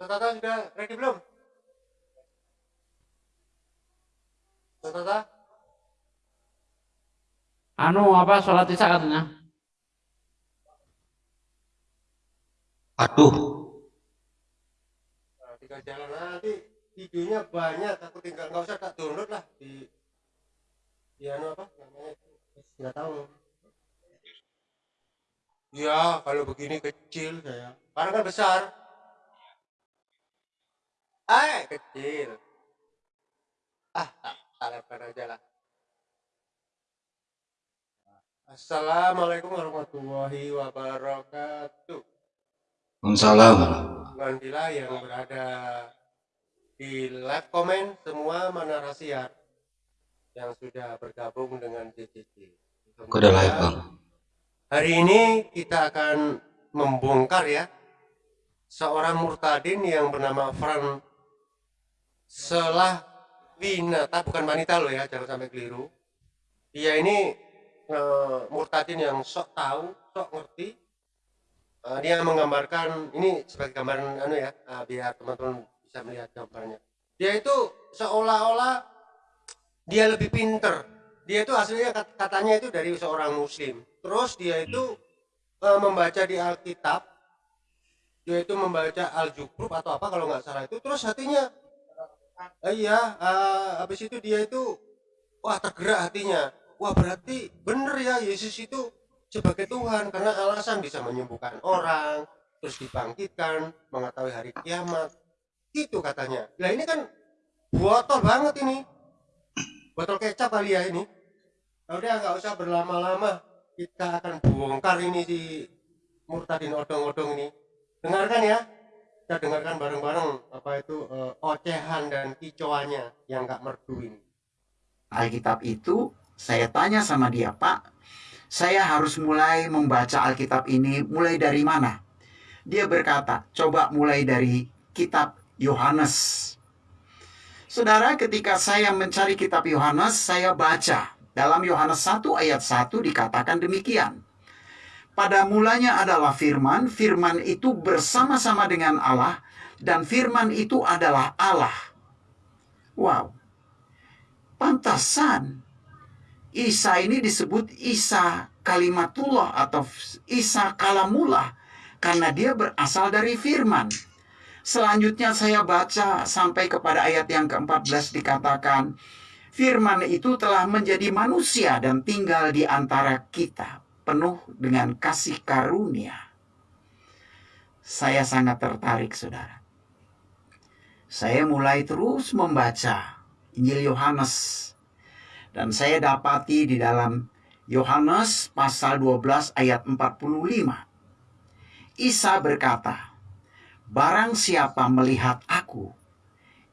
Tata sudah ready belum? Tata? Anu apa sholat isya katanya? Aduh, Nah, tinggal jalan nanti videonya banyak aku tinggal nggak usah tak download lah di di anu apa namanya nggak tahu ya kalau begini kecil saya karena kan besar eh kecil ah tak talepkan aja lah Assalamualaikum warahmatullahi wabarakatuh Waalaikumsalam. Alhamdulillah yang berada di live comment semua mana rasiar yang sudah bergabung dengan live bang. Hari ini kita akan membongkar ya seorang murtadin yang bernama Fran Selah Winata bukan wanita loh ya jangan sampai keliru. Dia ini eh, murtadin yang sok tahu, sok ngerti. Eh, dia menggambarkan ini sebagai gambaran anu ya eh, biar teman-teman bisa melihat gambarnya. Dia itu seolah-olah dia lebih pinter. Dia itu aslinya kat- katanya itu dari seorang muslim. Terus dia itu eh, membaca di Alkitab, dia itu membaca Al-Jubruf atau apa kalau nggak salah itu. Terus hatinya, eh, iya, eh, habis itu dia itu, wah tergerak hatinya. Wah berarti bener ya Yesus itu sebagai Tuhan karena alasan bisa menyembuhkan orang, terus dibangkitkan, mengetahui hari kiamat. Itu katanya. Nah ini kan botol banget ini. Botol kecap kali ya ini. Ya udah nggak usah berlama-lama. Kita akan bongkar ini si murtadin odong-odong ini. Dengarkan ya. Kita dengarkan bareng-bareng apa itu eh, ocehan dan kicauannya yang nggak merdu ini. Alkitab itu saya tanya sama dia, Pak, saya harus mulai membaca Alkitab ini mulai dari mana? Dia berkata, coba mulai dari kitab Yohanes. Saudara, ketika saya mencari kitab Yohanes, saya baca. Dalam Yohanes 1 ayat 1 dikatakan demikian. Pada mulanya adalah firman, firman itu bersama-sama dengan Allah, dan firman itu adalah Allah. Wow, pantasan Isa ini disebut Isa kalimatullah atau Isa kalamullah karena dia berasal dari firman. Selanjutnya saya baca sampai kepada ayat yang ke-14 dikatakan firman itu telah menjadi manusia dan tinggal di antara kita penuh dengan kasih karunia. Saya sangat tertarik saudara. Saya mulai terus membaca Injil Yohanes dan saya dapati di dalam Yohanes pasal 12 ayat 45. Isa berkata, Barang siapa melihat aku,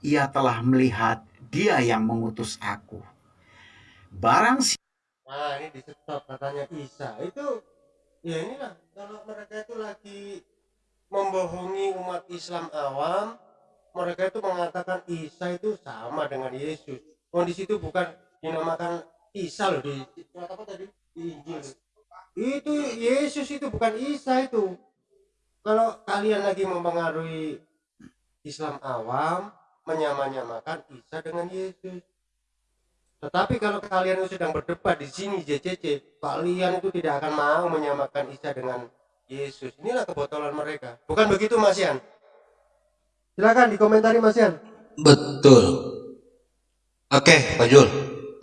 ia telah melihat dia yang mengutus aku. Barang si Nah ini di stop katanya Isa itu ya inilah kalau mereka itu lagi membohongi umat Islam awam mereka itu mengatakan Isa itu sama dengan Yesus. Kondisi itu bukan dinamakan Isa loh di apa tadi di Injil. Itu Yesus itu bukan Isa itu. Kalau kalian lagi mempengaruhi Islam awam menyamanyamakan Isa dengan Yesus. Tetapi kalau kalian sedang berdebat di sini JCC, kalian itu tidak akan mau menyamakan Isa dengan Yesus. Inilah kebotolan mereka. Bukan begitu Mas Yan? Silakan dikomentari Mas Yan. Betul. Oke, Pak Jul.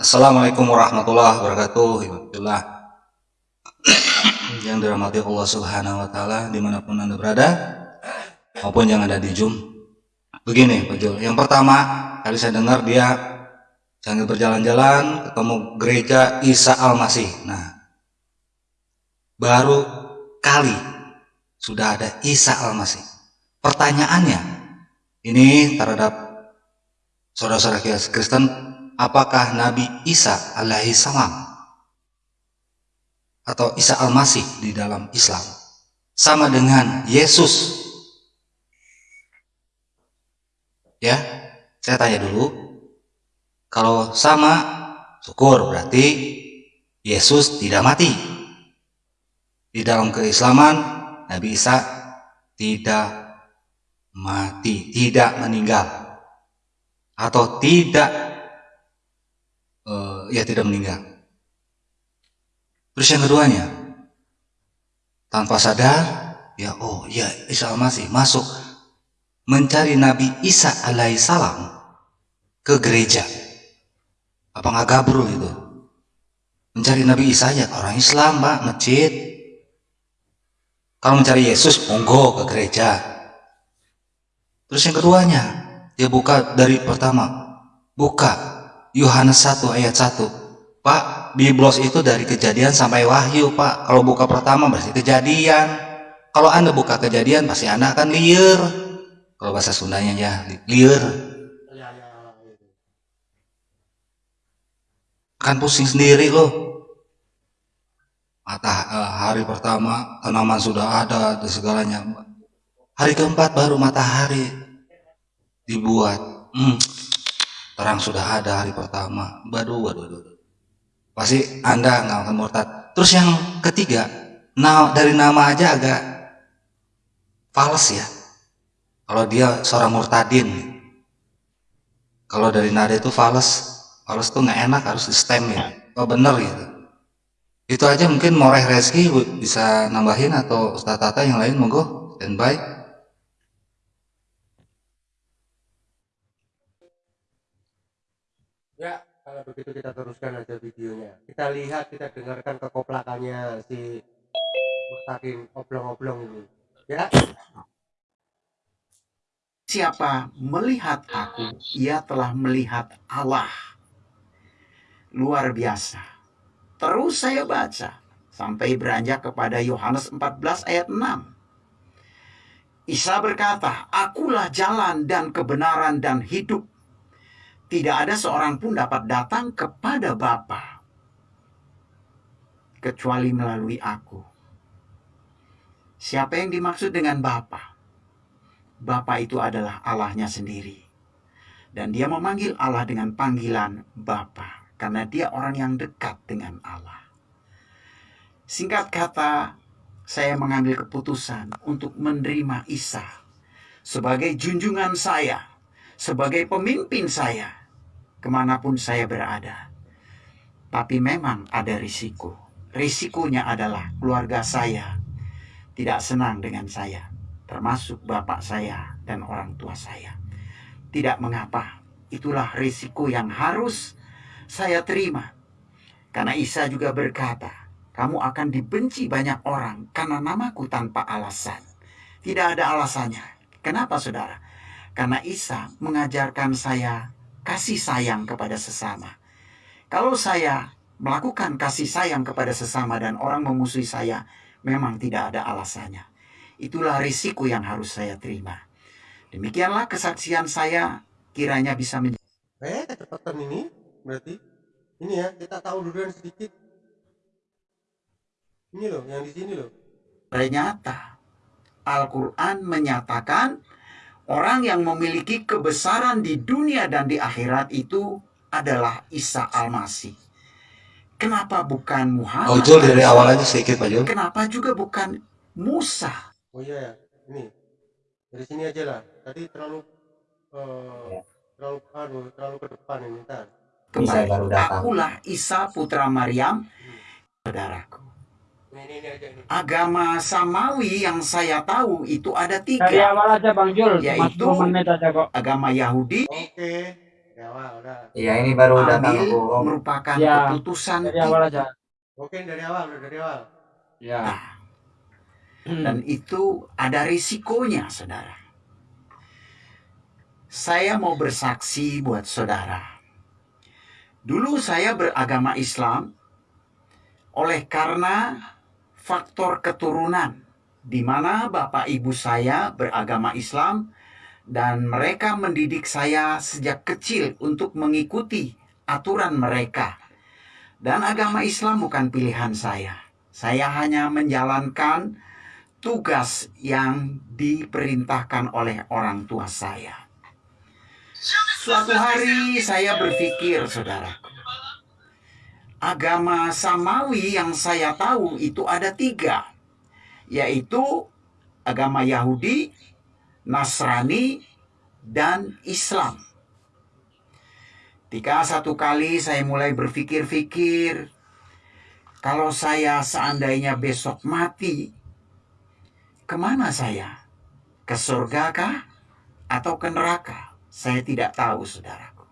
Assalamualaikum warahmatullahi wabarakatuh. Alhamdulillah. yang dirahmati Allah Subhanahu wa taala di mana pun Anda berada maupun yang ada di Zoom. Begini, Pak Jul. Yang pertama, tadi saya dengar dia sambil berjalan-jalan ketemu gereja Isa Al-Masih. Nah, baru kali sudah ada Isa Al-Masih. Pertanyaannya, ini terhadap saudara-saudara Kristen, apakah Nabi Isa alaihi salam atau Isa Al-Masih di dalam Islam sama dengan Yesus? Ya, saya tanya dulu. Kalau sama, syukur berarti Yesus tidak mati. Di dalam keislaman, Nabi Isa tidak mati, tidak meninggal. Atau tidak uh, ya tidak meninggal. Terus yang keduanya, tanpa sadar, ya oh ya Isa Al-Masih masuk mencari Nabi Isa alaihissalam ke gereja. Apa nggak gabrul itu? Mencari Nabi Isa ya orang Islam, Pak, masjid. Kalau mencari Yesus, monggo ke gereja. Terus yang keduanya, dia buka dari pertama. Buka Yohanes 1 ayat 1. Pak, Biblos itu dari kejadian sampai wahyu, Pak. Kalau buka pertama berarti kejadian. Kalau Anda buka kejadian, pasti Anda akan liar. Kalau bahasa Sundanya ya, liar. Kan pusing sendiri loh mata eh, pertama tanaman sudah ada dan segalanya. Hari keempat baru matahari dibuat. Hmm, terang sudah ada hari pertama. Waduh waduh waduh. Pasti anda nggak akan murtad. Terus yang ketiga nah, dari nama aja agak fals ya. Kalau dia seorang murtadin. Kalau dari nada itu fals Fals tuh nggak enak harus di stem ya. Oh bener gitu. Itu aja mungkin Moreh Reski bisa nambahin atau Ustaz Tata yang lain monggo. Standby. Ya kalau begitu kita teruskan aja videonya. Kita lihat kita dengarkan kekoplakannya si Mustaqim oblong-oblong ini. Ya. Siapa melihat aku, ia telah melihat Allah luar biasa. Terus saya baca sampai beranjak kepada Yohanes 14 ayat 6. Isa berkata, Akulah jalan dan kebenaran dan hidup. Tidak ada seorang pun dapat datang kepada Bapa kecuali melalui aku. Siapa yang dimaksud dengan Bapa? Bapa itu adalah Allahnya sendiri. Dan dia memanggil Allah dengan panggilan Bapa karena dia orang yang dekat dengan Allah. Singkat kata, saya mengambil keputusan untuk menerima Isa sebagai junjungan saya, sebagai pemimpin saya, ke mana pun saya berada. Tapi memang ada risiko. Risikonya adalah keluarga saya tidak senang dengan saya, termasuk bapak saya dan orang tua saya. Tidak mengapa, itulah risiko yang harus saya terima. Karena Isa juga berkata, kamu akan dibenci banyak orang karena namaku tanpa alasan. Tidak ada alasannya. Kenapa saudara? Karena Isa mengajarkan saya kasih sayang kepada sesama. Kalau saya melakukan kasih sayang kepada sesama dan orang memusuhi saya, memang tidak ada alasannya. Itulah risiko yang harus saya terima. Demikianlah kesaksian saya kiranya bisa menjadi. Eh, ini berarti ini ya kita tahu duluan sedikit ini loh yang di sini loh ternyata Al-Quran menyatakan orang yang memiliki kebesaran di dunia dan di akhirat itu adalah Isa Al-Masih. Kenapa bukan Muhammad? Oh, Jul dari awal aja sedikit Pak Jul. Kenapa juga bukan Musa? Oh iya ya, ini dari sini aja lah. Tadi terlalu uh, terlalu terlalu terlalu ke depan ini ntar kembali. Baru datang. Akulah Isa putra Maryam, saudaraku. Agama Samawi yang saya tahu itu ada tiga. Dari awal aja Bang Jul, yaitu menit aja kok. agama Yahudi. Oke. Iya ini baru datang Bu. merupakan ya, keputusan dari awal aja. Oke dari awal, dari awal. Ya. Nah, dan itu ada risikonya, saudara. Saya mau bersaksi buat saudara Dulu saya beragama Islam oleh karena faktor keturunan di mana bapak ibu saya beragama Islam dan mereka mendidik saya sejak kecil untuk mengikuti aturan mereka. Dan agama Islam bukan pilihan saya. Saya hanya menjalankan tugas yang diperintahkan oleh orang tua saya. Suatu hari saya berpikir, saudara, agama Samawi yang saya tahu itu ada tiga, yaitu agama Yahudi, Nasrani, dan Islam. Ketika satu kali saya mulai berpikir-pikir, kalau saya seandainya besok mati, ke mana saya? Ke surga kah? Atau ke neraka? Saya tidak tahu, saudaraku.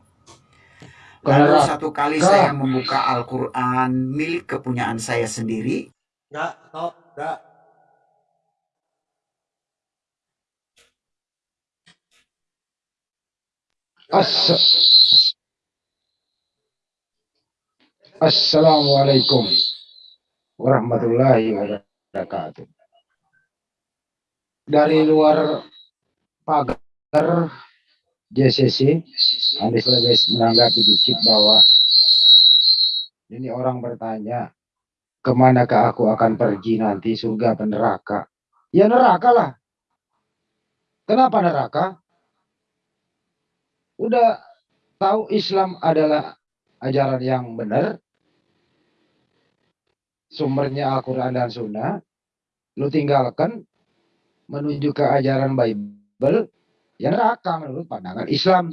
Lalu satu kali saya membuka Al-Quran milik kepunyaan saya sendiri, Enggak, tok, enggak. Ass- Assalamualaikum warahmatullahi wabarakatuh. Dari luar pagar JCC, Andi Selebes menanggapi dikit bahwa ini orang bertanya, ke manakah aku akan pergi nanti surga atau neraka? Ya neraka lah. Kenapa neraka? Udah tahu Islam adalah ajaran yang benar, sumbernya Al-Quran dan Sunnah, lu tinggalkan menuju ke ajaran Bible, ya neraka menurut pandangan Islam.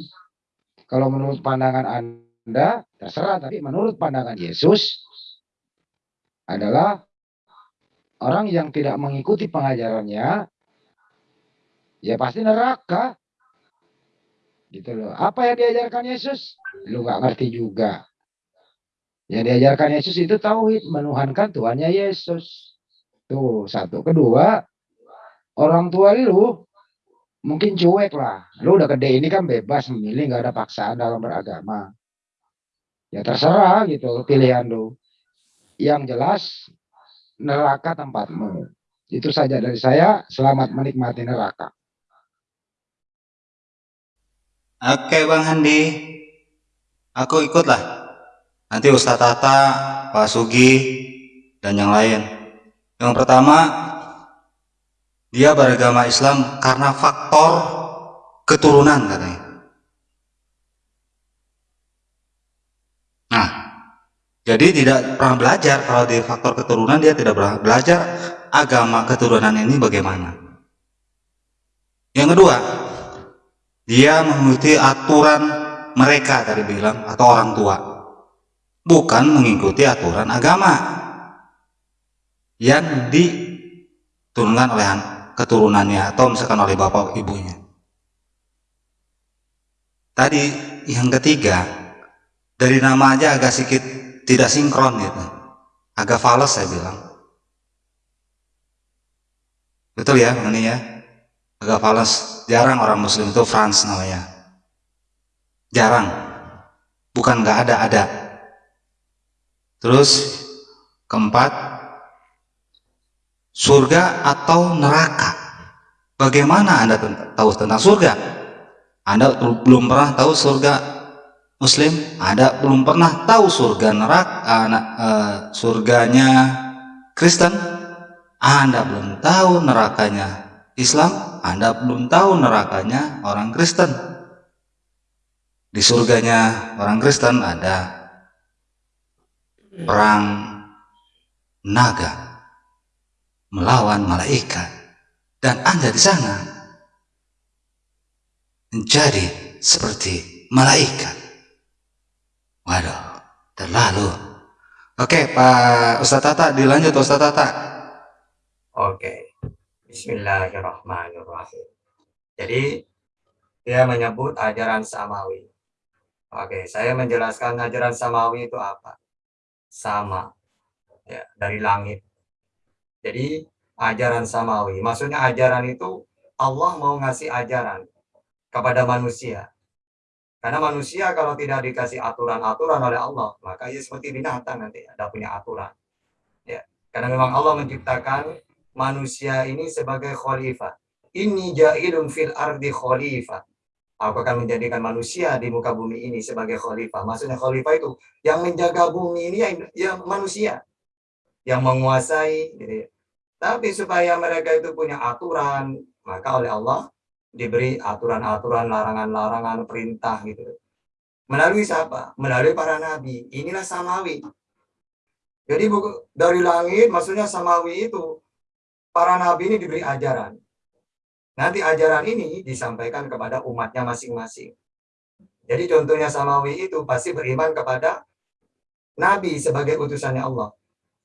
Kalau menurut pandangan Anda, terserah, tapi menurut pandangan Yesus adalah orang yang tidak mengikuti pengajarannya, ya pasti neraka. Gitu loh. Apa yang diajarkan Yesus? Lu nggak ngerti juga. Yang diajarkan Yesus itu tauhid, menuhankan Tuhannya Yesus. Tuh, satu. Kedua, orang tua lu mungkin cuek lah. Lu udah gede ini kan bebas memilih, nggak ada paksaan dalam beragama. Ya terserah gitu pilihan lu. Yang jelas neraka tempatmu. Itu saja dari saya. Selamat menikmati neraka. Oke Bang Handi, aku ikutlah. Nanti Ustadz Tata, Pak Sugi, dan yang lain. Yang pertama, dia beragama Islam karena faktor keturunan katanya. Nah, jadi tidak pernah belajar kalau di faktor keturunan dia tidak pernah belajar agama keturunan ini bagaimana. Yang kedua, dia mengikuti aturan mereka tadi bilang atau orang tua bukan mengikuti aturan agama yang diturunkan oleh keturunannya atau misalkan oleh bapak ibunya. Tadi yang ketiga dari nama aja agak sedikit tidak sinkron gitu. Agak fals saya bilang. Betul ya ini ya agak fals. Jarang orang muslim itu Franz namanya. Jarang. Bukan nggak ada ada. Terus keempat surga atau neraka? Bagaimana anda tahu tentang surga? Anda belum pernah tahu surga muslim? Anda belum pernah tahu surga neraka anak eh, surganya Kristen? Anda belum tahu nerakanya Islam? Anda belum tahu nerakanya orang Kristen? Di surganya orang Kristen ada perang naga melawan malaikat dan Anda di sana menjadi seperti malaikat. Waduh, terlalu. Oke, Pak Ustadz Tata, dilanjut Ustadz Tata. Oke, Bismillahirrahmanirrahim. Jadi dia menyebut ajaran samawi. Oke, saya menjelaskan ajaran samawi itu apa? Sama, ya dari langit. Jadi ajaran samawi, maksudnya ajaran itu Allah mau ngasih ajaran kepada manusia. Karena manusia kalau tidak dikasih aturan-aturan oleh Allah, maka ia seperti binatang nanti, ada punya aturan. Ya, karena memang Allah menciptakan manusia ini sebagai khalifah. Ini ja'ilun fil ardi khalifah. Aku akan menjadikan manusia di muka bumi ini sebagai khalifah. Maksudnya khalifah itu yang menjaga bumi ini yang, yang manusia. Yang menguasai. Gitu ya. Tapi supaya mereka itu punya aturan, maka oleh Allah diberi aturan-aturan, larangan-larangan, perintah gitu. Melalui siapa? Melalui para nabi. Inilah samawi. Jadi dari langit maksudnya samawi itu para nabi ini diberi ajaran. Nanti ajaran ini disampaikan kepada umatnya masing-masing. Jadi contohnya Samawi itu pasti beriman kepada Nabi sebagai utusannya Allah.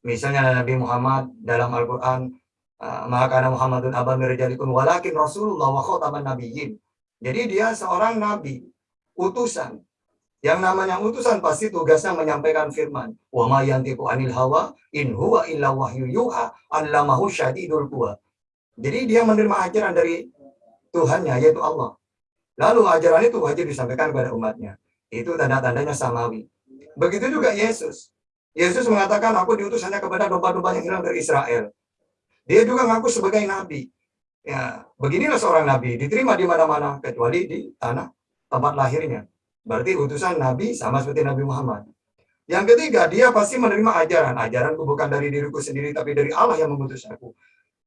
Misalnya Nabi Muhammad dalam Al-Quran, ah, maka Muhammadun abam mirjalikum walakin Rasulullah wa khotaman nabiyyin. Jadi dia seorang nabi, utusan. Yang namanya utusan pasti tugasnya menyampaikan firman. Wa ma yantiqu anil hawa in huwa illa wahyu yuha allamahu syadidul quwa. Jadi dia menerima ajaran dari Tuhannya yaitu Allah. Lalu ajaran itu wajib disampaikan kepada umatnya. Itu tanda-tandanya samawi. Begitu juga Yesus. Yesus mengatakan aku diutus hanya kepada domba-domba yang hilang dari Israel. Dia juga ngaku sebagai nabi. Ya, beginilah seorang nabi diterima di mana-mana kecuali di tanah tempat lahirnya. Berarti utusan Nabi sama seperti Nabi Muhammad. Yang ketiga, dia pasti menerima ajaran. Ajaranku bukan dari diriku sendiri, tapi dari Allah yang mengutus aku.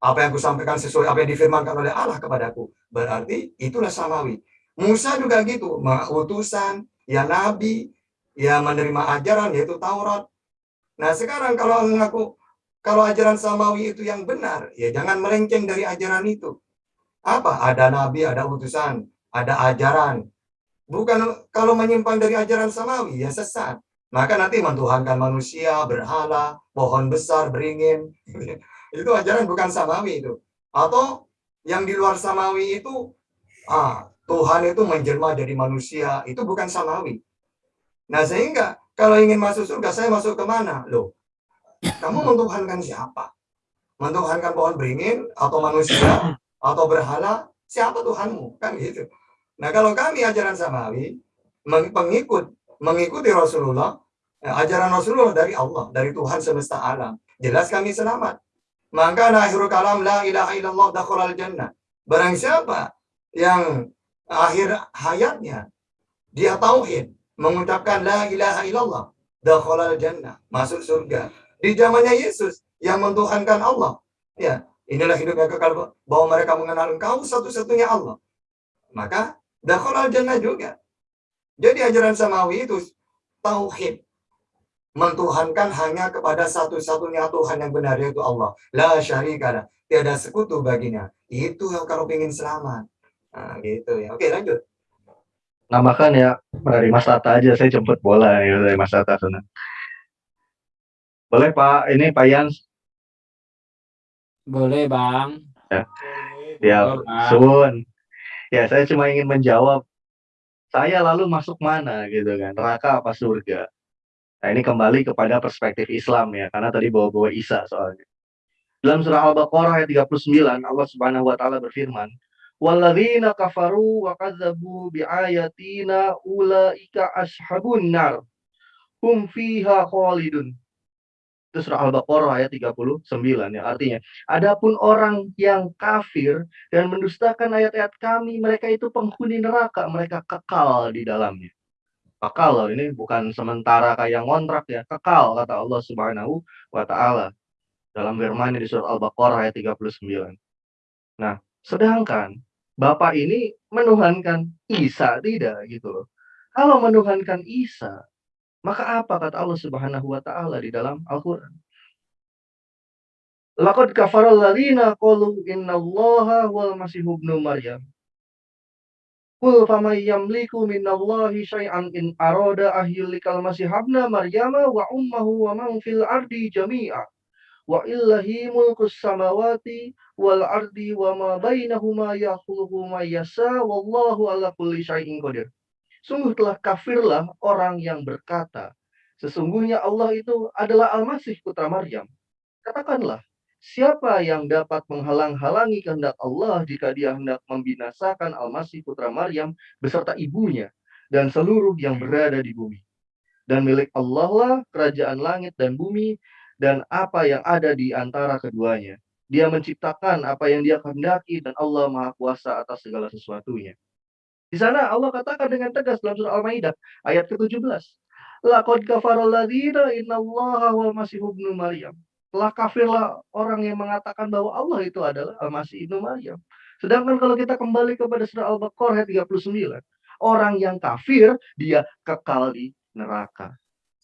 Apa yang kusampaikan sesuai apa yang difirmankan oleh Allah kepadaku. Berarti itulah samawi. Musa juga gitu, utusan, ya Nabi, ya menerima ajaran yaitu Taurat. Nah sekarang kalau mengaku kalau ajaran samawi itu yang benar, ya jangan melenceng dari ajaran itu. Apa? Ada nabi, ada utusan, ada ajaran, Bukan kalau menyimpang dari ajaran samawi, ya sesat. Maka nanti mentuhankan manusia, berhala, pohon besar, beringin. itu ajaran bukan samawi itu. Atau yang di luar samawi itu, ah, Tuhan itu menjelma jadi manusia. Itu bukan samawi. Nah sehingga kalau ingin masuk surga, saya masuk ke mana? Loh, kamu mentuhankan siapa? Mentuhankan pohon beringin atau manusia atau berhala? Siapa Tuhanmu? Kan gitu. Nah kalau kami ajaran Samawi, pengikut, mengikuti Rasulullah, ya, ajaran Rasulullah dari Allah, dari Tuhan semesta alam. Jelas kami selamat. Maka akhirul kalam la ilaha illallah al jannah. Barang siapa yang akhir hayatnya dia tauhid, mengucapkan la ilaha illallah, al jannah, masuk surga. Di zamannya Yesus yang mentuhankan Allah. Ya, inilah hidupnya kekal bahwa mereka mengenal engkau satu-satunya Allah. Maka Dakhalal jannah juga. Jadi ajaran samawi itu tauhid. Mentuhankan hanya kepada satu-satunya Tuhan yang benar yaitu Allah. La syarikalah. Tiada sekutu baginya. Itu yang kalau ingin selamat. Nah, gitu ya. Oke, lanjut. Nah, makan ya dari Mas Tata aja saya jemput bola ya dari Mas Tata sana. Boleh Pak, ini Pak Yans. Boleh Bang. Ya, ya Sun ya saya cuma ingin menjawab saya lalu masuk mana gitu kan? Neraka apa surga? Nah ini kembali kepada perspektif Islam ya karena tadi bawa-bawa Isa soalnya. Dalam surah Al-Baqarah ayat 39 Allah Subhanahu wa taala berfirman walladzina kafaru wa kadzabu biayatina ulaika ashabun nar hum fiha khalidun itu surah Al-Baqarah ayat 39 ya. Artinya, adapun orang yang kafir dan mendustakan ayat-ayat kami, mereka itu penghuni neraka, mereka kekal di dalamnya. Kekal loh, ini bukan sementara kayak ngontrak ya, kekal kata Allah Subhanahu wa taala dalam firman di surah Al-Baqarah ayat 39. Nah, sedangkan Bapak ini menuhankan Isa tidak gitu loh. Kalau menuhankan Isa, maka apa kata Allah Subhanahu wa taala di dalam Al-Qur'an? Laqad kafara alladziina qalu innallaha wal masih ibnu Maryam. Qul faman yamliku minallahi syai'an in arada ahyulikal masih ibna Maryam wa ummuhu wa man fil ardi jami'a. Wa illahi mulkus samawati wal ardi wa ma bainahuma yakhluqu ma yasha wallahu ala kulli syai'in qadir. Sungguh telah kafirlah orang yang berkata, sesungguhnya Allah itu adalah Al-Masih putra Maryam. Katakanlah, siapa yang dapat menghalang-halangi kehendak Allah jika dia hendak membinasakan Al-Masih putra Maryam beserta ibunya dan seluruh yang berada di bumi. Dan milik Allah lah kerajaan langit dan bumi dan apa yang ada di antara keduanya. Dia menciptakan apa yang dia kehendaki dan Allah Maha Kuasa atas segala sesuatunya. Di sana Allah katakan dengan tegas dalam surah Al-Maidah ayat ke-17. Laqad kafara alladziina innallaha wal masih ibnu Maryam. Telah kafirlah orang yang mengatakan bahwa Allah itu adalah Al-Masih ibnu Maryam. Sedangkan kalau kita kembali kepada surah Al-Baqarah ayat 39, orang yang kafir dia kekal di neraka.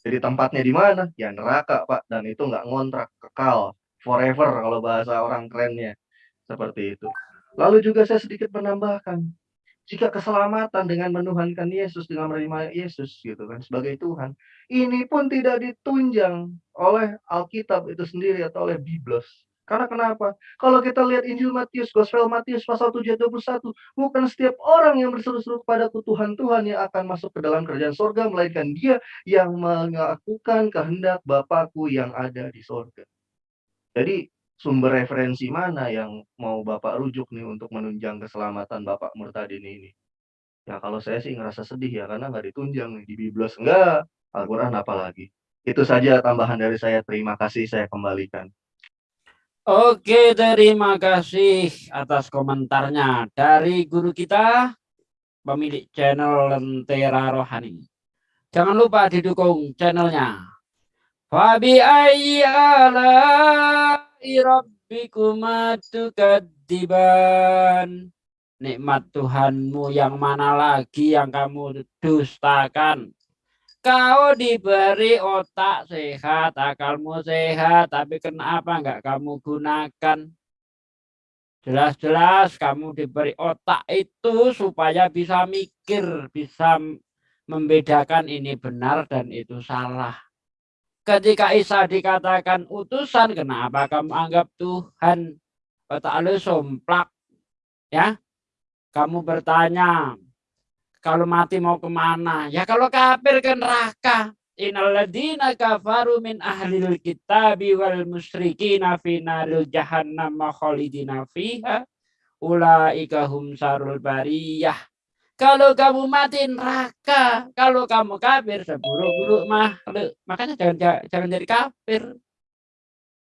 Jadi tempatnya di mana? Ya neraka, Pak. Dan itu nggak ngontrak, kekal, forever kalau bahasa orang kerennya. Seperti itu. Lalu juga saya sedikit menambahkan, jika keselamatan dengan menuhankan Yesus, dengan menerima Yesus gitu kan sebagai Tuhan, ini pun tidak ditunjang oleh Alkitab itu sendiri atau oleh Biblos. Karena kenapa? Kalau kita lihat Injil Matius, Gospel Matius pasal 7 ayat 21, bukan setiap orang yang berseru-seru kepadaku Tuhan Tuhan yang akan masuk ke dalam kerajaan sorga, melainkan dia yang melakukan kehendak Bapakku yang ada di sorga. Jadi sumber referensi mana yang mau Bapak rujuk nih untuk menunjang keselamatan Bapak Murtadin ini? Ya kalau saya sih ngerasa sedih ya karena nggak ditunjang nih di Biblos enggak, Al-Quran apalagi. Itu saja tambahan dari saya. Terima kasih saya kembalikan. Oke, terima kasih atas komentarnya dari guru kita, pemilik channel Lentera Rohani. Jangan lupa didukung channelnya. Fabi ayyi rabbikuma. Nikmat Tuhanmu yang mana lagi yang kamu dustakan? Kau diberi otak sehat, akalmu sehat, tapi kenapa enggak kamu gunakan? Jelas-jelas kamu diberi otak itu supaya bisa mikir, bisa membedakan ini benar dan itu salah. Ketika Isa dikatakan utusan, kenapa kamu anggap Tuhan? Otak lu somplak. Ya, kamu bertanya, kalau mati mau ke mana? Ya kalau kafir ke neraka. Innalladzina kafaru min ahlil kitabi wal musyrikina fi naril jahannam khalidina fiha ulaika hum sarul bariyah. Kalau kamu mati neraka, kalau kamu kafir seburuk-buruk makhluk. Makanya jangan jangan jadi kafir.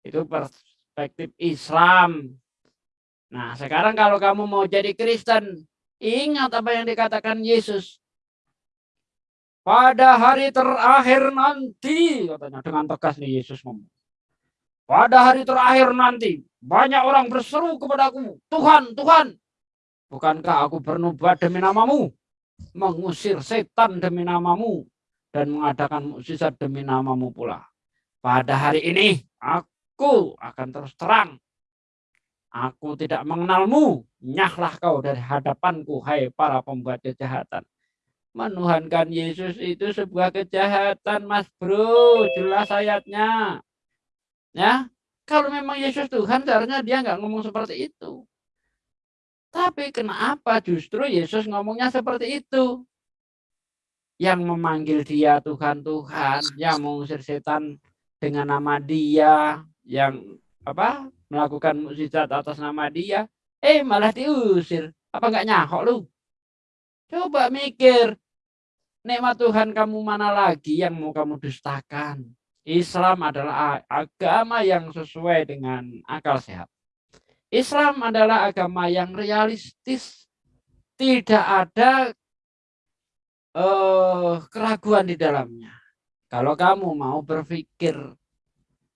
Itu perspektif Islam. Nah, sekarang kalau kamu mau jadi Kristen, Ingat apa yang dikatakan Yesus. Pada hari terakhir nanti, katanya dengan tegas nih Yesus ngomong. Pada hari terakhir nanti, banyak orang berseru kepadaku, Tuhan, Tuhan, bukankah aku bernubuat demi namamu? Mengusir setan demi namamu, dan mengadakan mukjizat demi namamu pula. Pada hari ini, aku akan terus terang Aku tidak mengenalmu, nyahlah kau dari hadapanku, hai para pembuat kejahatan. Menuhankan Yesus itu sebuah kejahatan, mas bro, jelas ayatnya. Ya, kalau memang Yesus Tuhan, seharusnya dia nggak ngomong seperti itu. Tapi kenapa justru Yesus ngomongnya seperti itu? Yang memanggil dia Tuhan Tuhan, yang mengusir setan dengan nama dia, yang apa melakukan mukjizat atas nama dia, eh malah diusir. Apa enggak nyahok lu? Coba mikir, nikmat Tuhan kamu mana lagi yang mau kamu dustakan? Islam adalah agama yang sesuai dengan akal sehat. Islam adalah agama yang realistis. Tidak ada uh, keraguan di dalamnya. Kalau kamu mau berpikir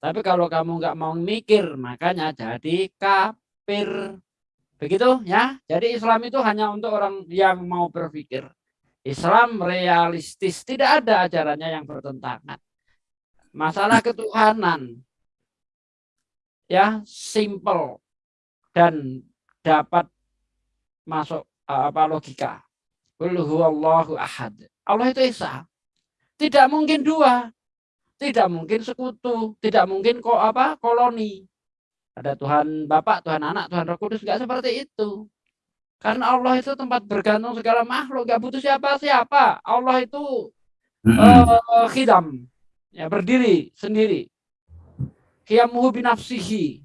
tapi kalau kamu nggak mau mikir, makanya jadi kafir. Begitu ya. Jadi Islam itu hanya untuk orang yang mau berpikir. Islam realistis, tidak ada ajarannya yang bertentangan. Masalah ketuhanan ya simple dan dapat masuk apa logika. Allah itu esa. Tidak mungkin dua tidak mungkin sekutu, tidak mungkin kok apa koloni. Ada Tuhan Bapak, Tuhan Anak, Tuhan Roh Kudus nggak seperti itu. Karena Allah itu tempat bergantung segala makhluk, nggak butuh siapa-siapa. Allah itu uh, khidam, ya berdiri sendiri. Qiyamuhu binafsihi.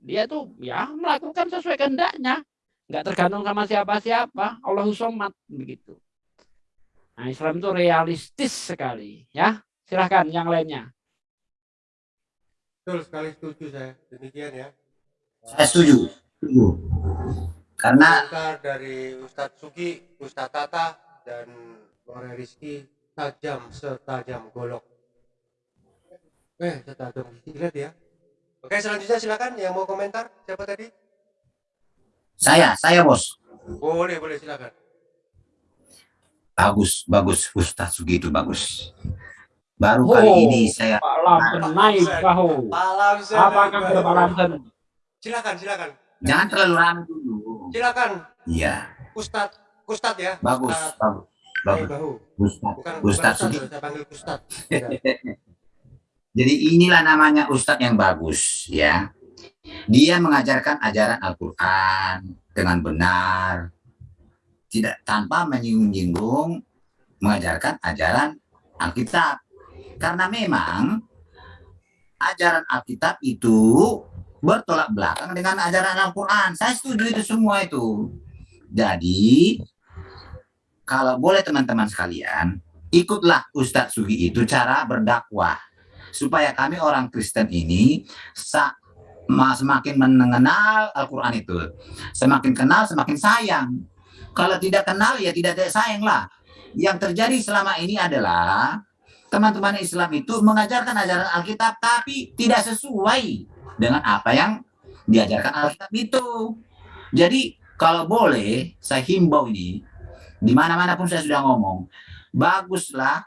dia itu ya melakukan sesuai kehendaknya, nggak tergantung sama siapa-siapa. Allahu somat begitu. Nah, Islam itu realistis sekali, ya. Silahkan yang lainnya. Betul sekali setuju saya. Demikian ya. Saya setuju. setuju. Karena dari Ustadz Sugi, Ustadz Tata, dan Bang Rizky tajam setajam golok. Eh, setajam lihat ya. Oke, selanjutnya silakan yang mau komentar. Siapa tadi? Saya, saya bos. Boleh, boleh silakan. Bagus, bagus Ustadz Sugi itu bagus. Baru oh, kali ini saya Pak naik kau. Apakah Pak Silakan, silakan. Jangan terlalu lama dulu. Silakan Iya, Ustadz, Ustadz ya. bagus, Ustadz bagus, bagus. Bahu. Ustaz, Bukan Ustadz bukan saya panggil Ustadz. Ya. Jadi inilah namanya Ustadz yang bagus ya. Dia mengajarkan ajaran Al-Quran dengan benar. Tidak tanpa menyinggung-nyinggung mengajarkan ajaran Alkitab. Karena memang ajaran Alkitab itu bertolak belakang dengan ajaran Al-Quran. Saya setuju itu semua itu. Jadi, kalau boleh teman-teman sekalian, ikutlah Ustadz Sugi itu cara berdakwah supaya kami orang Kristen ini semakin mengenal Al-Quran itu. Semakin kenal, semakin sayang. Kalau tidak kenal, ya tidak sayang lah. Yang terjadi selama ini adalah teman-teman Islam itu mengajarkan ajaran Alkitab, tapi tidak sesuai dengan apa yang diajarkan Alkitab itu. Jadi, kalau boleh, saya himbau ini, di mana-mana pun saya sudah ngomong, baguslah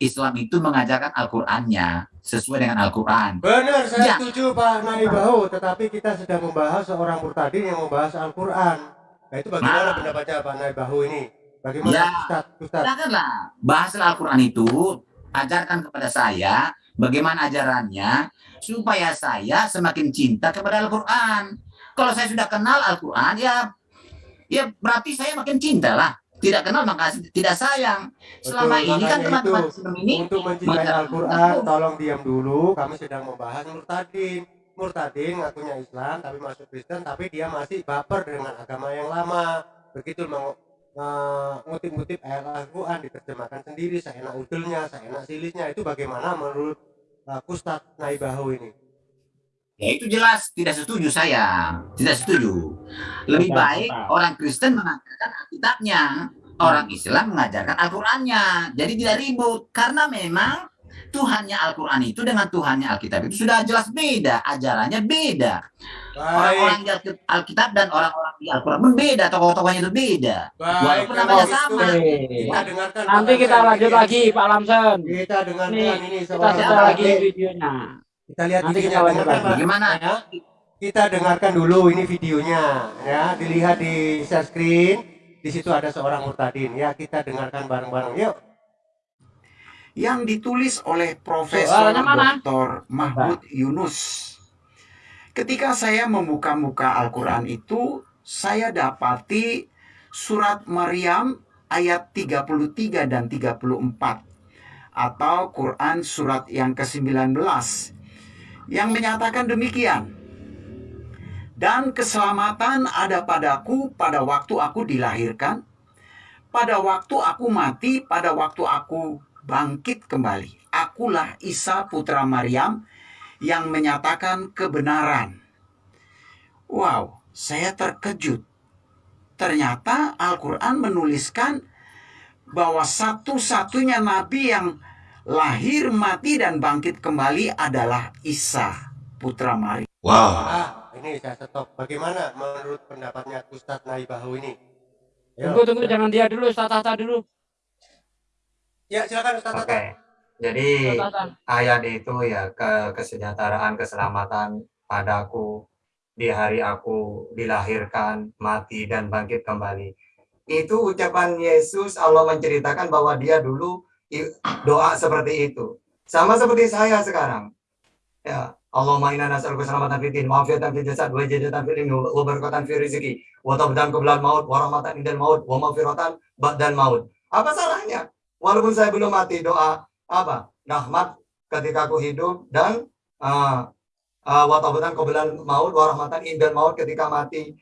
Islam itu mengajarkan Al-Qur'annya sesuai dengan Al-Qur'an. Benar, saya Ya. setuju Pak Nai Bahu. Tetapi kita sedang membahas seorang murtadin yang membahas Al-Quran. Nah itu bagaimana Nah. pendapatnya Pak Nai Bahu ini? Bagaimana Ya. Ustadz? Ustadz? Silakanlah bahas Al-Qur'an itu, ajarkan kepada saya bagaimana ajarannya supaya saya semakin cinta kepada Al-Qur'an. Kalau saya sudah kenal Al-Qur'an ya ya berarti saya makin cinta lah. Tidak kenal maka tidak sayang. Selama Betul, ini kan teman-teman Islam ini Untuk mencintai Al-Quran. tolong diam dulu. Kami sedang membahas murtadin. Murtadin ngakunya Islam, tapi masuk Kristen, tapi dia masih baper dengan agama yang lama. Begitu eh, ngutip-ngutip ayat Al-Quran, diterjemahkan sendiri, seenak udulnya, seenak silisnya. Itu bagaimana menurut uh, Ustadz Naibahu ini? Ya itu jelas tidak setuju saya, tidak setuju. Lebih baik orang Kristen mengajarkan Alkitabnya, orang Islam mengajarkan Al-Qur'annya. Jadi tidak ribut karena memang Tuhannya Al-Qur'an itu dengan Tuhannya Alkitab itu sudah jelas beda, ajarannya beda. Orang-orang di Alkit- Alkitab dan orang-orang di Al-Qur'an pun beda, tokoh-tokohnya itu beda. baik. Walaupun namanya sama. Kita dengarkan Nanti kita lanjut ini. lagi Pak Lamsen. Kita dengarkan Nih, ini Kita Siapa? lagi videonya. Kita lihat Nanti videonya kita dengarkan, lagi. Pak. Bagaimana? Ya. Kita dengarkan dulu ini videonya ya, dilihat di share screen. Di situ ada seorang murtadin ya, kita dengarkan bareng-bareng. Yuk. Yang ditulis oleh Profesor? Dr. Mahmud Yunus. Ketika saya membuka-buka Al-Quran itu, saya dapati surat Maryam ayat 33 dan 34 atau Quran surat yang ke-19 yang menyatakan demikian. Dan keselamatan ada padaku pada waktu aku dilahirkan, pada waktu aku mati, pada waktu aku bangkit kembali. Akulah Isa putra Maryam yang menyatakan kebenaran. Wow, saya terkejut. Ternyata Al-Quran menuliskan bahwa satu-satunya nabi yang lahir, mati, dan bangkit kembali adalah Isa putra Maryam. Wow. Ah, ini saya stop. Bagaimana menurut pendapatnya Ustadz Naibahu ini? Tunggu tunggu jangan dia dulu, Ustaz Tata dulu. Ya, silakan Ustadz. Oke. Tata. Jadi Ustaz Tata. ayat itu ya ke kesejahteraan, keselamatan padaku di hari aku dilahirkan, mati dan bangkit kembali. Itu ucapan Yesus Allah menceritakan bahwa dia dulu doa seperti itu. Sama seperti saya sekarang. Ya, Allahumma inna nas'aluka keselamatan fid din, wa'afiatan fil jasad, wa ijazatan fil ilmi, wa barakatan fil rizki, wa tabdan maut, wa rahmatan indal maut, wa ba'dal maut. Apa salahnya? Walaupun saya belum mati doa apa? Rahmat ketika aku hidup dan uh, uh, wa taubatan qablan maut wa rahmatan indal maut ketika mati.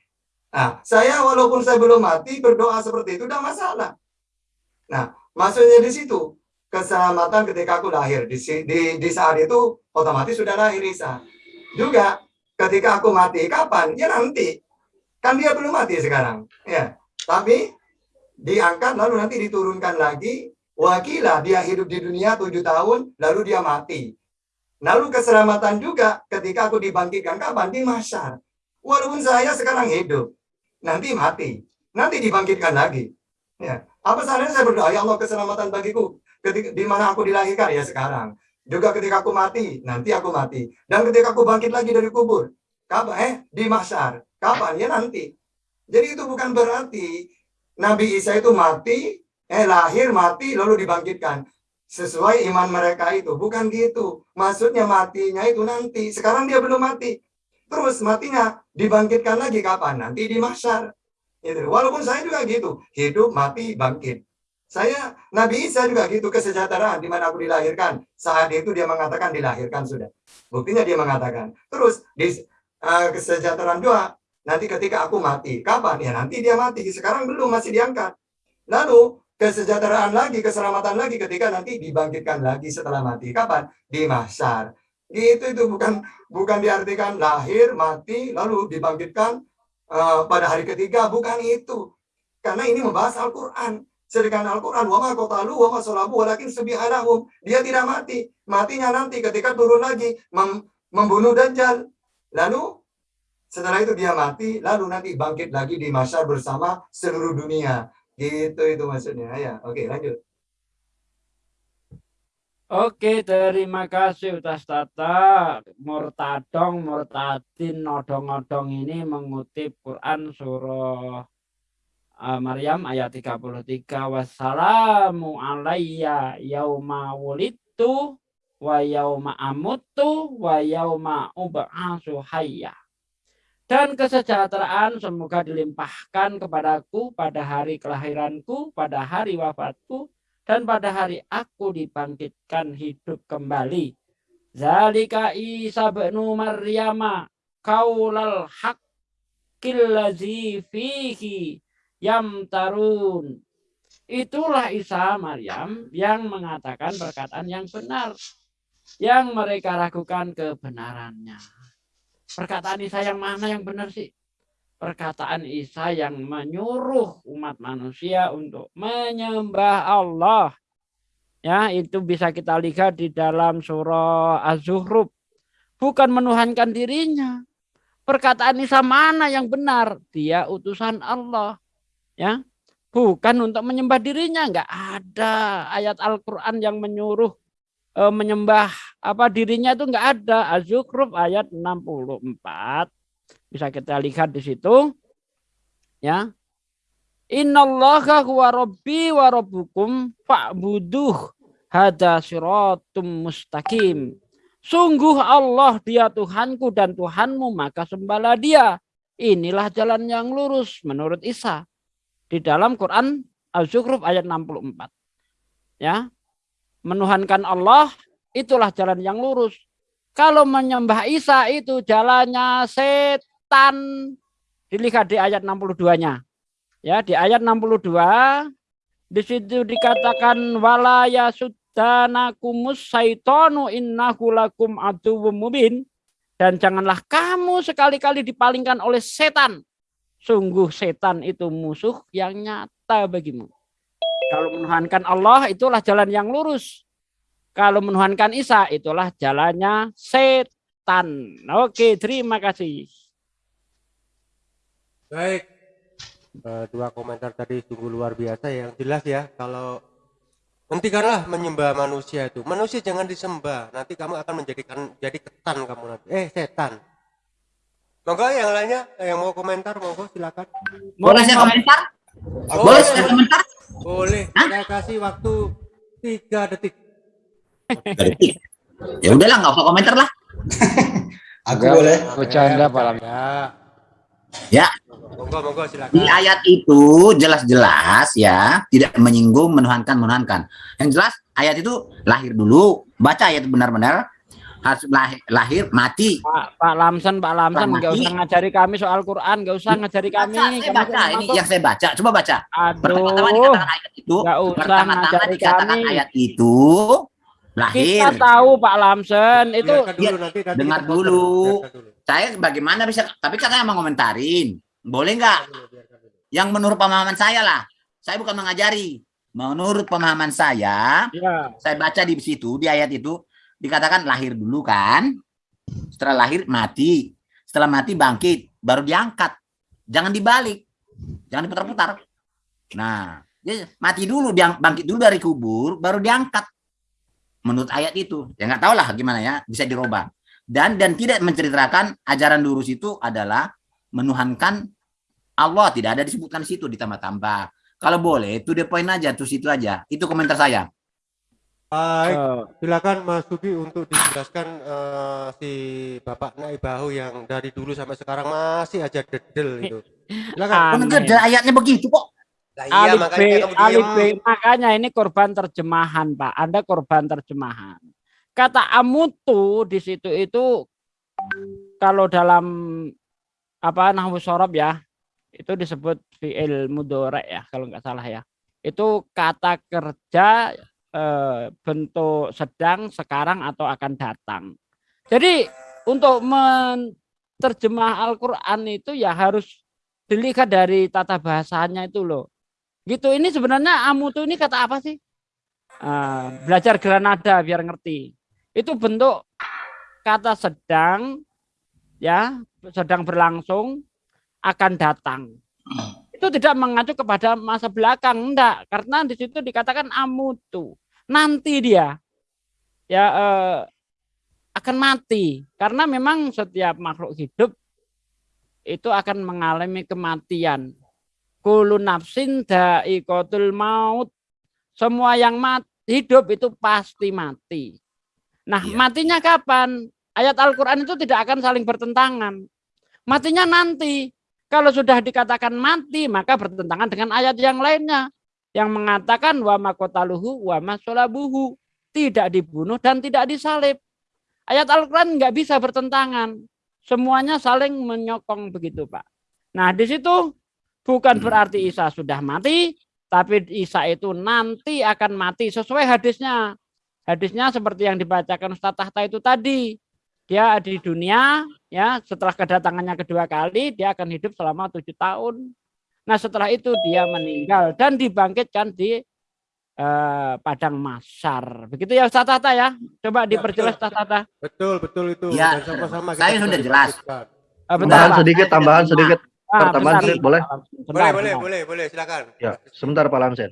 Nah, saya walaupun saya belum mati berdoa seperti itu tidak masalah. Nah, maksudnya di situ keselamatan ketika aku lahir di, di di saat itu otomatis sudah lahir Isa. Juga ketika aku mati kapan? Ya nanti. Kan dia belum mati sekarang. Ya. Tapi diangkat lalu nanti diturunkan lagi Wakila dia hidup di dunia tujuh tahun, lalu dia mati. Lalu keselamatan juga ketika aku dibangkitkan kapan? Di masyar. Walaupun saya sekarang hidup, nanti mati, nanti dibangkitkan lagi. Ya, apa salahnya saya berdoa ya Allah keselamatan bagiku ketika di mana aku dilahirkan ya sekarang. Juga ketika aku mati, nanti aku mati. Dan ketika aku bangkit lagi dari kubur, kapan? Eh, di masyar. Kapan? Ya nanti. Jadi itu bukan berarti Nabi Isa itu mati, eh lahir, mati, lalu dibangkitkan. Sesuai iman mereka itu. Bukan gitu. Maksudnya matinya itu nanti. Sekarang dia belum mati. Terus matinya dibangkitkan lagi kapan? Nanti di mahsyar. Gitu. Walaupun saya juga gitu. Hidup, mati, bangkit. Saya, Nabi Isa juga gitu, kesejahteraan di mana aku dilahirkan. Saat itu dia mengatakan dilahirkan sudah. Buktinya dia mengatakan. Terus di uh, kesejahteraan juga nanti ketika aku mati. Kapan? Ya nanti dia mati. Sekarang belum, masih diangkat. Lalu kesejahteraan lagi, keselamatan lagi ketika nanti dibangkitkan lagi setelah mati. Kapan? Di mahsyar. Gitu itu bukan bukan diartikan lahir, mati, lalu dibangkitkan uh, pada hari ketiga. Bukan itu. Karena ini membahas Al-Quran. Sedangkan Al-Quran, wama kotalu, wama solabu, walakin sebihanahum. Dia tidak mati. Matinya nanti ketika turun lagi mem membunuh Dajjal. Lalu setelah itu dia mati, lalu nanti bangkit lagi di masyar bersama seluruh dunia. Gitu itu maksudnya. Ya, oke lanjut. Oke, terima kasih Ustaz Tata. Murtadong, murtadin, nodong-nodong ini mengutip Quran surah uh, Maryam ayat 33 wassalamu alayya yauma wulidtu wa yauma amutu wa yauma ub'atsu hayya dan kesejahteraan semoga dilimpahkan kepadaku pada hari kelahiranku pada hari wafatku dan pada hari aku dibangkitkan hidup kembali zalika Isa bin Maryama kaulal haqqil ladzi fihi Yam tarun. Itulah Isa Maryam yang mengatakan perkataan yang benar. Yang mereka ragukan kebenarannya. Perkataan Isa yang mana yang benar sih? Perkataan Isa yang menyuruh umat manusia untuk menyembah Allah. Ya, itu bisa kita lihat di dalam surah Az-Zuhruf. Bukan menuhankan dirinya. Perkataan Isa mana yang benar? Dia utusan Allah ya bukan untuk menyembah dirinya nggak ada ayat Al-Qur'an yang menyuruh e, menyembah apa dirinya itu nggak ada Az-Zukhruf ayat 64 bisa kita lihat di situ ya Innallaha huwa rabbi wa rabbukum fa'buduh hada siratum mustaqim Sungguh Allah dia Tuhanku dan Tuhanmu maka sembahlah dia. Inilah jalan yang lurus menurut Isa di dalam Quran Al-Zukhruf ayat 64. Ya. Menuhankan Allah itulah jalan yang lurus. Kalau menyembah Isa itu jalannya setan. Dilihat di ayat 62-nya. Ya, di ayat 62 di situ dikatakan wala yasuddanakumus saitonu innahu lakum aduwwum mubin dan janganlah kamu sekali-kali dipalingkan oleh setan Sungguh setan itu musuh yang nyata bagimu. Kalau menuhankan Allah itulah jalan yang lurus. Kalau menuhankan Isa itulah jalannya setan. Oke, terima kasih. Baik. Eh, dua komentar tadi sungguh luar biasa yang jelas ya kalau hentikanlah menyembah manusia itu manusia jangan disembah nanti kamu akan menjadikan jadi ketan kamu nanti eh setan Monggo yang lainnya yang mau komentar monggo silakan. Boleh saya komentar? Oh, boleh saya komentar? Boleh. Saya kasih waktu tiga detik. detik. Ya udahlah nggak usah komentar lah. Aku Gak, boleh. Bercanda Pak Lam. Ya. Ya. Monggo monggo silakan. Di ayat itu jelas-jelas ya tidak menyinggung menuhankan menuhankan. Yang jelas ayat itu lahir dulu baca ayat benar-benar harus lahir, lahir mati. Pak, Pak Lamsan, Pak Lamsan nggak usah ngajari kami soal Quran, nggak usah ngajari kami. Baca, saya baca ini yang saya baca, coba baca. Pertama-tama dikatakan ayat itu. Nggak usah pertama-tama dikatakan kami. ayat itu lahir. Kita tahu Pak Lamsen itu dulu, ya, nanti, nanti dengar dulu. dulu. Saya bagaimana bisa tapi katanya mau ngomentarin. Boleh nggak? Yang menurut pemahaman saya lah. Saya bukan mengajari. Menurut pemahaman saya, ya. saya baca di situ di ayat itu dikatakan lahir dulu kan. Setelah lahir mati. Setelah mati bangkit, baru diangkat. Jangan dibalik. Jangan diputar-putar. Nah, dia mati dulu, bangkit dulu dari kubur, baru diangkat. Menurut ayat itu. Ya nggak tahu lah gimana ya, bisa dirubah. Dan dan tidak menceritakan ajaran lurus itu adalah menuhankan Allah tidak ada disebutkan di situ ditambah-tambah. Kalau boleh, itu the point aja, terus itu aja. Itu komentar saya. Baik, Eh, silakan Mas Sugi untuk dijelaskan eh, si Bapak Naibahu yang dari dulu sampai sekarang masih aja dedel itu. Silakan. Ada ayatnya begitu kok. Lah iya alif makanya B, kamu alif. B. Makanya ini korban terjemahan, Pak. Anda korban terjemahan. Kata amutu di situ itu kalau dalam apa nahwu sorob ya, itu disebut fi'il mudorek ya kalau nggak salah ya. Itu kata kerja eh, bentuk sedang, sekarang atau akan datang. Jadi untuk menerjemah Al-Qur'an itu ya harus dilihat dari tata bahasanya itu loh. Gitu ini sebenarnya amutu ini kata apa sih? Ah, belajar Granada biar ngerti. Itu bentuk kata sedang ya, sedang berlangsung akan datang. Itu tidak mengacu kepada masa belakang enggak, karena di situ dikatakan amutu. Nanti dia ya eh, akan mati karena memang setiap makhluk hidup itu akan mengalami kematian. Kulu nafsin da'iqatul maut. Semua yang mat, hidup itu pasti mati. Nah, Iya. matinya kapan? Ayat Al-Qur'an itu tidak akan saling bertentangan. Matinya nanti. Kalau sudah dikatakan mati, maka bertentangan dengan ayat yang lainnya yang mengatakan wa makotaluhu wa masolabuhu tidak dibunuh dan tidak disalib. Ayat Al-Qur'an nggak bisa bertentangan. Semuanya saling menyokong begitu, Pak. Nah, di situ bukan berarti Isa sudah mati, tapi Isa itu nanti akan mati sesuai hadisnya. Hadisnya seperti yang dibacakan Ustaz Tahta itu tadi. Dia di dunia, ya setelah kedatangannya kedua kali, dia akan hidup selama tujuh tahun. Nah setelah itu dia meninggal dan dibangkitkan di eh, padang masar. Begitu ya Ustaz Tahta ya. Coba Ya, diperjelas. Ustaz Tahta. Betul, betul itu. Ya, Dan sama-sama kita saya sudah jelas. bentar, Tambahan Pak. sedikit, Saya tambahan sudah sedikit. Ah, Pertambahan bentar, sedikit, boleh? bentar, Boleh, boleh, bentar. boleh, boleh, silakan. Ya, sebentar Pak Lamsen.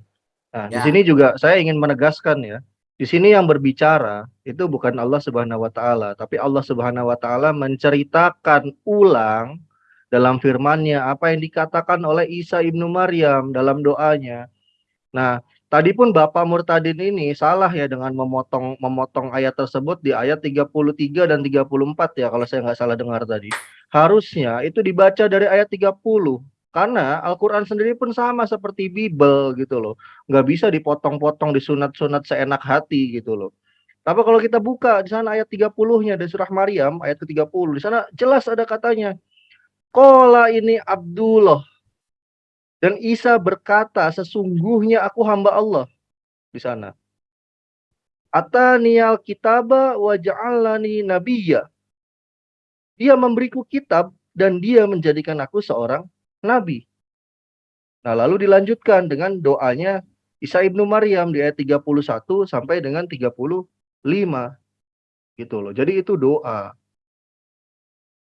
Nah, di Ya. sini juga saya ingin menegaskan ya. Di sini yang berbicara itu bukan Allah Subhanahu wa taala, tapi Allah Subhanahu wa taala menceritakan ulang dalam firman-Nya apa yang dikatakan oleh Isa ibnu Maryam dalam doanya. Nah, tadi pun Bapak Murtadin ini salah ya dengan memotong memotong ayat tersebut di ayat 33 dan 34 ya kalau saya nggak salah dengar tadi. Harusnya itu dibaca dari ayat 30 karena Al-Quran sendiri pun sama seperti Bible gitu loh. Nggak bisa dipotong-potong, disunat-sunat seenak hati gitu loh. Tapi kalau kita buka di sana ayat 30-nya dari surah Maryam, ayat ke-30, di sana jelas ada katanya. Kola ini Abdullah. Dan Isa berkata, sesungguhnya aku hamba Allah. Di sana. Ataniyal kitaba wa ja'alani nabiyya. Dia memberiku kitab dan dia menjadikan aku seorang nabi. Nah, lalu dilanjutkan dengan doanya Isa ibnu Maryam di ayat 31 sampai dengan 35 gitu loh. Jadi itu doa.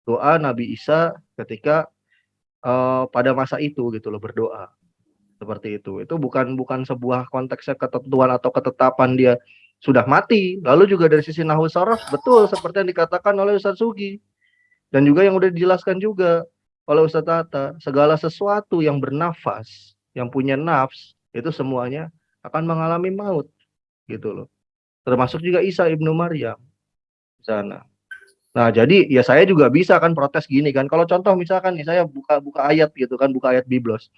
Doa Nabi Isa ketika eh, pada masa itu gitu loh berdoa. Seperti itu. Itu bukan bukan sebuah konteksnya ketentuan atau ketetapan dia sudah mati. Lalu juga dari sisi nahwu sorof betul seperti yang dikatakan oleh Ustaz Sugi. Dan juga yang udah dijelaskan juga oleh Ustaz Tata, segala sesuatu yang bernafas, yang punya nafs, itu semuanya akan mengalami maut. Gitu loh. Termasuk juga Isa ibnu Maryam sana. Nah, jadi ya saya juga bisa kan protes gini kan. Kalau contoh misalkan nih saya buka buka ayat gitu kan, buka ayat Biblos.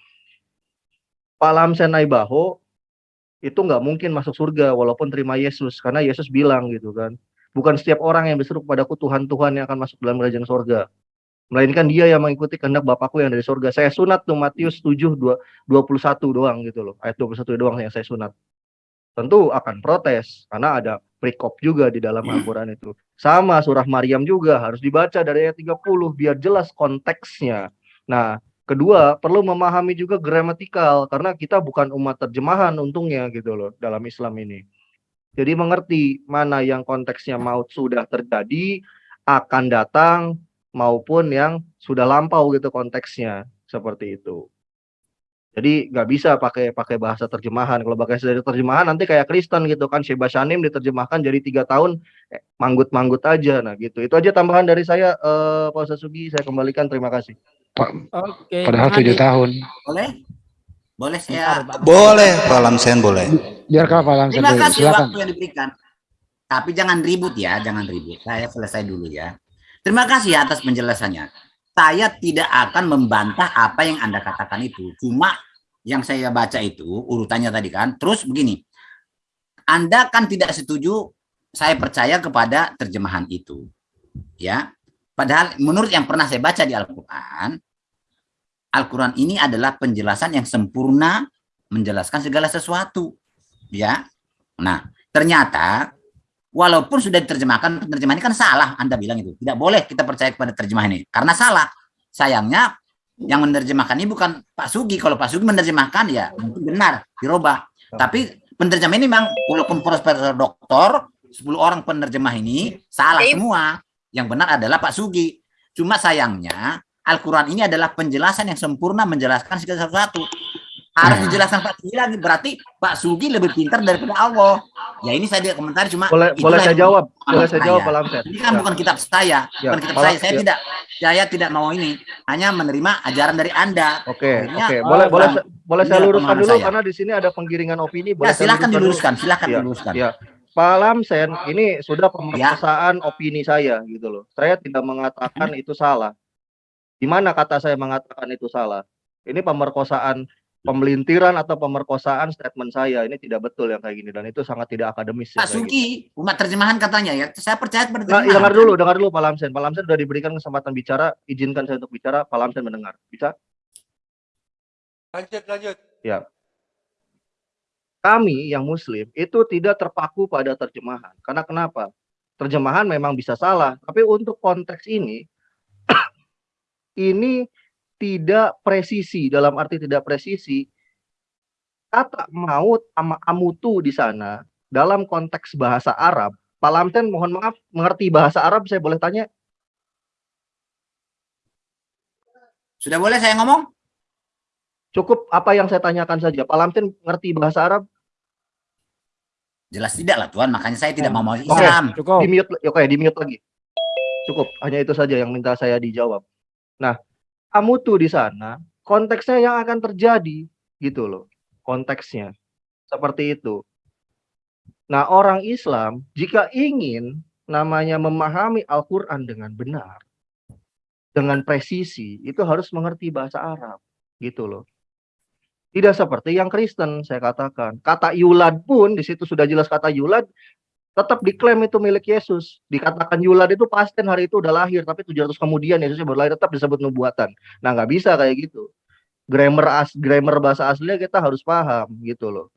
Pak Lamsen Naibaho itu nggak mungkin masuk surga walaupun terima Yesus karena Yesus bilang gitu kan. Bukan setiap orang yang berseru kepadaku Tuhan Tuhan yang akan masuk dalam kerajaan surga. Melainkan dia yang mengikuti kehendak Bapakku yang dari surga. Saya sunat tuh Matius 7 2, 21 doang gitu loh. Ayat 21 doang yang saya sunat. Tentu akan protes karena ada perikop juga di dalam Al-Qur'an itu. Sama surah Maryam juga harus dibaca dari ayat 30 biar jelas konteksnya. Nah, kedua perlu memahami juga gramatikal karena kita bukan umat terjemahan untungnya gitu loh dalam Islam ini. Jadi mengerti mana yang konteksnya maut sudah terjadi, akan datang maupun yang sudah lampau gitu konteksnya seperti itu. Jadi nggak bisa pakai pakai bahasa terjemahan. Kalau pakai bahasa terjemahan nanti kayak Kristen gitu kan, Sheba Shanim diterjemahkan jadi tiga tahun eh, manggut-manggut aja. Nah gitu. Itu aja tambahan dari saya, eh, Pak Ustaz Sugi. Saya kembalikan. Terima kasih. Oke. Padahal tujuh tahun. Boleh? Boleh saya. Boleh, Pak Lamsen boleh. Biar kalau Pak Lamsen Terima kasih Silakan. waktu yang diberikan. Tapi jangan ribut ya, jangan ribut. Saya selesai dulu ya. Terima kasih atas penjelasannya. Saya tidak akan membantah apa yang Anda katakan itu. Cuma yang saya baca itu urutannya tadi kan. Terus begini. Anda kan tidak setuju saya percaya kepada terjemahan itu. Ya. Padahal menurut yang pernah saya baca di Al-Qur'an, Al-Qur'an ini adalah penjelasan yang sempurna menjelaskan segala sesuatu. Ya. Nah, ternyata walaupun sudah diterjemahkan penerjemahan ini kan salah Anda bilang itu. Tidak boleh kita percaya kepada terjemahan ini. Karena salah. Sayangnya yang menerjemahkan ini bukan Pak Sugi. Kalau Pak Sugi menerjemahkan ya mungkin benar dirubah. Tapi penerjemah ini memang walaupun profesor doktor 10 orang penerjemah ini salah semua. Yang benar adalah Pak Sugi. Cuma sayangnya Al-Quran ini adalah penjelasan yang sempurna menjelaskan segala sesuatu harus dijelaskan Pak Sugi lagi berarti Pak Sugi lebih pintar daripada Allah ya ini saya dia komentar cuma Boleh boleh saya jawab, boleh saya jawab saya. Pak Lamsen. Ini kan Ya. bukan kitab saya, Ya, bukan kitab saya. Saya ya. tidak saya tidak mau ini, hanya menerima ajaran dari Anda. Oke, Akhirnya, oke. Boleh Oh, boleh boleh saya luruskan dulu saya. karena di sini ada penggiringan opini. Boleh Ya, saya silakan luruskan dulu? diluruskan, silakan Ya, diluruskan. ya. Pak Lamsen, ini sudah pemerkosaan opini saya gitu loh. Saya tidak mengatakan itu salah. Di mana kata saya mengatakan itu salah? Ini pemerkosaan pemelintiran atau pemerkosaan statement saya ini tidak betul yang kayak gini dan itu sangat tidak akademis. Pak ya, kayak gitu. Sugi, umat terjemahan katanya ya. Saya percaya pada Nah, terjemahan. dengar dulu, dengar dulu Pak Lamsen. Pak Lamsen sudah diberikan kesempatan bicara, izinkan saya untuk bicara. Pak Lamsen mendengar. Bisa? Lanjut, lanjut. Kami yang Muslim itu tidak terpaku pada terjemahan. Karena kenapa? Terjemahan memang bisa salah, tapi untuk konteks ini, ini tidak presisi. Dalam arti tidak presisi, kata maut sama amutu di sana dalam konteks bahasa Arab. Pak Lamsen, mohon maaf, mengerti bahasa Arab? Saya boleh tanya? Sudah boleh saya ngomong? Cukup apa yang saya tanyakan saja. Pak Lamsen ngerti bahasa Arab? Jelas tidak lah Tuhan, makanya saya tidak mau mau Oke. Islam. Cukup. Di mute, oke, di mute lagi. Cukup, hanya itu saja yang minta saya dijawab. Nah, kamu tuh di sana, konteksnya yang akan terjadi, gitu loh. Konteksnya. Seperti itu. Nah, orang Islam, jika ingin namanya memahami Al-Quran dengan benar, dengan presisi, itu harus mengerti bahasa Arab, gitu loh. Tidak seperti yang Kristen, saya katakan. Kata yulad pun, di situ sudah jelas kata yulad, tetap diklaim itu milik Yesus. Dikatakan Yulad itu pasten hari itu udah lahir, tapi 700 kemudian Yesusnya baru lahir tetap disebut nubuatan. Nah nggak bisa kayak gitu. Grammar as grammar bahasa aslinya kita harus paham gitu loh.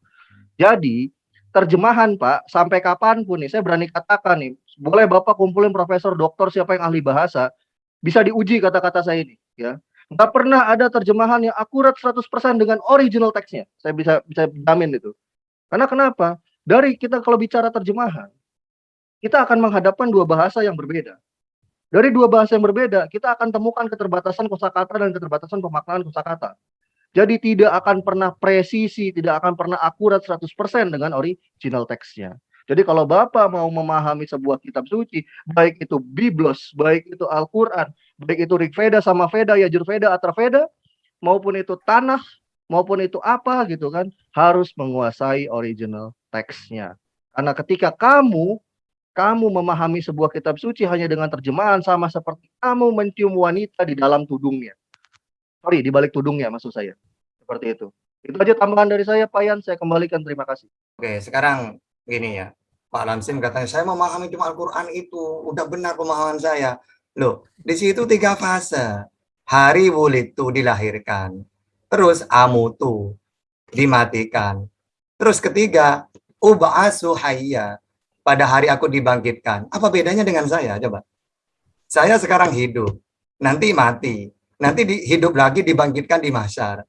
Jadi terjemahan Pak sampai kapan pun nih saya berani katakan nih boleh Bapak kumpulin profesor doktor siapa yang ahli bahasa bisa diuji kata-kata saya ini ya. Nggak pernah ada terjemahan yang akurat 100% dengan original teksnya. Saya bisa bisa jamin itu. Karena kenapa? Dari kita kalau bicara terjemahan, kita akan menghadapkan dua bahasa yang berbeda. Dari dua bahasa yang berbeda, kita akan temukan keterbatasan kosakata dan keterbatasan pemaknaan kosakata. Jadi tidak akan pernah presisi, tidak akan pernah akurat 100% dengan original teksnya. Jadi kalau Bapak mau memahami sebuah kitab suci, baik itu Biblos, baik itu Al-Quran, baik itu Rig Veda sama Veda, Yajur Veda, Atra Veda, maupun itu tanah, maupun itu apa gitu kan, harus menguasai original teksnya. Karena ketika kamu kamu memahami sebuah kitab suci hanya dengan terjemahan sama seperti kamu mencium wanita di dalam tudungnya. Sorry, di balik tudungnya maksud saya. Seperti itu. Itu aja tambahan dari saya, Pak Yan. Saya kembalikan. Terima kasih. Oke, sekarang gini ya. Pak Lamsim katanya, saya memahami cuma Al-Quran itu. Udah benar pemahaman saya. Loh, di situ tiga fase. Hari wulitu dilahirkan. Terus amutu dimatikan. Terus ketiga, uba'asu hayya. Pada hari aku dibangkitkan. Apa bedanya dengan saya? Coba. Saya sekarang hidup. Nanti mati. Nanti di- hidup lagi dibangkitkan di masyar.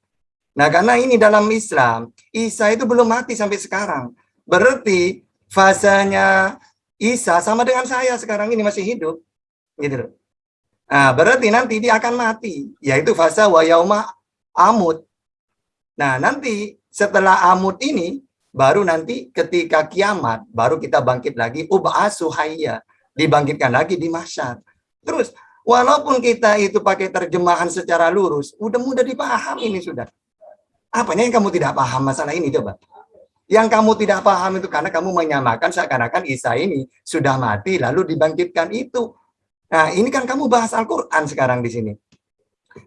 Nah, karena ini dalam Islam, Isa itu belum mati sampai sekarang. Berarti fasenya Isa sama dengan saya sekarang ini masih hidup. Gitu loh. Nah, berarti nanti dia akan mati, yaitu fase wa yauma amut. Nah, nanti setelah amut ini baru nanti ketika kiamat baru kita bangkit lagi ub'asu hayya, dibangkitkan lagi di masyar. Terus Walaupun kita itu pakai terjemahan secara lurus, udah mudah dipahami ini sudah. Apanya yang kamu tidak paham masalah ini coba? Yang kamu tidak paham itu karena kamu menyamakan seakan-akan Isa ini sudah mati lalu dibangkitkan itu. Nah, ini kan kamu bahas Al-Qur'an sekarang di sini.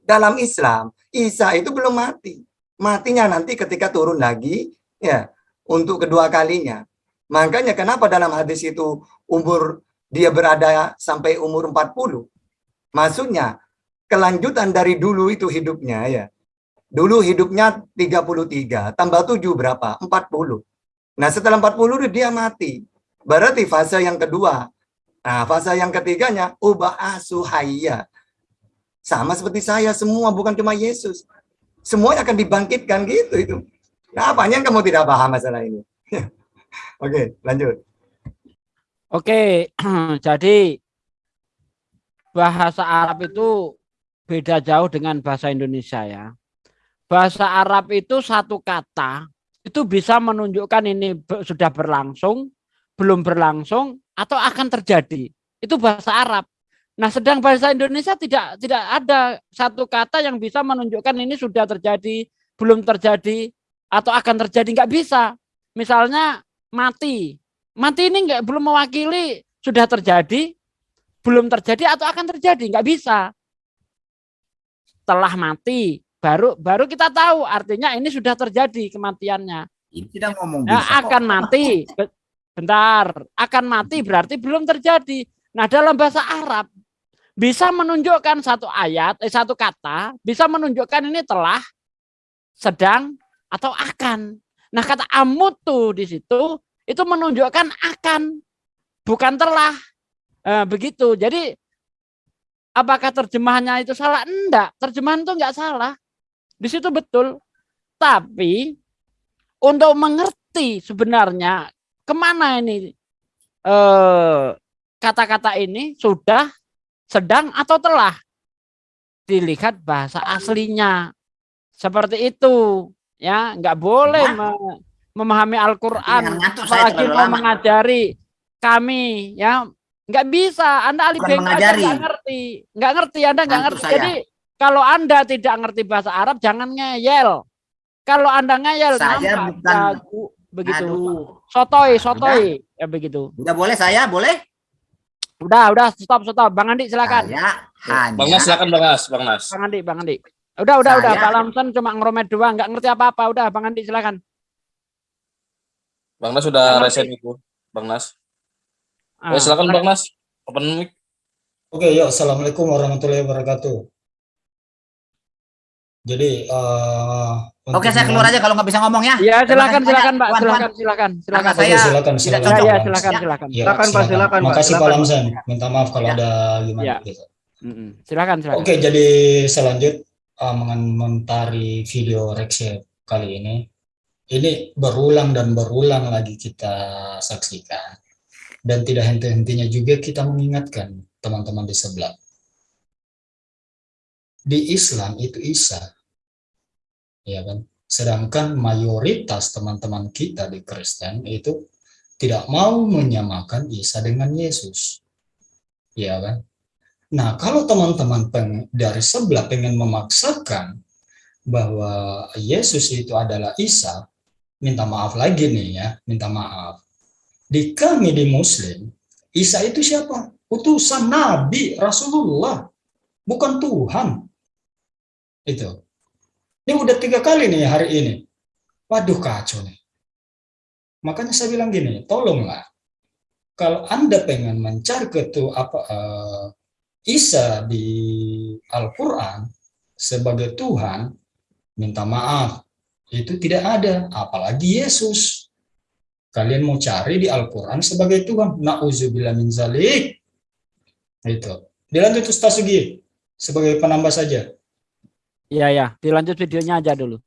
Dalam Islam, Isa itu belum mati. Matinya nanti ketika turun lagi ya untuk kedua kalinya. Makanya kenapa dalam hadis itu umur dia berada sampai umur 40? Maksudnya kelanjutan dari dulu itu hidupnya ya. Dulu hidupnya 33, tambah 7 berapa? 40. Nah setelah 40 dia mati. Berarti fase yang kedua. Nah fase yang ketiganya ubah asuhaya. Sama seperti saya semua bukan cuma Yesus. Semuanya akan dibangkitkan gitu itu. Apanya yang kamu tidak paham masalah ini? Oke, lanjut. Oke, jadi bahasa Arab itu beda jauh dengan bahasa Indonesia ya. Bahasa Arab itu satu kata itu bisa menunjukkan ini sudah berlangsung, belum berlangsung atau akan terjadi. Itu bahasa Arab. Nah, sedang bahasa Indonesia tidak tidak ada satu kata yang bisa menunjukkan ini sudah terjadi, belum terjadi atau akan terjadi nggak bisa. Misalnya mati. Mati ini nggak belum mewakili sudah terjadi, belum terjadi atau akan terjadi, nggak bisa. Setelah mati, baru baru kita tahu artinya ini sudah terjadi kematiannya. Ini tidak ngomong bisa akan mati. Bentar, akan mati berarti belum terjadi. Nah, dalam bahasa Arab bisa menunjukkan satu ayat, eh, satu kata, bisa menunjukkan ini telah, sedang, atau akan. Nah, kata amutu di situ itu menunjukkan akan, bukan telah. Eh, begitu. Jadi apakah terjemahannya itu salah? Enggak, terjemahan itu enggak salah. Di situ betul. Tapi untuk mengerti sebenarnya ke mana ini eh, kata-kata ini sudah, sedang atau telah dilihat bahasa aslinya seperti itu ya nggak boleh me- memahami Al-Quran. Saya apalagi mau lama. mengajari kami ya. Nggak bisa. Anda mengajari. nggak ngerti. Nggak ngerti anda nggak ngerti. saya. jadi kalau anda tidak ngerti bahasa Arab jangan ngeyel. Kalau anda ngeyel Saya nampak bukan- jago begitu. Aduh. sotoy sotoy. ya begitu. Udah boleh saya, boleh? udah udah. Stop stop. Bang Andi silakan. Saya hanya Bang Nas silakan Bang Nas, Bang Nas. bang Andi bang Andi udah udah udah Saya- Pak Lamson cuma ngeromet doang nggak ngerti apa apa udah bang Andi silakan Bang Nas sudah Bang reset itu. Bang Nas. Ah, Eh, silakan Bang Nas. Open mic. Oke, yuk. Assalamualaikum warahmatullahi wabarakatuh. Jadi, eh Oke, saya keluar aja kalau nggak bisa ngomong ya. Iya, silakan silakan Pak, silakan silakan silakan. Saya silakan, silakan. Ya, silakan silakan. Silakan, Pak, silakan, Pak, Makasih Pak silakan. Lamsen. Minta maaf kalau Ya. ada gimana Ya. gitu. Silakan silakan. Oke, jadi selanjut eh, mengomentari video Rexel kali ini. Ini berulang dan berulang lagi kita saksikan. Dan tidak henti-hentinya juga kita mengingatkan teman-teman di sebelah. Di Islam itu Isa. Ya kan? Sedangkan mayoritas teman-teman kita di Kristen itu tidak mau menyamakan Isa dengan Yesus. Ya kan? Nah, kalau teman-teman dari sebelah pengen memaksakan bahwa Yesus itu adalah Isa, minta maaf lagi nih ya, minta maaf. Di kami di Muslim, Isa itu siapa? Utusan Nabi Rasulullah, bukan Tuhan. Itu. Ini udah tiga kali nih hari ini. Waduh kacau nih. Makanya saya bilang gini, tolonglah. Kalau Anda pengen mencari ketu apa eh, Isa di Al-Quran sebagai Tuhan, minta maaf. Itu tidak ada, apalagi Yesus. Kalian mau cari di Al-Quran sebagai Tuhan. Na'udzubillah min zalik. Itu. Dilanjut Ustaz Sugi, sebagai penambah saja. Iya ya, dilanjut videonya aja dulu.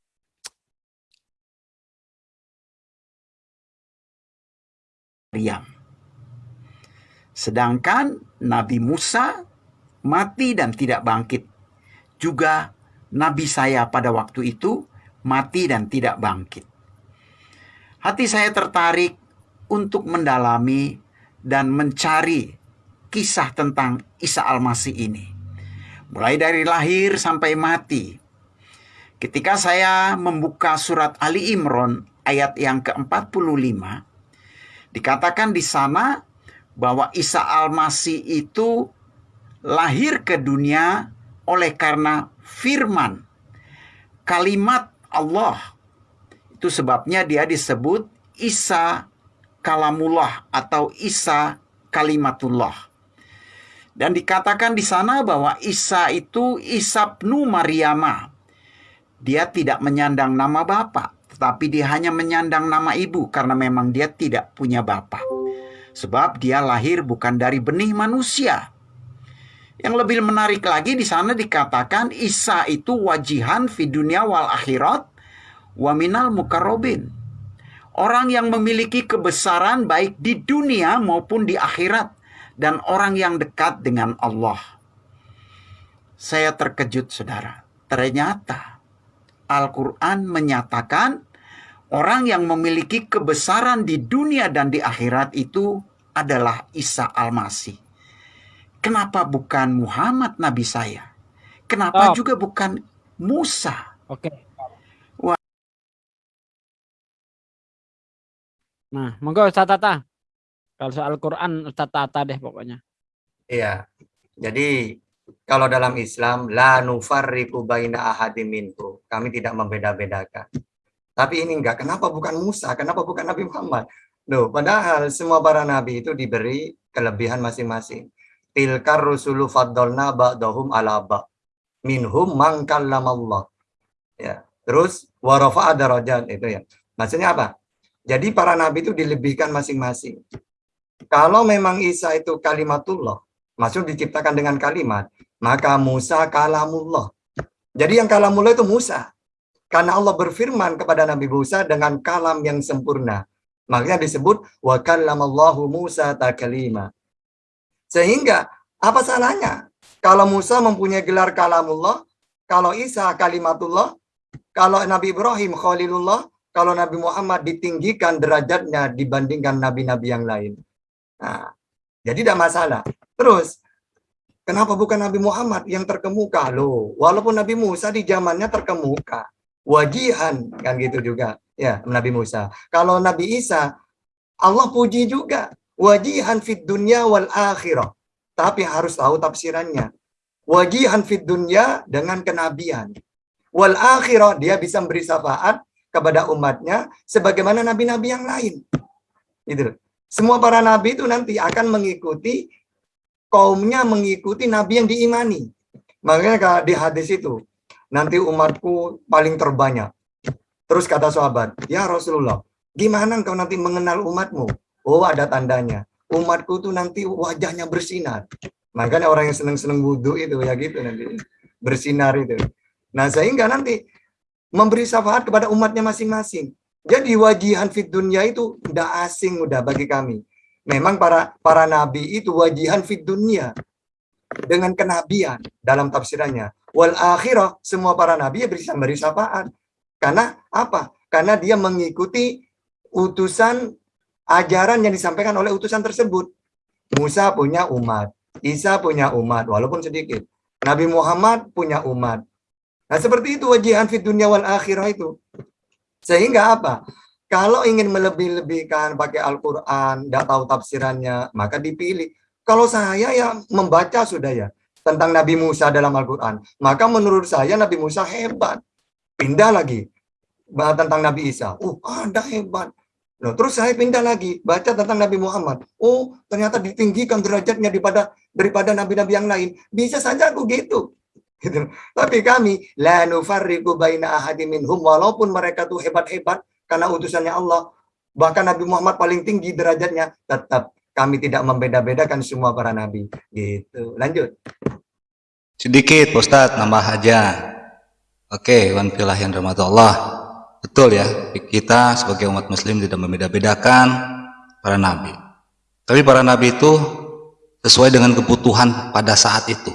Maryam. Sedangkan Nabi Musa mati dan tidak bangkit. Juga Nabi saya pada waktu itu mati dan tidak bangkit. Hati saya tertarik untuk mendalami dan mencari kisah tentang Isa Al-Masih ini. mulai dari lahir sampai mati. Ketika saya membuka surat Ali Imran ayat yang ke-45, dikatakan di sana bahwa Isa Al-Masih itu lahir ke dunia oleh karena firman kalimat Allah. Itu sebabnya dia disebut Isa Kalamullah atau Isa Kalimatullah. Dan dikatakan di sana bahwa Isa itu Isa Ibnu Maryama. Dia tidak menyandang nama Bapa, tetapi dia hanya menyandang nama ibu karena memang dia tidak punya Bapa. Sebab dia lahir bukan dari benih manusia. Yang lebih menarik lagi di sana dikatakan Isa itu wajihan fi dunia wal akhirat wa minal mukarrobin. Orang yang memiliki kebesaran baik di dunia maupun di akhirat dan orang yang dekat dengan Allah. Saya terkejut saudara. Ternyata Al-Quran menyatakan orang yang memiliki kebesaran di dunia dan di akhirat itu adalah Isa Al-Masih. Kenapa bukan Muhammad Nabi saya? Kenapa Stop. juga bukan Musa? Oke. Wah. Nah, monggo Ustaz Tata. Kalau soal Quran Ustaz Tata deh pokoknya. Iya. Jadi kalau dalam Islam la nufarriqu baina ahadin minhu. Kami tidak membeda-bedakan. Tapi ini enggak. Kenapa bukan Musa? Kenapa bukan Nabi Muhammad? Loh, padahal semua para nabi itu diberi kelebihan masing-masing. Tilkar rusulu faddalna ba'dahum ala ba. Minhum man kallamallah. Ya. Terus wa rafa'a darajat itu ya. Maksudnya apa? Jadi para nabi itu dilebihkan masing-masing. Kalau memang Isa itu kalimatullah, maksud diciptakan dengan kalimat, maka Musa kalamullah. Jadi yang kalamullah itu Musa. Karena Allah berfirman kepada Nabi Musa dengan kalam yang sempurna. Makanya disebut wa kallamallahu Musa takalima. Sehingga apa salahnya kalau Musa mempunyai gelar kalamullah, kalau Isa kalimatullah, kalau Nabi Ibrahim khalilullah, kalau Nabi Muhammad ditinggikan derajatnya dibandingkan nabi-nabi yang lain. Nah, jadi tidak masalah. Terus, kenapa bukan Nabi Muhammad yang terkemuka? Loh, walaupun Nabi Musa di zamannya terkemuka. Wajihan, kan gitu juga. Ya, Nabi Musa. Kalau Nabi Isa, Allah puji juga. Wajihan fit dunya wal akhirah. Tapi harus tahu tafsirannya. Wajihan fit dunya dengan kenabian. Wal akhirah, dia bisa memberi syafaat kepada umatnya sebagaimana nabi-nabi yang lain. Gitu. Semua para nabi itu nanti akan mengikuti kaumnya mengikuti nabi yang diimani. Makanya di hadis itu nanti umatku paling terbanyak. Terus kata sahabat, "Ya Rasulullah, gimana engkau nanti mengenal umatmu?" Oh, ada tandanya. Umatku tuh nanti wajahnya bersinar. Makanya orang yang seneng-seneng wudhu itu ya gitu nanti. Bersinar itu. Nah, sehingga nanti memberi syafaat kepada umatnya masing-masing. Jadi wajihan fit dunia itu udah asing udah bagi kami. Memang para para nabi itu wajihan fit dunia dengan kenabian dalam tafsirannya. Wal akhirah semua para nabi ya bisa beri syafaat. Karena apa? Karena dia mengikuti utusan ajaran yang disampaikan oleh utusan tersebut. Musa punya umat, Isa punya umat walaupun sedikit. Nabi Muhammad punya umat. Nah, seperti itu wajihan fit dunia wal akhirah itu. Sehingga apa? Kalau ingin melebih-lebihkan pakai Al-Quran, tidak tahu tafsirannya, maka dipilih. Kalau saya ya membaca sudah ya tentang Nabi Musa dalam Al-Quran. Maka menurut saya Nabi Musa hebat. Pindah lagi tentang Nabi Isa. Oh, ada hebat. Loh, terus saya pindah lagi baca tentang Nabi Muhammad. Oh, ternyata ditinggikan derajatnya daripada daripada nabi-nabi yang lain. Bisa saja aku gitu. Gitu. Tapi kami la nufarriqu baina ahadin minhum walaupun mereka tuh hebat-hebat karena utusannya Allah, bahkan Nabi Muhammad paling tinggi derajatnya, tetap kami tidak membeda-bedakan semua para nabi. Gitu. Lanjut. Sedikit Ustaz, nambah aja. Oke, wan filah yang rahmat Allah. Betul ya, kita sebagai umat muslim tidak membeda-bedakan para nabi. Tapi para nabi itu sesuai dengan kebutuhan pada saat itu.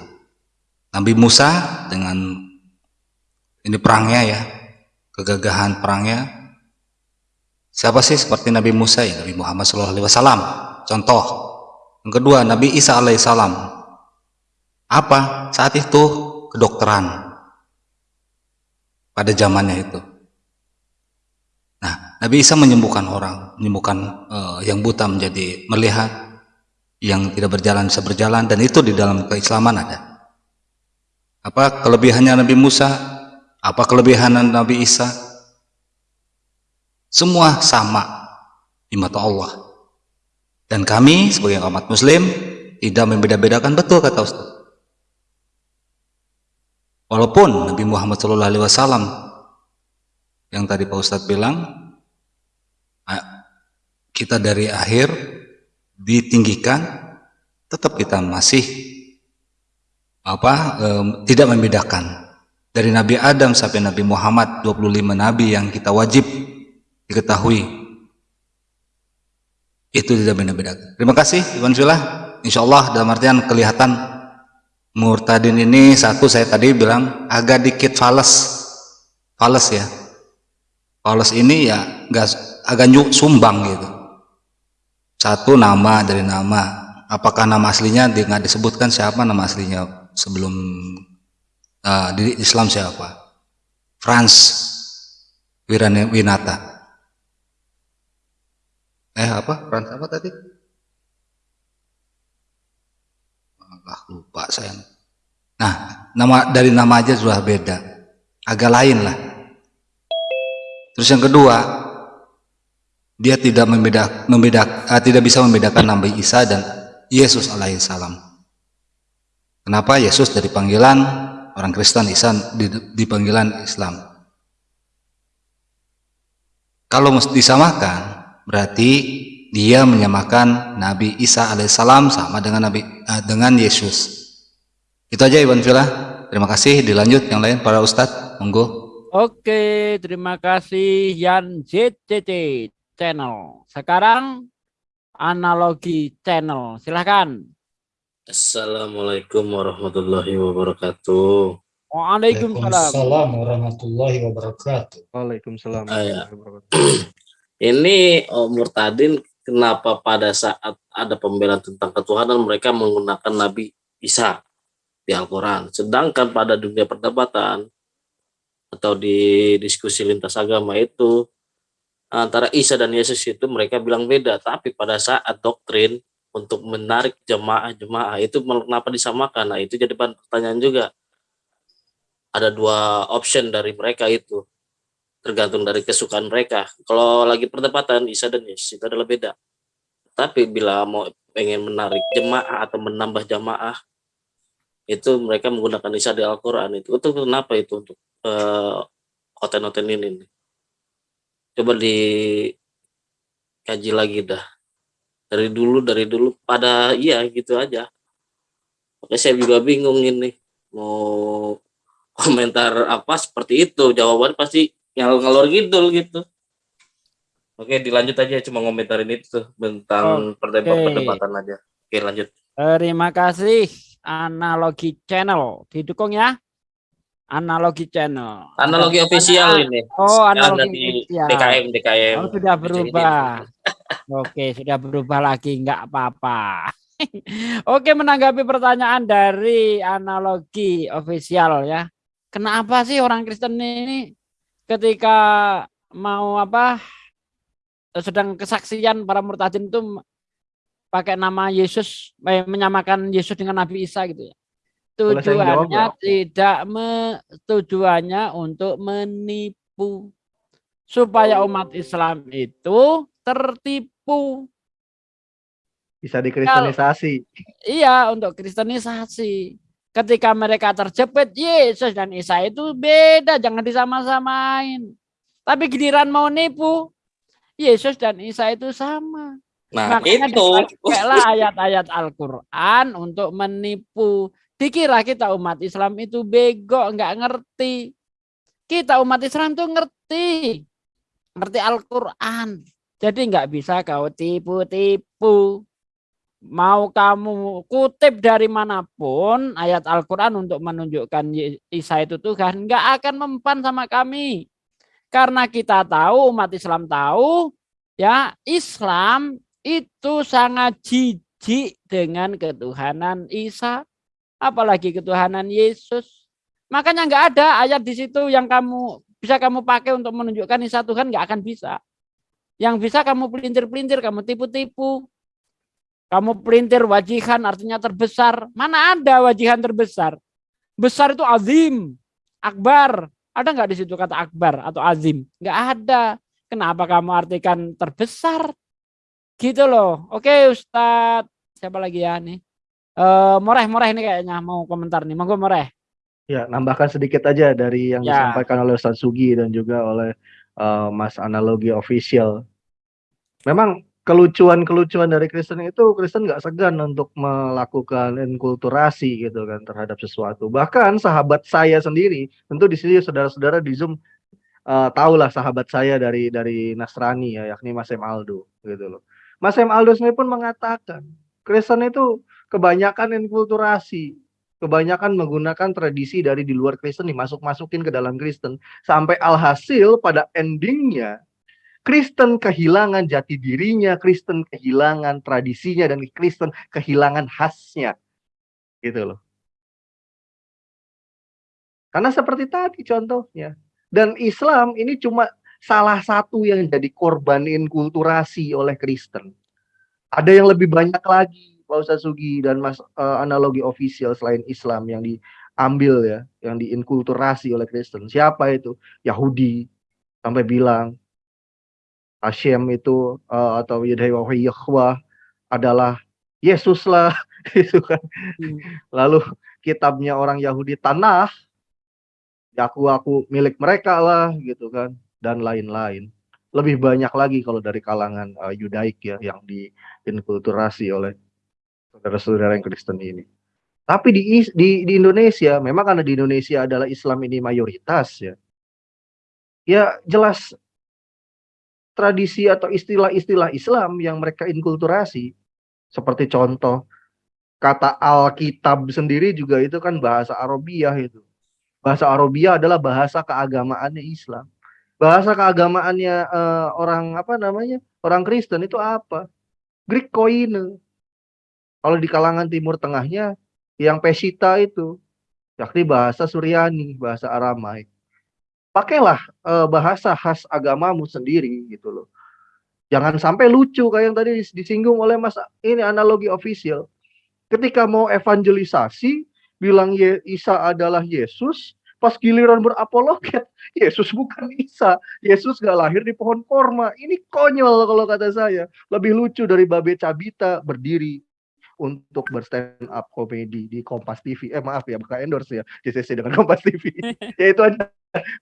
Nabi Musa dengan ini perangnya ya, kegagahan perangnya. Siapa sih seperti Nabi Musa ya? Nabi Muhammad SAW. Contoh. Yang kedua, Nabi Isa alaihissalam. Apa? Saat itu kedokteran pada zamannya itu. Nabi Isa menyembuhkan orang, menyembuhkan uh, yang buta menjadi melihat, yang tidak berjalan bisa berjalan, dan itu di dalam keislaman ada. Apa kelebihannya Nabi Musa? Apa kelebihan Nabi Isa? Semua sama di mata Allah. Dan kami sebagai umat muslim tidak membeda-bedakan betul kata Ustaz. Walaupun Nabi Muhammad SAW yang tadi Pak Ustadz bilang kita dari akhir ditinggikan tetap kita masih apa eh, tidak membedakan dari Nabi Adam sampai Nabi Muhammad 25 nabi yang kita wajib diketahui itu tidak beda-beda. Terima kasih Iwan Fila. Insya Allah dalam artian kelihatan murtadin ini satu saya tadi bilang agak dikit fales, fales ya. Fales ini ya nggak agak nyuk sumbang gitu. Satu nama dari nama. Apakah nama aslinya nggak disebutkan siapa nama aslinya sebelum uh, di Islam siapa? Franz Winata. Eh apa? Frans apa tadi? Ah lupa saya. Nah nama dari nama aja sudah beda. Agak lain lah. Terus yang kedua dia tidak membeda, membeda uh, tidak bisa membedakan Nabi Isa dan Yesus alaihissalam kenapa Yesus dari panggilan orang Kristen Isa di, panggilan Islam kalau disamakan berarti dia menyamakan Nabi Isa alaihissalam sama dengan Nabi uh, dengan Yesus. Itu aja Iwan Villa. Terima kasih. Dilanjut yang lain para ustadz. Monggo. Oke, terima kasih Yan JCC channel. Sekarang analogi channel. Silahkan. Assalamualaikum warahmatullahi wabarakatuh. Waalaikumsalam warahmatullahi wabarakatuh. Waalaikumsalam. Ah, ya. Ini oh, murtadin kenapa pada saat ada pembelaan tentang ketuhanan mereka menggunakan Nabi Isa di Al-Quran. Sedangkan pada dunia perdebatan atau di diskusi lintas agama itu antara Isa dan Yesus itu mereka bilang beda. Tapi pada saat doktrin untuk menarik jemaah-jemaah itu kenapa disamakan? Nah itu jadi pertanyaan juga. Ada dua option dari mereka itu tergantung dari kesukaan mereka. Kalau lagi perdebatan Isa dan Yesus itu adalah beda. Tapi bila mau pengen menarik jemaah atau menambah jamaah itu mereka menggunakan Isa di Al-Qur'an itu. Itu kenapa itu untuk uh, hotel-hotel ini? Coba dikaji lagi dah. Dari dulu dari dulu pada iya gitu aja. Oke saya juga bingung ini. Mau komentar apa seperti itu? Jawaban pasti ngalor ngalor gitu gitu. Oke dilanjut aja. Cuma ngomentarin itu tuh tentang perdebatan perdebatan aja. Oke lanjut. Terima kasih analogi channel. Didukung ya analogi channel. Analogi Ada official ini. Oh analogi di DKM DKM. Oh, sudah berubah. Oke sudah berubah lagi. Nggak apa-apa. Oke menanggapi pertanyaan dari analogi official ya. Kenapa sih orang Kristen ini ketika mau apa? Sedang kesaksian para murtadin itu pakai nama Yesus eh, menyamakan Yesus dengan Nabi Isa gitu ya. Tujuannya tidak me, tujuannya untuk menipu. Supaya umat Islam itu tertipu. Bisa dikristenisasi. iya, untuk kristenisasi. Ketika mereka terjepit Yesus dan Isa itu beda jangan disama-samain. Tapi giliran mau nipu Yesus dan Isa itu sama. Nah Makanya itu. ayat-ayat Al-Quran untuk menipu dikira kita umat Islam itu bego nggak ngerti. Kita umat Islam tuh ngerti. Ngerti Al-Quran. Jadi nggak bisa kau tipu-tipu. Mau kamu kutip dari mana pun ayat Al-Quran untuk menunjukkan Isa itu Tuhan, nggak akan mempan sama kami. Karena kita tahu, umat Islam tahu, ya Islam itu sangat jijik dengan ketuhanan Isa, apalagi ketuhanan Yesus. Makanya nggak ada ayat di situ yang kamu bisa kamu pakai untuk menunjukkan Isa Tuhan nggak akan bisa. Yang bisa kamu pelintir-pelintir, kamu tipu-tipu. Kamu pelintir wajihan artinya terbesar. Mana ada wajihan terbesar? Besar itu azim, akbar. Ada nggak di situ kata akbar atau azim? Nggak ada. Kenapa kamu artikan terbesar? Gitu loh. Oke Ustadz. Siapa lagi ya nih? Uh, Moreh, Moreh ini kayaknya mau komentar nih. Monggo Moreh. Ya, nambahkan sedikit aja dari yang Ya. disampaikan oleh Ustaz Sugi dan juga oleh eh, Mas Analogi Official. Memang kelucuan-kelucuan dari Kristen itu Kristen nggak segan untuk melakukan inkulturasi gitu kan terhadap sesuatu. Bahkan sahabat saya sendiri, tentu di sini saudara-saudara di Zoom eh, tahulah sahabat saya dari dari Nasrani ya, yakni Mas Em Aldo gitu loh. Mas Em Aldo sendiri pun mengatakan Kristen itu kebanyakan inkulturasi, kebanyakan menggunakan tradisi dari di luar Kristen dimasuk-masukin ke dalam Kristen sampai alhasil pada endingnya Kristen kehilangan jati dirinya, Kristen kehilangan tradisinya dan Kristen kehilangan khasnya. Gitu loh. Karena seperti tadi contohnya. Dan Islam ini cuma salah satu yang jadi korban inkulturasi oleh Kristen. Ada yang lebih banyak lagi Pak Ustaz Sugi dan Mas eh, analogi official selain Islam yang diambil ya, yang diinkulturasi oleh Kristen. Siapa itu? Yahudi sampai bilang Hashem itu eh, atau Yahweh adalah Yesus lah gitu kan. Lalu kitabnya orang Yahudi Tanah ya aku aku milik mereka lah gitu kan dan lain-lain. Lebih banyak lagi kalau dari kalangan eh, Yudaik ya yang diinkulturasi oleh saudara-saudara yang Kristen ini. Tapi di, di di Indonesia, memang karena di Indonesia adalah Islam ini mayoritas ya. Ya jelas tradisi atau istilah-istilah Islam yang mereka inkulturasi seperti contoh kata Alkitab sendiri juga itu kan bahasa Arabiah itu. Bahasa Arabiah adalah bahasa keagamaannya Islam. Bahasa keagamaannya eh, orang apa namanya? Orang Kristen itu apa? Greek Koine. Kalau di kalangan Timur Tengahnya yang Pesita itu yakni bahasa Suryani, bahasa Aramaik. Pakailah eh, bahasa khas agamamu sendiri gitu loh. Jangan sampai lucu kayak yang tadi dis- disinggung oleh Mas ini analogi official. Ketika mau evangelisasi bilang Ye- Isa adalah Yesus, pas giliran berapologet, Yesus bukan Isa. Yesus gak lahir di pohon korma. Ini konyol kalau kata saya. Lebih lucu dari Babe Cabita berdiri untuk berstand up komedi di Kompas TV. Eh maaf ya, bukan endorse ya JCC dengan Kompas TV. ya itu aja.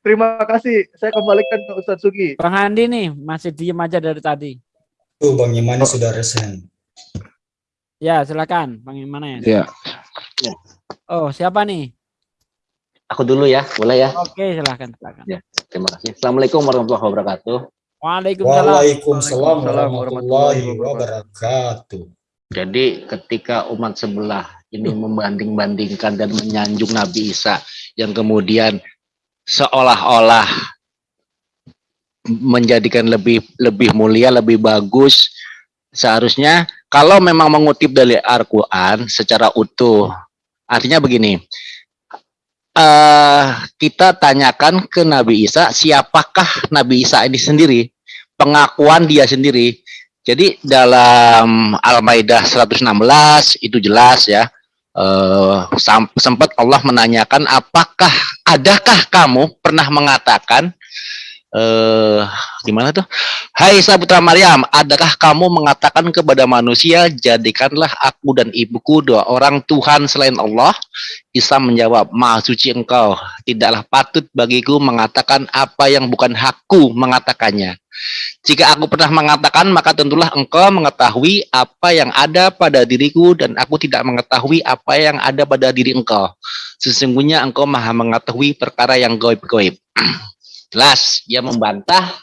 Terima kasih. Saya kembalikan ke Ustadz Sugi. Bang Andi nih masih diem aja dari tadi. Tuh Bang Imani sudah resen. Ya silakan Bang mana ya? Ya. Oh siapa nih? Aku dulu ya, boleh ya? Oke silakan silakan. Ya, terima kasih. Assalamualaikum warahmatullahi wabarakatuh. Waalaikumsalam. Waalaikumsalam warahmatullahi wabarakatuh. Jadi ketika umat sebelah ini membanding-bandingkan dan menyanjung Nabi Isa yang kemudian seolah-olah menjadikan lebih lebih mulia, lebih bagus, seharusnya kalau memang mengutip dari Al-Quran secara utuh, artinya begini, eh kita tanyakan ke Nabi Isa, siapakah Nabi Isa ini sendiri? Pengakuan dia sendiri. Jadi dalam Al-Maidah 116 itu jelas ya. eh, sempat Allah menanyakan apakah adakah kamu pernah mengatakan eh gimana tuh? Hai Isa putra Maryam, adakah kamu mengatakan kepada manusia, jadikanlah aku dan ibuku dua orang Tuhan selain Allah? Isa menjawab, Maha suci engkau, tidaklah patut bagiku mengatakan apa yang bukan hakku mengatakannya. Jika aku pernah mengatakan, maka tentulah engkau mengetahui apa yang ada pada diriku dan aku tidak mengetahui apa yang ada pada diri engkau. Sesungguhnya engkau maha mengetahui perkara yang goib-goib. Jelas, dia membantah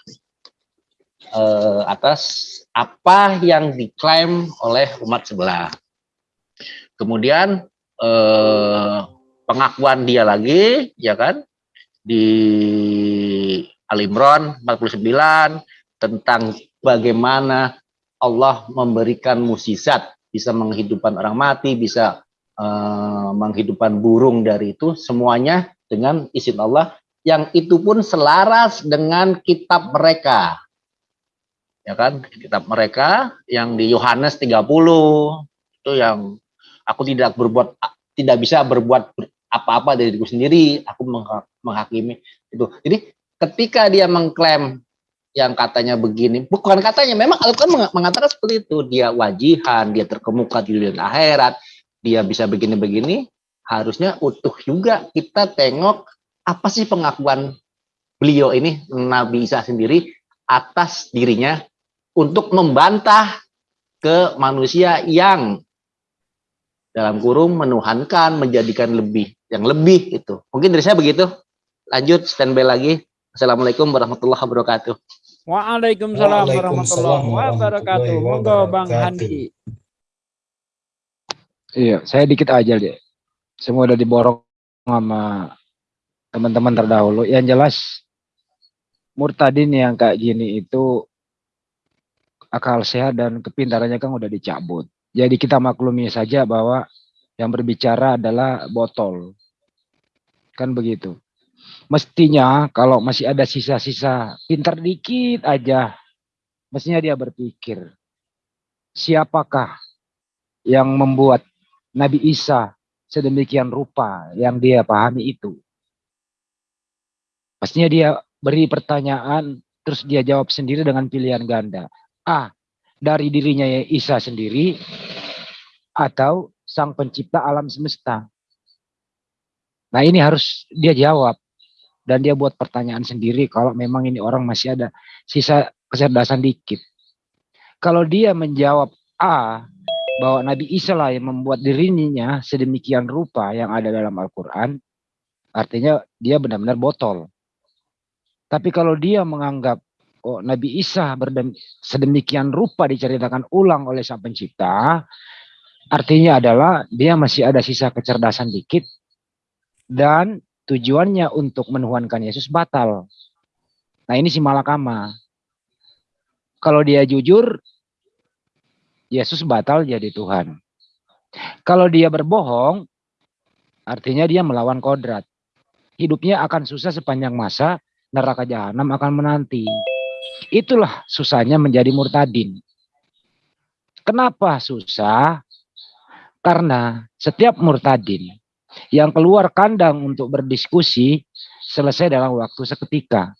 eh, atas apa yang diklaim oleh umat sebelah. Kemudian eh, pengakuan dia lagi, ya kan, di Al-Imran 49 tentang bagaimana Allah memberikan mukjizat, bisa menghidupkan orang mati, bisa eh, menghidupkan burung dari itu semuanya dengan izin Allah. Yang itu pun selaras dengan kitab mereka. Ya kan? Kitab mereka yang di Yohanes 30 itu yang aku tidak berbuat tidak bisa berbuat apa-apa dari diriku sendiri. Aku menghakimi itu. Jadi ketika dia mengklaim yang katanya begini, bukan katanya, memang Al-Quran mengatakan seperti itu, dia wajihan, dia terkemuka di dunia akhirat, dia bisa begini-begini, harusnya utuh juga kita tengok apa sih pengakuan beliau ini, Nabi Isa sendiri, atas dirinya, untuk membantah ke manusia yang dalam kurung menuhankan, menjadikan lebih, yang lebih itu. Mungkin dari saya begitu. Lanjut, standby lagi. Assalamualaikum warahmatullahi wabarakatuh. Waalaikumsalam warahmatullahi wabarakatuh. Monggo Bang Handi. Iya, saya dikit aja deh. Semua udah diborong sama teman-teman terdahulu. Yang jelas murtadin yang kayak gini itu akal sehat dan kepintarannya kan udah dicabut. Jadi kita maklumi saja bahwa yang berbicara adalah botol. Kan begitu mestinya kalau masih ada sisa-sisa pintar dikit aja, mestinya dia berpikir, siapakah yang membuat Nabi Isa sedemikian rupa yang dia pahami itu. Pastinya dia beri pertanyaan, terus dia jawab sendiri dengan pilihan ganda. A, dari dirinya Isa sendiri, atau sang pencipta alam semesta. Nah ini harus dia jawab dan dia buat pertanyaan sendiri kalau memang ini orang masih ada sisa kecerdasan dikit. Kalau dia menjawab A bahwa Nabi Isa lah yang membuat dirinya sedemikian rupa yang ada dalam Al-Quran, artinya dia benar-benar botol. Tapi kalau dia menganggap oh, Nabi Isa sedemikian rupa diceritakan ulang oleh Sang Pencipta, artinya adalah dia masih ada sisa kecerdasan dikit dan tujuannya untuk menuhankan Yesus batal. Nah ini si malakama. Kalau dia jujur, Yesus batal jadi Tuhan. Kalau dia berbohong, artinya dia melawan kodrat. Hidupnya akan susah sepanjang masa, neraka jahanam akan menanti. Itulah susahnya menjadi murtadin. Kenapa susah? Karena setiap murtadin yang keluar kandang untuk berdiskusi selesai dalam waktu seketika.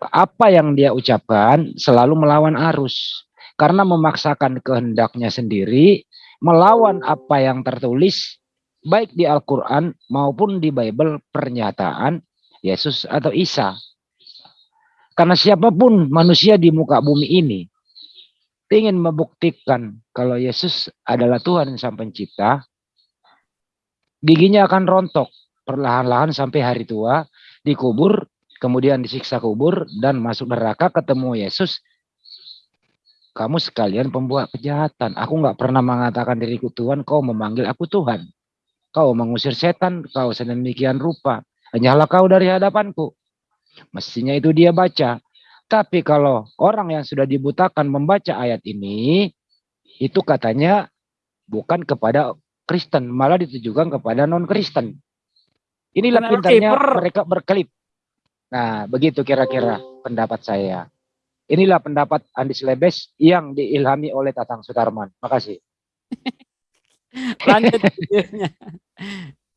Apa yang dia ucapkan selalu melawan arus karena memaksakan kehendaknya sendiri melawan apa yang tertulis baik di Al-Qur'an maupun di Bible pernyataan Yesus atau Isa. Karena siapa pun manusia di muka bumi ini ingin membuktikan kalau Yesus adalah Tuhan Sang Pencipta, giginya akan rontok perlahan-lahan sampai hari tua dikubur kemudian disiksa kubur dan masuk neraka ketemu Yesus. Kamu sekalian pembuat kejahatan. Aku nggak pernah mengatakan diriku Tuhan kau memanggil aku Tuhan. Kau mengusir setan kau sedemikian rupa. Hanyalah kau dari hadapanku. Mestinya itu dia baca. Tapi kalau orang yang sudah dibutakan membaca ayat ini itu katanya bukan kepada Kristen, malah ditujukan kepada non-Kristen. Inilah pintarnya mereka berkelip. Nah, begitu kira-kira pendapat saya. Inilah pendapat Andi Lebes yang diilhami oleh Tatang Sutarman. Makasih. Lanjut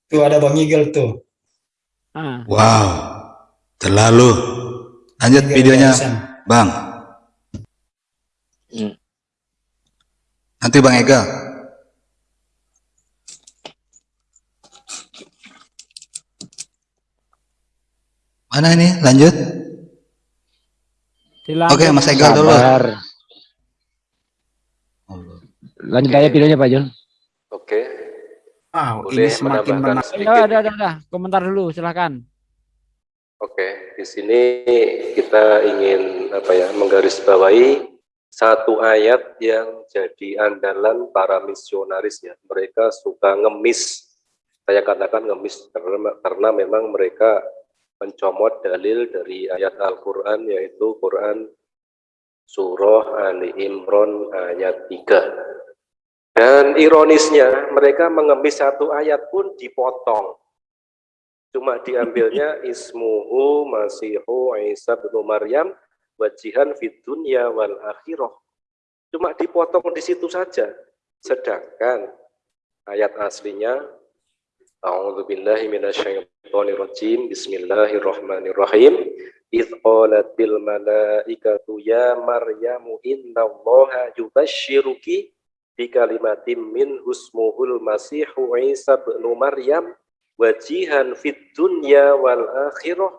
Tuh ada Bang Igel tuh. Ah. Wow, terlalu. Lanjut videonya, Bang. Hmm. Nanti Bang Ega. Mana ini? Lanjut. Oke, Mas Egal dulu. Lanjut aja videonya Pak Jun. Oke. Wow, ini semakin menarik. Ya, ada, ada, ada. Komentar dulu, silakan. Oke, di sini kita ingin apa ya menggarisbawahi satu ayat yang jadi andalan para misionaris ya. Mereka suka ngemis. Saya katakan ngemis karena, karena memang mereka mencomot dalil dari ayat Al-Quran yaitu Quran Surah Ali Imran ayat 3 Dan ironisnya mereka mengemis satu ayat pun dipotong. Cuma diambilnya ismuhu masihu Isa bin Maryam wajihan fid dunya wal akhirah. Cuma dipotong di situ saja. Sedangkan ayat aslinya A'udzubillahi minasyaitonirrajim. Bismillahirrahmanirrahim. Idh qalatil malaikatu ya Maryamu innallaha yubashshiruki bi kalimatin min husmuhul masihu Isa bin Maryam wajihan fid dunya wal akhirah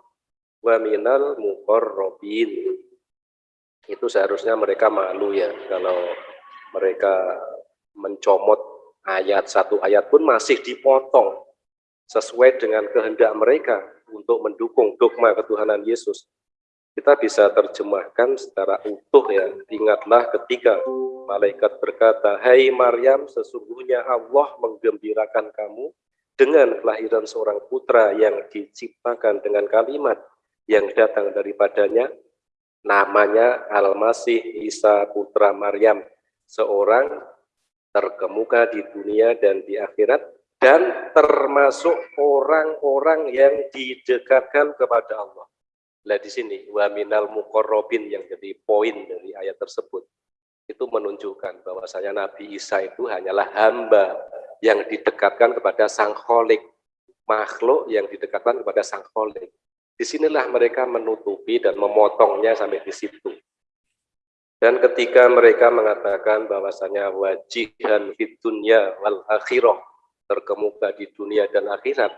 wa minal muqarrabin. Itu seharusnya mereka malu ya kalau mereka mencomot ayat satu ayat pun masih dipotong sesuai dengan kehendak mereka untuk mendukung dogma ketuhanan Yesus. Kita bisa terjemahkan secara utuh ya. Ingatlah ketika malaikat berkata, Hai Maryam, sesungguhnya Allah menggembirakan kamu dengan kelahiran seorang putra yang diciptakan dengan kalimat yang datang daripadanya, namanya Al-Masih Isa Putra Maryam, seorang terkemuka di dunia dan di akhirat, dan termasuk orang-orang yang didekatkan kepada Allah. Nah di sini waminal mukorobin yang jadi poin dari ayat tersebut itu menunjukkan bahwasanya Nabi Isa itu hanyalah hamba yang didekatkan kepada Sang Kholik, makhluk yang didekatkan kepada Sang Kholik. Di sinilah mereka menutupi dan memotongnya sampai di situ. Dan ketika mereka mengatakan bahwasanya wajihan fit dunya wal akhirah terkemuka di dunia dan akhirat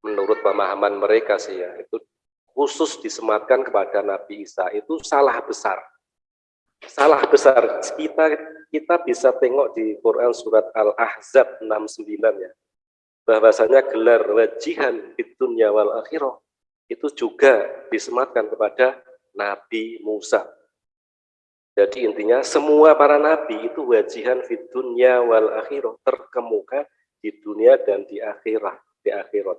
menurut pemahaman mereka sih ya itu khusus disematkan kepada Nabi Isa itu salah besar. Salah besar. Kita kita bisa tengok di Quran surat Al-Ahzab 69 ya. Bahwasanya gelar wajihan di dunia wal akhirah itu juga disematkan kepada Nabi Musa jadi intinya semua para nabi itu wajihan di dunia wal akhirah terkemuka di dunia dan di akhirat, di akhirat.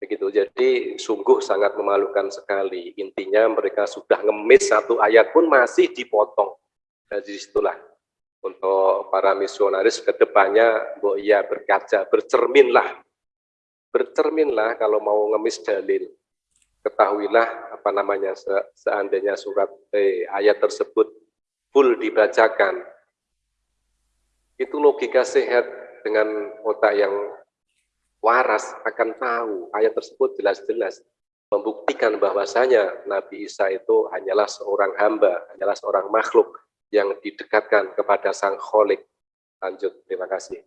Begitu. Jadi sungguh sangat memalukan sekali. Intinya mereka sudah ngemis satu ayat pun masih dipotong. Nah, di situlah untuk para misionaris ke depannya, ya berkaca, bercerminlah. Bercerminlah kalau mau ngemis dalil ketahuilah apa namanya seandainya surat eh, ayat tersebut full dibacakan itu logika sehat dengan otak yang waras akan tahu ayat tersebut jelas-jelas membuktikan bahwasanya Nabi Isa itu hanyalah seorang hamba, hanyalah seorang makhluk yang didekatkan kepada Sang Kholik. Lanjut, terima kasih.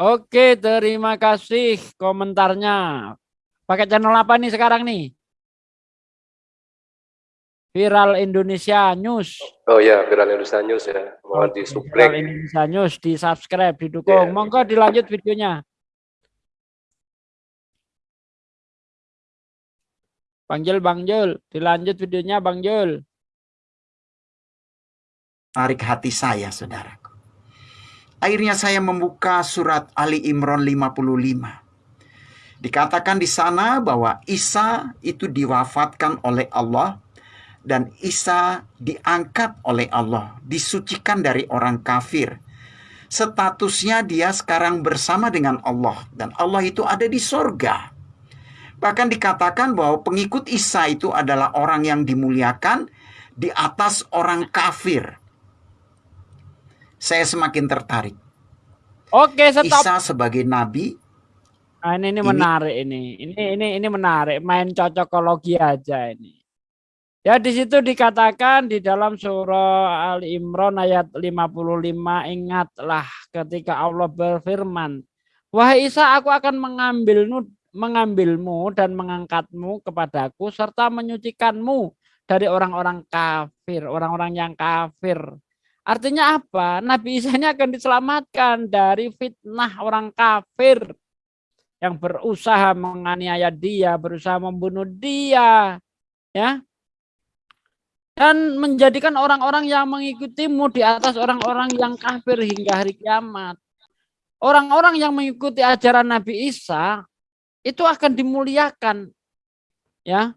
Oke, terima kasih komentarnya. Pakai channel apa nih sekarang nih? Viral Indonesia News. Oh ya, Viral Indonesia News ya. Mohon di Viral Indonesia News, di subscribe, didukung. Yeah. Monggo dilanjut videonya. Bang Jul, Bang Jul, dilanjut videonya Bang Jul. Tarik hati saya, saudaraku. Akhirnya saya membuka surat Ali Imran 55. Dikatakan di sana bahwa Isa itu diwafatkan oleh Allah dan Isa diangkat oleh Allah, disucikan dari orang kafir. Statusnya dia sekarang bersama dengan Allah dan Allah itu ada di sorga. Bahkan dikatakan bahwa pengikut Isa itu adalah orang yang dimuliakan di atas orang kafir. Saya semakin tertarik. Oke, stop. Isa sebagai nabi Nah, ini, ini menarik ini. Ini ini ini menarik. Main cocokologi aja ini. Ya di situ dikatakan di dalam surah Al Imran ayat 55 ingatlah ketika Allah berfirman Wahai Isa aku akan mengambilmu mengambilmu dan mengangkatmu kepadaku serta menyucikanmu dari orang-orang kafir, orang-orang yang kafir. Artinya apa? Nabi Isa ini akan diselamatkan dari fitnah orang kafir yang berusaha menganiaya dia, berusaha membunuh dia, ya. Dan menjadikan orang-orang yang mengikutimu di atas orang-orang yang kafir hingga hari kiamat. Orang-orang yang mengikuti ajaran Nabi Isa itu akan dimuliakan, ya.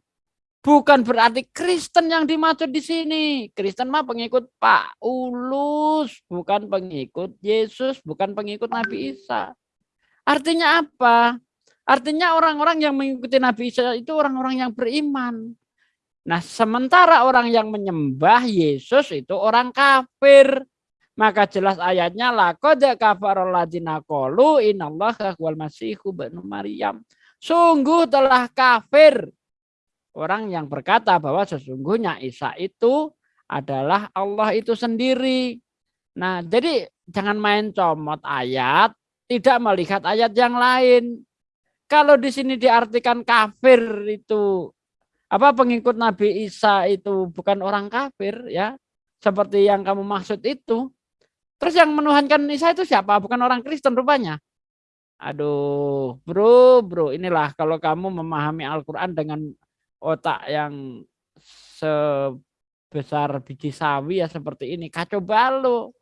Bukan berarti Kristen yang dimaksud di sini. Kristen mah pengikut Paulus, bukan pengikut Yesus, bukan pengikut Nabi Isa. Artinya apa? Artinya orang-orang yang mengikuti Nabi Isa itu orang-orang yang beriman. Nah, sementara orang yang menyembah Yesus itu orang kafir. Maka jelas ayatnya laqad kafarul ladzina qalu innallaha huwal masihu ibnu Maryam. Sungguh telah kafir orang yang berkata bahwa sesungguhnya Isa itu adalah Allah itu sendiri. Nah, jadi jangan main comot ayat, tidak melihat ayat yang lain. Kalau di sini diartikan kafir itu apa pengikut Nabi Isa itu bukan orang kafir ya, seperti yang kamu maksud itu. Terus yang menuhankan Isa itu siapa? Bukan orang Kristen rupanya. Aduh, bro, bro, inilah kalau kamu memahami Al-Quran dengan otak yang sebesar biji sawi ya seperti ini kacau balau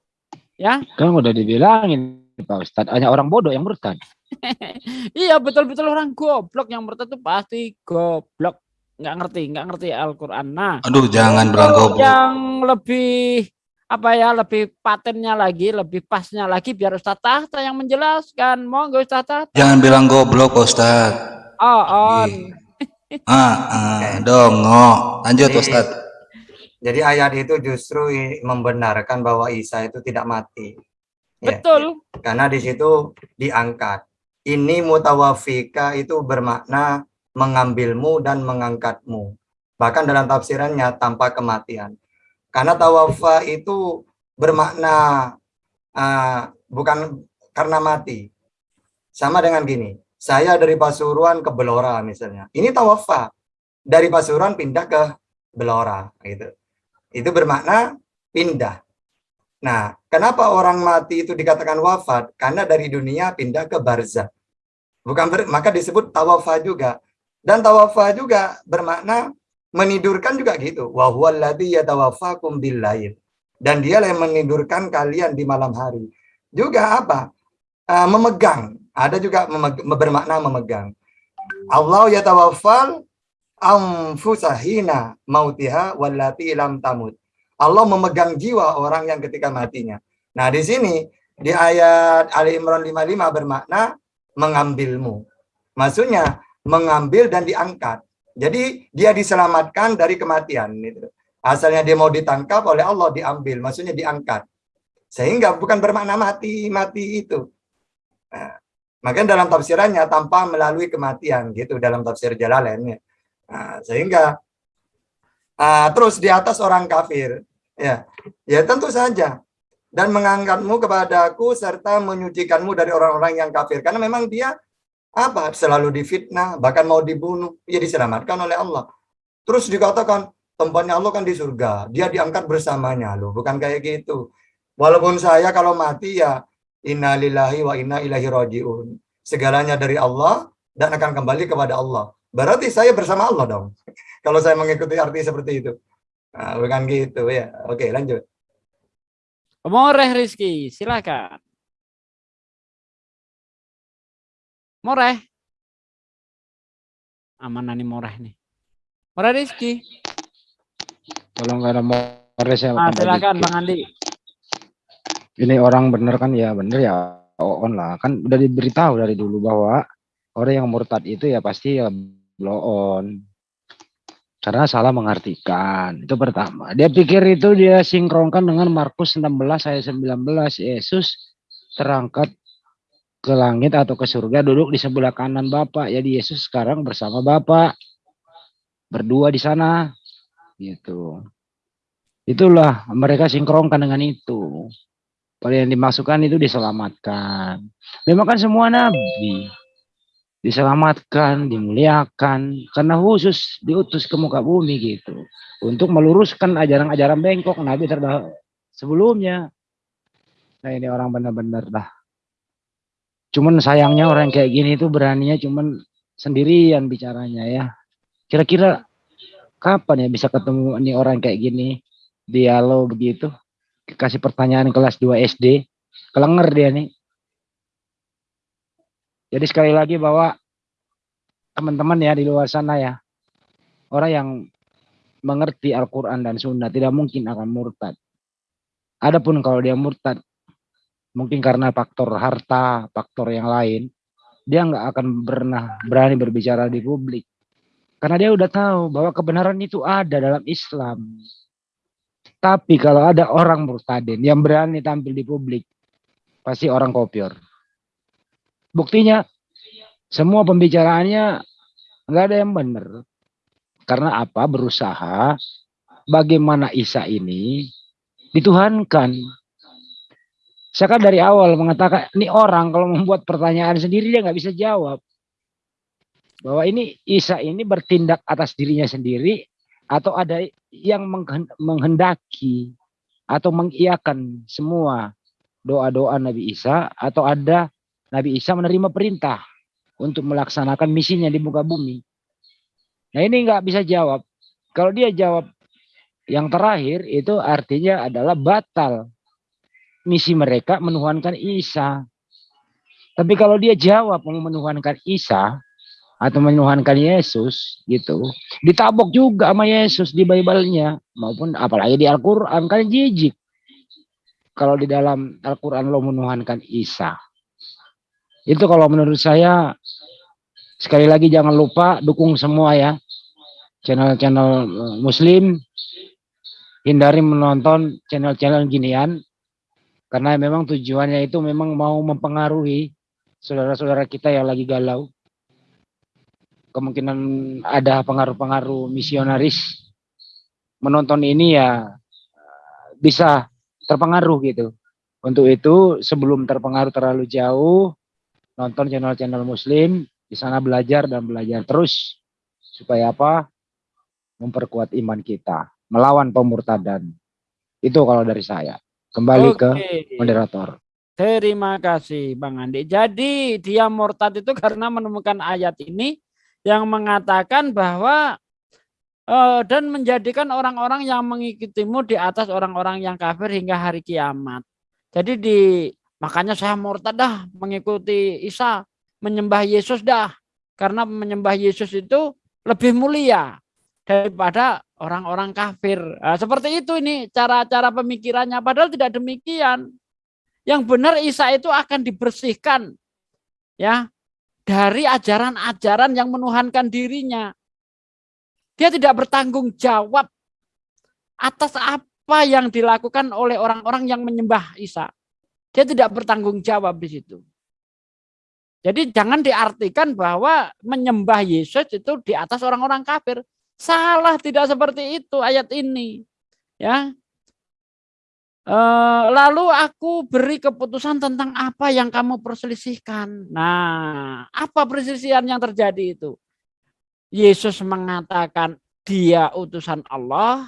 ya kan udah dibilangin Pak Ustadz hanya orang bodoh yang murtad iya betul-betul orang goblok yang murtad itu pasti goblok nggak ngerti nggak ngerti Al-Quran. Nah aduh jangan bilang goblok yang lebih apa ya lebih patennya lagi lebih pasnya lagi biar Ustadz Tahta yang menjelaskan. Mau nggak Ustadz Tahta. Jangan bilang goblok Ustadz oh on ah, ah dongo. Lanjut Jadi- Ustaz. Jadi ayat itu justru membenarkan bahwa Isa itu tidak mati. Ya, betul. Karena di situ diangkat. Ini mutawafika itu bermakna mengambilmu dan mengangkatmu. Bahkan dalam tafsirannya tanpa kematian. Karena tawafa itu bermakna ah, bukan karena mati. Sama dengan gini, saya dari Pasuruan ke Belora misalnya. Ini tawafa. Dari Pasuruan pindah ke Belora gitu. Itu bermakna pindah. Nah, kenapa orang mati itu dikatakan wafat? Karena dari dunia pindah ke barzah. Bukan ber- maka disebut tawafa juga. Dan tawafa juga bermakna menidurkan juga gitu. Wa huwallazi yatawaffakum billail. Dan dia yang menidurkan kalian di malam hari. Juga apa? Eh, memegang. Ada juga memeg- bermakna memegang. Allah yatawaffal anfusahina mautiha wallati lam tamut. Allah memegang jiwa orang yang ketika matinya. Nah, di sini di ayat Ali Imran 55 bermakna mengambilmu. Maksudnya mengambil dan diangkat. Jadi dia diselamatkan dari kematian gitu. Asalnya dia mau ditangkap oleh Allah diambil, maksudnya diangkat. Sehingga bukan bermakna mati, mati itu. Nah, makanya dalam tafsirannya tanpa melalui kematian gitu dalam tafsir Jalalain. Nah, sehingga ah, terus di atas orang kafir ya ya tentu saja dan mengangkatmu kepadaku serta menyucikanmu dari orang-orang yang kafir karena memang dia apa? Selalu difitnah bahkan mau dibunuh ia diselamatkan oleh Allah. Terus dikatakan tempatnya Allah kan di surga dia diangkat bersamanya. Loh bukan kayak gitu. Walaupun saya kalau mati ya innalillahi wa inna ilaihi rajiun. Segalanya dari Allah dan akan kembali kepada Allah. Berarti saya bersama Allah dong. Kalau saya mengikuti arti seperti itu. Nah, bukan gitu ya. Oke lanjut. Moreh Rizky, silakan. Moreh. Aman nih Moreh nih. Moreh Rizky. kalau nggak ada more saya Ah, silakan. Bang Andi. ini orang bener kan ya bener ya on lah kan udah diberitahu dari dulu bahwa orang yang murtad itu ya pasti ya blow on karena salah mengartikan itu pertama dia pikir itu dia sinkronkan dengan Markus 16 ayat 19 Yesus terangkat ke langit atau ke surga duduk di sebelah kanan Bapak. Jadi Yesus sekarang bersama Bapak. Berdua di sana. Gitu. Itulah mereka sinkronkan dengan itu. Kalau yang dimasukkan itu diselamatkan. Memang kan semua nabi. Diselamatkan, dimuliakan. Karena khusus diutus ke muka bumi gitu. Untuk meluruskan ajaran-ajaran bengkok. Nabi terdahulu sebelumnya. Nah ini orang benar-benar dah. Cuman sayangnya orang kayak gini itu beraninya cuman sendirian bicaranya ya. Kira-kira kapan ya bisa ketemu nih orang kayak gini dialog begitu? kasih pertanyaan kelas 2 SD kelenger dia nih jadi sekali lagi bahwa teman-teman ya di luar sana ya orang yang mengerti Al-Quran dan Sunnah tidak mungkin akan murtad. Adapun kalau dia murtad, mungkin karena faktor harta, faktor yang lain, dia nggak akan pernah berani berbicara di publik. Karena dia udah tahu bahwa kebenaran itu ada dalam Islam. Tapi kalau ada orang murtadin yang berani tampil di publik, pasti orang kopior. Buktinya, semua pembicaraannya nggak ada yang benar. Karena apa? Berusaha bagaimana Isa ini dituhankan. Saya kan dari awal mengatakan ini orang kalau membuat pertanyaan sendiri dia nggak bisa jawab. Bahwa ini Isa ini bertindak atas dirinya sendiri atau ada yang menghendaki atau mengiakan semua doa-doa Nabi Isa atau ada Nabi Isa menerima perintah untuk melaksanakan misinya di muka bumi. Nah ini nggak bisa jawab. Kalau dia jawab yang terakhir itu artinya adalah batal misi mereka menuhankan Isa. Tapi kalau dia jawab mau menuhankan Isa atau menuhankan Yesus gitu, ditabok juga sama Yesus di Bible-nya maupun apalagi di Al-Qur'an kan jijik. Kalau di dalam Al-Qur'an lo menuhankan Isa. Itu kalau menurut saya Sekali lagi jangan lupa dukung semua ya channel-channel eh, muslim. Hindari menonton channel-channel ginian karena memang tujuannya itu memang mau mempengaruhi saudara-saudara kita yang lagi galau. Kemungkinan ada pengaruh-pengaruh misionaris menonton ini ya bisa terpengaruh gitu. Untuk itu sebelum terpengaruh terlalu jauh nonton channel-channel muslim di sana belajar dan belajar terus supaya apa? Memperkuat iman kita, melawan pemurtadan. Itu kalau dari saya. Kembali Oke. ke moderator. Terima kasih Bang Andi. Jadi dia murtad itu karena menemukan ayat ini yang mengatakan bahwa uh, dan menjadikan orang-orang yang mengikutimu di atas orang-orang yang kafir hingga hari kiamat. Jadi di makanya saya murtad dah mengikuti Isa menyembah Yesus dah. Karena menyembah Yesus itu lebih mulia daripada orang-orang kafir. Nah, seperti itu ini cara-cara pemikirannya. Padahal tidak demikian. Yang benar Isa itu akan dibersihkan ya dari ajaran-ajaran yang menuhankan dirinya. Dia tidak bertanggung jawab atas apa yang dilakukan oleh orang-orang yang menyembah Isa. Dia tidak bertanggung jawab di situ. Jadi jangan diartikan bahwa menyembah Yesus itu di atas orang-orang kafir. Salah tidak seperti itu ayat ini. Ya. E, lalu aku beri keputusan tentang apa yang kamu perselisihkan. Nah, apa perselisihan yang terjadi itu? Yesus mengatakan dia utusan Allah.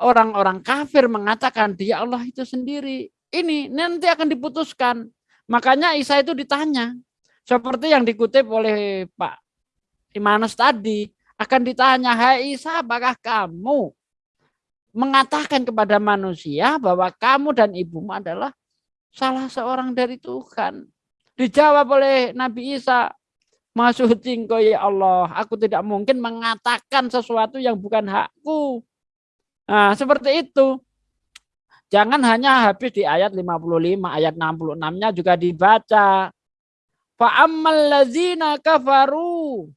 Orang-orang kafir mengatakan dia Allah itu sendiri. Ini nanti akan diputuskan. Makanya Isa itu ditanya, seperti yang dikutip oleh Pak Imanus tadi, akan ditanya, hai Isa, apakah kamu mengatakan kepada manusia bahwa kamu dan ibumu adalah salah seorang dari Tuhan. Dijawab oleh Nabi Isa, engkau ya Allah, aku tidak mungkin mengatakan sesuatu yang bukan hakku. Nah, seperti itu. Jangan hanya habis di ayat 55, ayat 66-nya juga dibaca. Fa ammal ladzina kafaru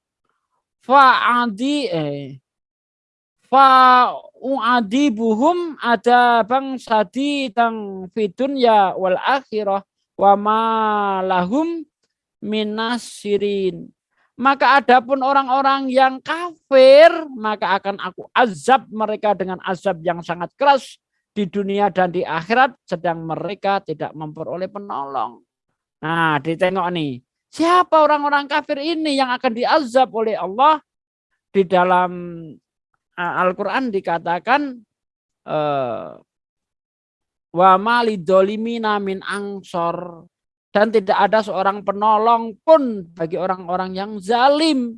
adi eh fa uadibuhum ada bang sadi tang fidun ya wal akhirah wa ma lahum minasirin. Maka adapun orang-orang yang kafir, maka akan aku azab mereka dengan azab yang sangat keras di dunia dan di akhirat, sedang mereka tidak memperoleh penolong. Nah, ditengok nih. Siapa orang-orang kafir ini yang akan diazab oleh Allah? Di dalam uh, Al-Quran dikatakan uh, wa malidolimina min angsor dan tidak ada seorang penolong pun bagi orang-orang yang zalim.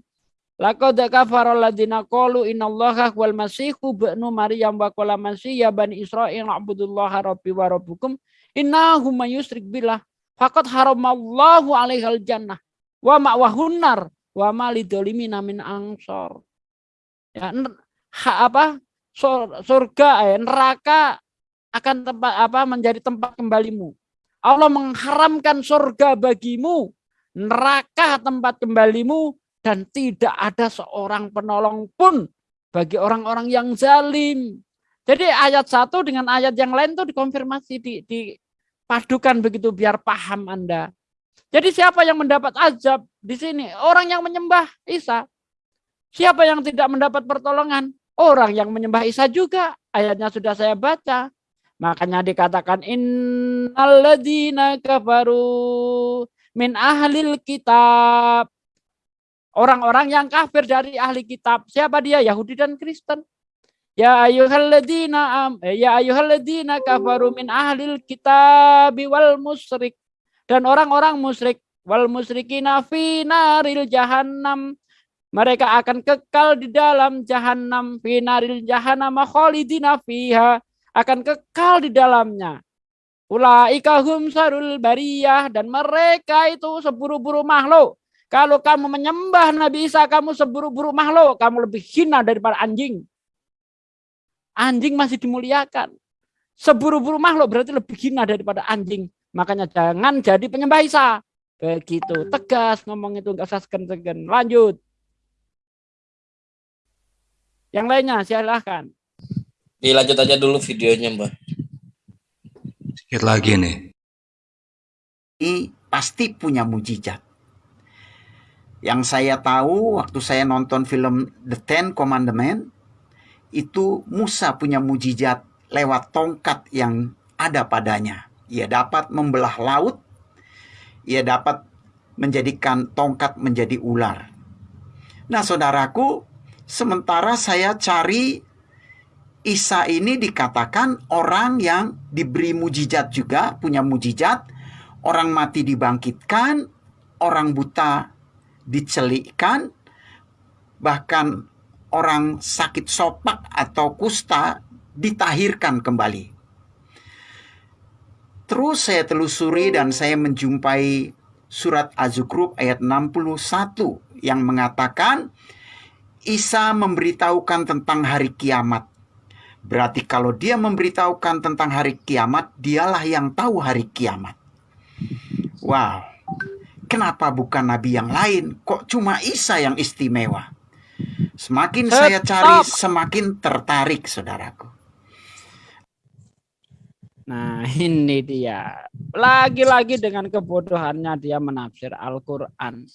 Laqad kafara alladziina qalu innallaha wal masihu ibnu maryam wa qala masih ya bani israil abudullaha rabbi wa rabbukum innahu may yusyrik billah Fakat haramallahu alaihal jannah. Wa ma'wahunnar. Wa malidolimina min angsor. Ya, ha, apa? surga, eh, neraka akan tempat apa menjadi tempat kembalimu. Allah mengharamkan surga bagimu, neraka tempat kembalimu dan tidak ada seorang penolong pun bagi orang-orang yang zalim. Jadi ayat satu dengan ayat yang lain itu dikonfirmasi, di, dipadukan begitu biar paham Anda. Jadi siapa yang mendapat azab di sini? Orang yang menyembah Isa. Siapa yang tidak mendapat pertolongan? Orang yang menyembah Isa juga. Ayatnya sudah saya baca. Makanya dikatakan innalladzina kafaru min ahlil kitab orang-orang yang kafir dari ahli kitab. Siapa dia? Yahudi dan Kristen. Ya ayyuhalladzina am eh, ya ayyuhalladzina kafaru min ahlil kitab wal musyrik. Dan orang-orang musyrik wal musyrikina fi naril jahannam. Mereka akan kekal di dalam jahanam fi naril jahannam khalidina fiha. Akan kekal di dalamnya. Ulaika hum sarul bariyah. Dan mereka itu seburu-buru makhluk. Kalau kamu menyembah Nabi Isa, kamu seburu-buru makhluk, kamu lebih hina daripada anjing. Anjing masih dimuliakan. Seburu-buru makhluk berarti lebih hina daripada anjing. Makanya jangan jadi penyembah Isa. Begitu, tegas ngomong itu, enggak usah segen-segen. Lanjut. Yang lainnya silahkan. Dilanjut aja dulu videonya, Mbak. Sedikit lagi nih. Ini pasti punya mujizat. Yang saya tahu waktu saya nonton film The Ten Commandment itu Musa punya mujizat lewat tongkat yang ada padanya. Ia dapat membelah laut, ia dapat menjadikan tongkat menjadi ular. Nah, saudaraku, sementara saya cari Isa ini dikatakan orang yang diberi mujizat juga, punya mujizat, orang mati dibangkitkan, orang buta dicelikkan, bahkan orang sakit sopak atau kusta ditahirkan kembali. Terus saya telusuri dan saya menjumpai surat Az-Zukhruf ayat 61 yang mengatakan Isa memberitahukan tentang hari kiamat. Berarti kalau dia memberitahukan tentang hari kiamat, dialah yang tahu hari kiamat. Wow. Kenapa bukan nabi yang lain? Kok cuma Isa yang istimewa? Semakin Stop. saya cari, semakin tertarik, saudaraku. Nah, ini dia. Lagi-lagi dengan kebodohannya dia menafsir Al-Quran.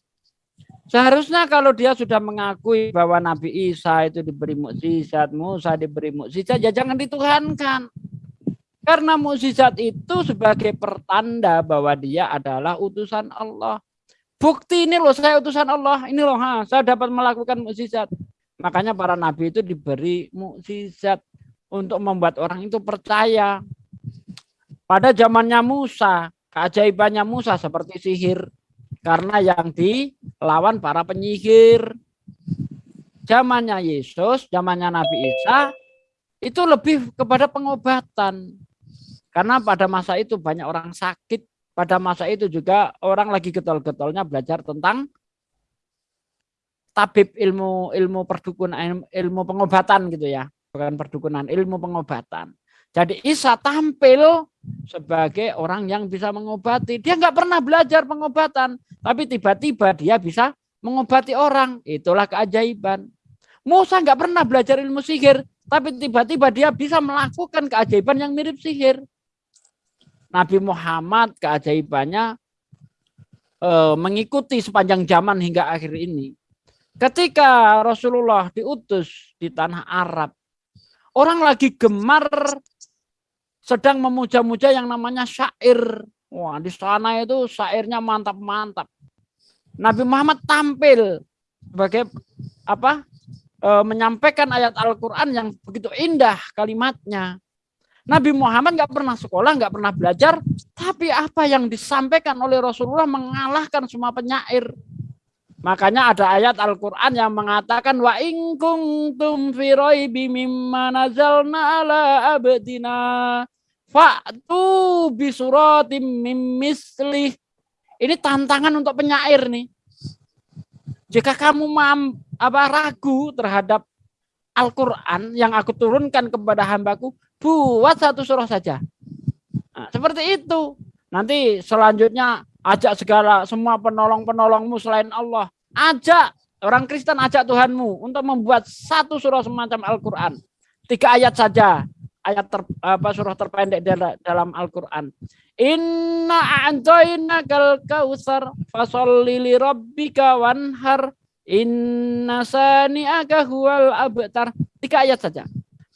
Seharusnya kalau dia sudah mengakui bahwa Nabi Isa itu diberi mukjizat, Musa diberi mukjizat, ya jangan dituhankan. Karena mukjizat itu sebagai pertanda bahwa dia adalah utusan Allah. Bukti ini loh saya utusan Allah, ini loh ha, saya dapat melakukan mukjizat. Makanya para nabi itu diberi mukjizat untuk membuat orang itu percaya. Pada zamannya Musa, keajaibannya Musa seperti sihir karena yang dilawan para penyihir. Zamannya Yesus, zamannya Nabi Isa itu lebih kepada pengobatan. Karena pada masa itu banyak orang sakit. Pada masa itu juga orang lagi getol-getolnya belajar tentang tabib ilmu ilmu perdukunan ilmu pengobatan gitu ya. Bukan perdukunan ilmu pengobatan. Jadi Isa tampil sebagai orang yang bisa mengobati. Dia nggak pernah belajar pengobatan tapi tiba-tiba dia bisa mengobati orang. Itulah keajaiban. Musa nggak pernah belajar ilmu sihir tapi tiba-tiba dia bisa melakukan keajaiban yang mirip sihir Nabi Muhammad keajaibannya e, mengikuti sepanjang zaman hingga akhir ini. Ketika Rasulullah diutus di tanah Arab, orang lagi gemar sedang memuja-muja yang namanya syair. Wah, di sana itu syairnya mantap-mantap. Nabi Muhammad tampil sebagai apa? E, menyampaikan ayat Al-Qur'an yang begitu indah kalimatnya. Nabi Muhammad nggak pernah sekolah, nggak pernah belajar, tapi apa yang disampaikan oleh Rasulullah mengalahkan semua penyair. Makanya ada ayat Al-Quran yang mengatakan wa in kuntum fi raibi mimma nazalna ala abdina fa'tu bi suratim mim mislih. Ini tantangan untuk penyair nih. Jika kamu mam, apa ragu terhadap Al-Quran yang aku turunkan kepada hambaku, buat satu surah saja. Nah, seperti itu. Nanti selanjutnya ajak segala semua penolong-penolongmu selain Allah. Ajak orang Kristen ajak Tuhanmu untuk membuat satu surah semacam Al-Quran. Tiga ayat saja. Ayat ter, apa surah terpendek dalam Al-Quran. Inna a'jayna kal kausar fasolli li rabbika wanhar inna sani'aka abtar. Tiga ayat saja.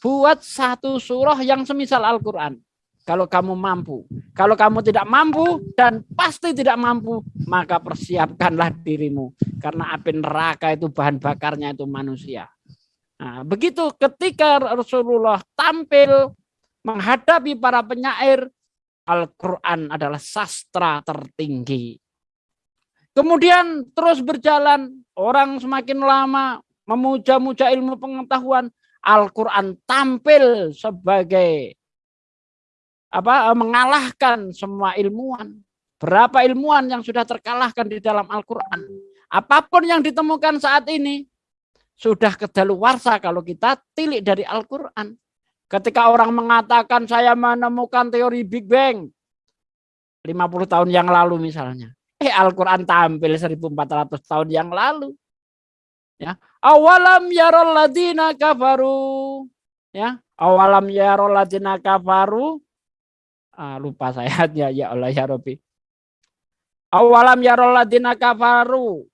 Buat satu surah yang semisal Al-Quran kalau kamu mampu. Kalau kamu tidak mampu dan pasti tidak mampu, maka persiapkanlah dirimu. Karena api neraka itu bahan bakarnya itu manusia. Nah, begitu ketika Rasulullah tampil menghadapi para penyair, Al-Quran adalah sastra tertinggi. Kemudian terus berjalan, orang semakin lama memuja-muja ilmu pengetahuan, Al-Quran tampil sebagai apa eh, mengalahkan semua ilmuwan. Berapa ilmuwan yang sudah terkalahkan di dalam Al-Qur'an. Apa pun yang ditemukan saat ini sudah kedaluwarsa kalau kita tilik dari Al-Qur'an. Ketika orang mengatakan saya menemukan teori Big Bang 50 tahun yang lalu misalnya. Eh Al-Qur'an tampil 1400 tahun yang lalu. Ya, awalam yarol ladina kafaru. Ya, awalam yarol ladina kafaru Ah, lupa saya ya ya Allah ya Rabbi. Awalam yarol ladina kafaru.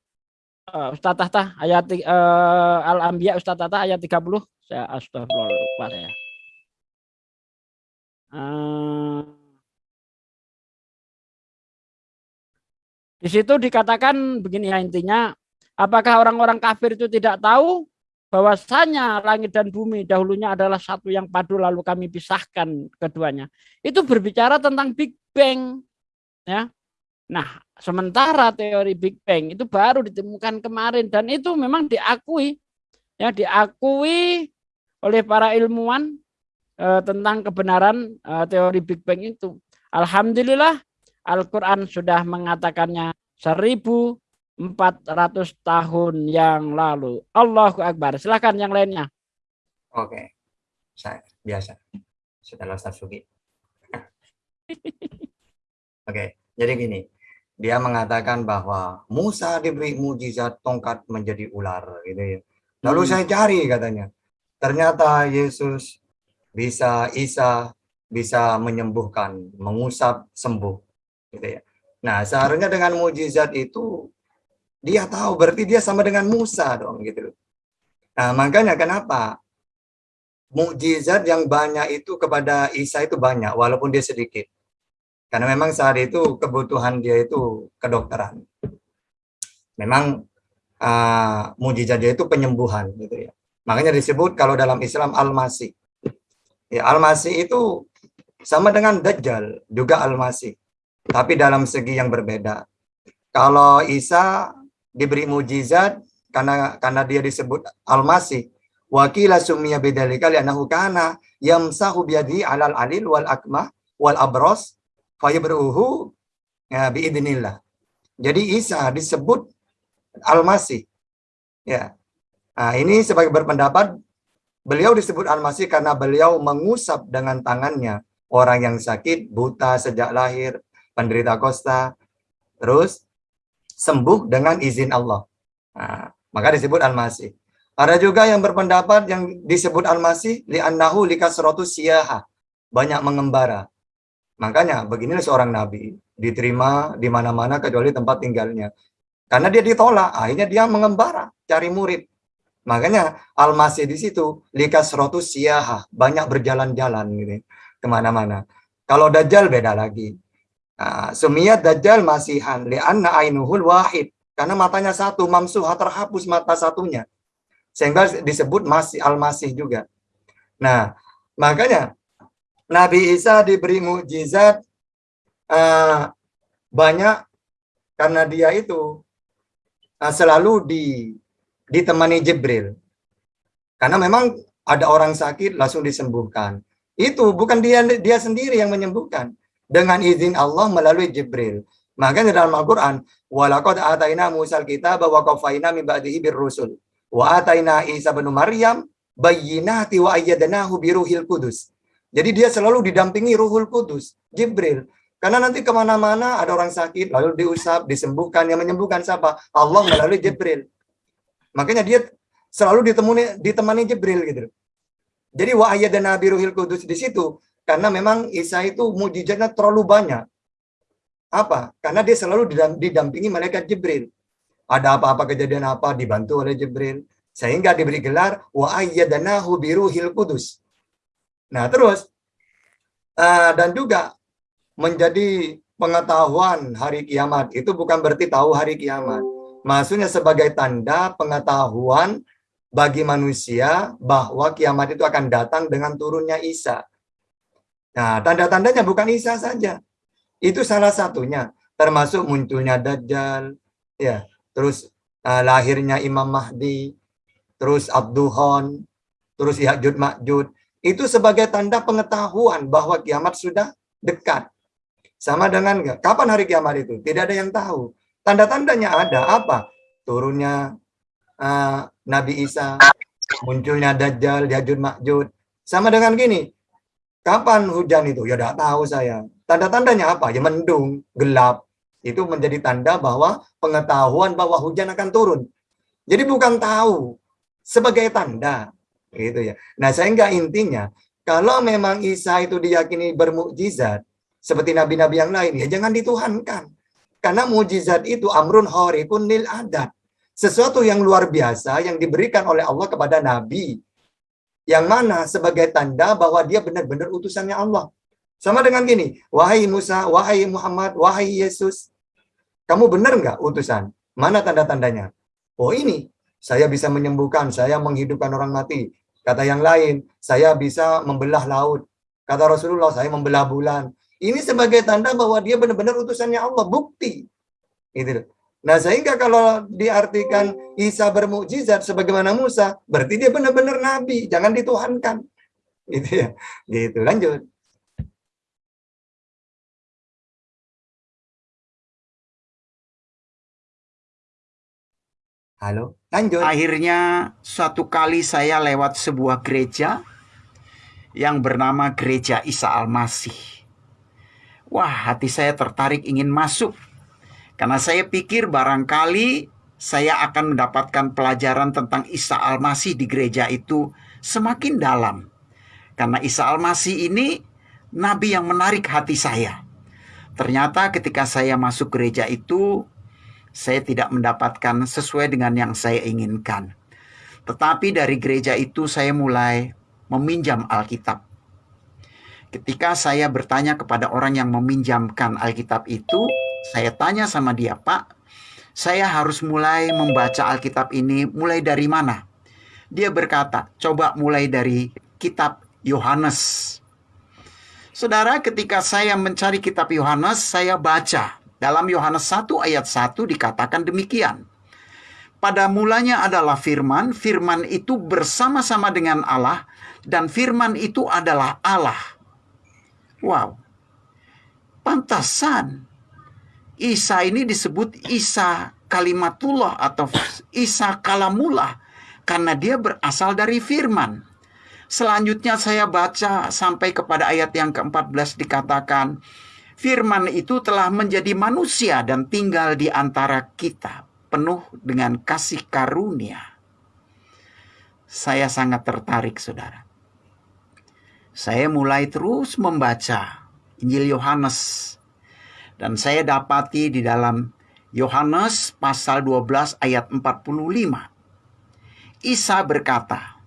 Uh, Ustaz Tahta ayat uh, Al-Anbiya Ustaz Tahta ayat 30. Saya astagfirullah lupa saya. Uh, di situ dikatakan begini ya intinya, apakah orang-orang kafir itu tidak tahu bahwasanya langit dan bumi dahulunya adalah satu yang padu lalu kami pisahkan keduanya. Itu berbicara tentang Big Bang. Ya. Nah, sementara teori Big Bang itu baru ditemukan kemarin dan itu memang diakui ya diakui oleh para ilmuwan eh, tentang kebenaran eh, teori Big Bang itu. Alhamdulillah Al-Qur'an sudah mengatakannya seribu 400 tahun yang lalu. Allahu Akbar. Silahkan yang lainnya. Oke. Saya biasa. Setelah Ustaz Sugi. Oke, jadi gini. Dia mengatakan bahwa Musa diberi mujizat tongkat menjadi ular gitu ya. Lalu hmm. saya cari katanya. Ternyata Yesus bisa Isa bisa menyembuhkan, mengusap sembuh gitu ya. Nah, seharusnya dengan mujizat itu dia tahu berarti dia sama dengan Musa dong gitu. Nah, makanya kenapa mukjizat yang banyak itu kepada Isa itu banyak walaupun dia sedikit. Karena memang saat itu kebutuhan dia itu kedokteran. Memang uh, mukjizat dia itu penyembuhan gitu ya. Makanya disebut kalau dalam Islam Al-Masih. Ya, Al-Masih itu sama dengan Dajjal, juga Al-Masih. Tapi dalam segi yang berbeda. Kalau Isa diberi mujizat karena karena dia disebut al-masih wakila summiya bidzalika li'annahu kana yamsahu biyadi 'alal alil wal akmah wal abros fayabruhu ya biidnillah. Jadi Isa disebut al-masih. Ya. Nah, ini sebagai berpendapat beliau disebut al-masih karena beliau mengusap dengan tangannya orang yang sakit, buta sejak lahir, penderita kosta, terus sembuh dengan izin Allah. Nah, maka disebut al-masih. Ada juga yang berpendapat yang disebut al-masih li'annahu likasratu siyaha. Banyak mengembara. Makanya beginilah seorang nabi diterima di mana-mana kecuali tempat tinggalnya. Karena dia ditolak, akhirnya dia mengembara, cari murid. Makanya al-masih di situ likasratu siyaha, banyak berjalan-jalan gitu ke mana-mana. Kalau dajjal beda lagi. Nah, Sumiyat Dajjal masihan li'anna ainuhul wahid. Karena matanya satu, mamsuha terhapus mata satunya. Sehingga disebut masih al-masih juga. Nah, makanya Nabi Isa diberi mukjizat uh, banyak karena dia itu uh, selalu di, ditemani Jibril. Karena memang ada orang sakit langsung disembuhkan. Itu bukan dia dia sendiri yang menyembuhkan dengan izin Allah melalui Jibril. Makanya dalam Al-Quran, walaqad ataina Musa al-kitab wa qafaina min ba'dihi rusul wa ataina Isa bin Maryam bayyinati wa ayyadnahu biruhil kudus. Jadi dia selalu didampingi Ruhul Kudus, Jibril. Karena nanti ke mana-mana ada orang sakit, lalu diusap, disembuhkan. Yang menyembuhkan siapa? Allah melalui Jibril. Makanya dia selalu ditemani, ditemani Jibril gitu. Jadi wa ayyadna biruhil kudus di situ karena memang Isa itu mujizatnya terlalu banyak. Apa? Karena dia selalu didampingi malaikat Jibril. Ada apa-apa kejadian apa dibantu oleh Jibril sehingga diberi gelar wa ayyadnahu biruhil kudus. Nah, terus uh, dan juga menjadi pengetahuan hari kiamat itu bukan berarti tahu hari kiamat. Maksudnya sebagai tanda pengetahuan bagi manusia bahwa kiamat itu akan datang dengan turunnya Isa. Nah, tanda-tandanya bukan Isa saja. Itu salah satunya, termasuk munculnya Dajjal, ya, terus uh, lahirnya Imam Mahdi, terus Abduhon, terus Ya'jud Ma'jud. Itu sebagai tanda pengetahuan bahwa kiamat sudah dekat. Sama dengan kapan hari kiamat itu? Tidak ada yang tahu. Tanda-tandanya ada apa? Turunnya uh, Nabi Isa, munculnya Dajjal, Yajud Makjud. Sama dengan gini, kapan hujan itu? Ya tidak tahu saya. Tanda-tandanya apa? Ya mendung, gelap. Itu menjadi tanda bahwa pengetahuan bahwa hujan akan turun. Jadi bukan tahu, sebagai tanda. gitu ya. Nah sehingga intinya, kalau memang Isa itu diyakini bermukjizat, seperti nabi-nabi yang lain, ya jangan dituhankan. Karena mujizat itu amrun horikun nil adat sesuatu yang luar biasa yang diberikan oleh Allah kepada Nabi. Yang mana sebagai tanda bahwa dia benar-benar utusannya Allah. Sama dengan gini, wahai Musa, wahai Muhammad, wahai Yesus, kamu benar nggak utusan? Mana tanda-tandanya? Oh ini, saya bisa menyembuhkan, saya menghidupkan orang mati. Kata yang lain, saya bisa membelah laut. Kata Rasulullah, saya membelah bulan. Ini sebagai tanda bahwa dia benar-benar utusannya Allah, bukti. Itu. Nah, sehingga kalau diartikan Isa bermukjizat sebagaimana Musa, berarti dia benar-benar nabi, jangan dituhankan. Gitu ya. Gitu, lanjut. Halo, lanjut. Akhirnya suatu kali saya lewat sebuah gereja yang bernama Gereja Isa Al-Masih. Wah, hati saya tertarik ingin masuk karena saya pikir barangkali saya akan mendapatkan pelajaran tentang Isa Al-Masih di gereja itu semakin dalam. Karena Isa Al-Masih ini nabi yang menarik hati saya. Ternyata ketika saya masuk gereja itu, saya tidak mendapatkan sesuai dengan yang saya inginkan. Tetapi dari gereja itu saya mulai meminjam Alkitab. Ketika saya bertanya kepada orang yang meminjamkan Alkitab itu, saya tanya sama dia, Pak, saya harus mulai membaca Alkitab ini mulai dari mana? Dia berkata, coba mulai dari kitab Yohanes. Saudara, ketika saya mencari kitab Yohanes, saya baca. Dalam Yohanes 1 ayat 1 dikatakan demikian. Pada mulanya adalah firman, firman itu bersama-sama dengan Allah, dan firman itu adalah Allah. Wow, pantasan Isa ini disebut Isa kalimatullah atau Isa kalamullah karena dia berasal dari firman. Selanjutnya saya baca sampai kepada ayat yang ke-14 dikatakan, firman itu telah menjadi manusia dan tinggal di antara kita, penuh dengan kasih karunia. Saya sangat tertarik, saudara. Saya mulai terus membaca Injil Yohanes dan saya dapati di dalam Yohanes pasal 12 ayat 45. Isa berkata,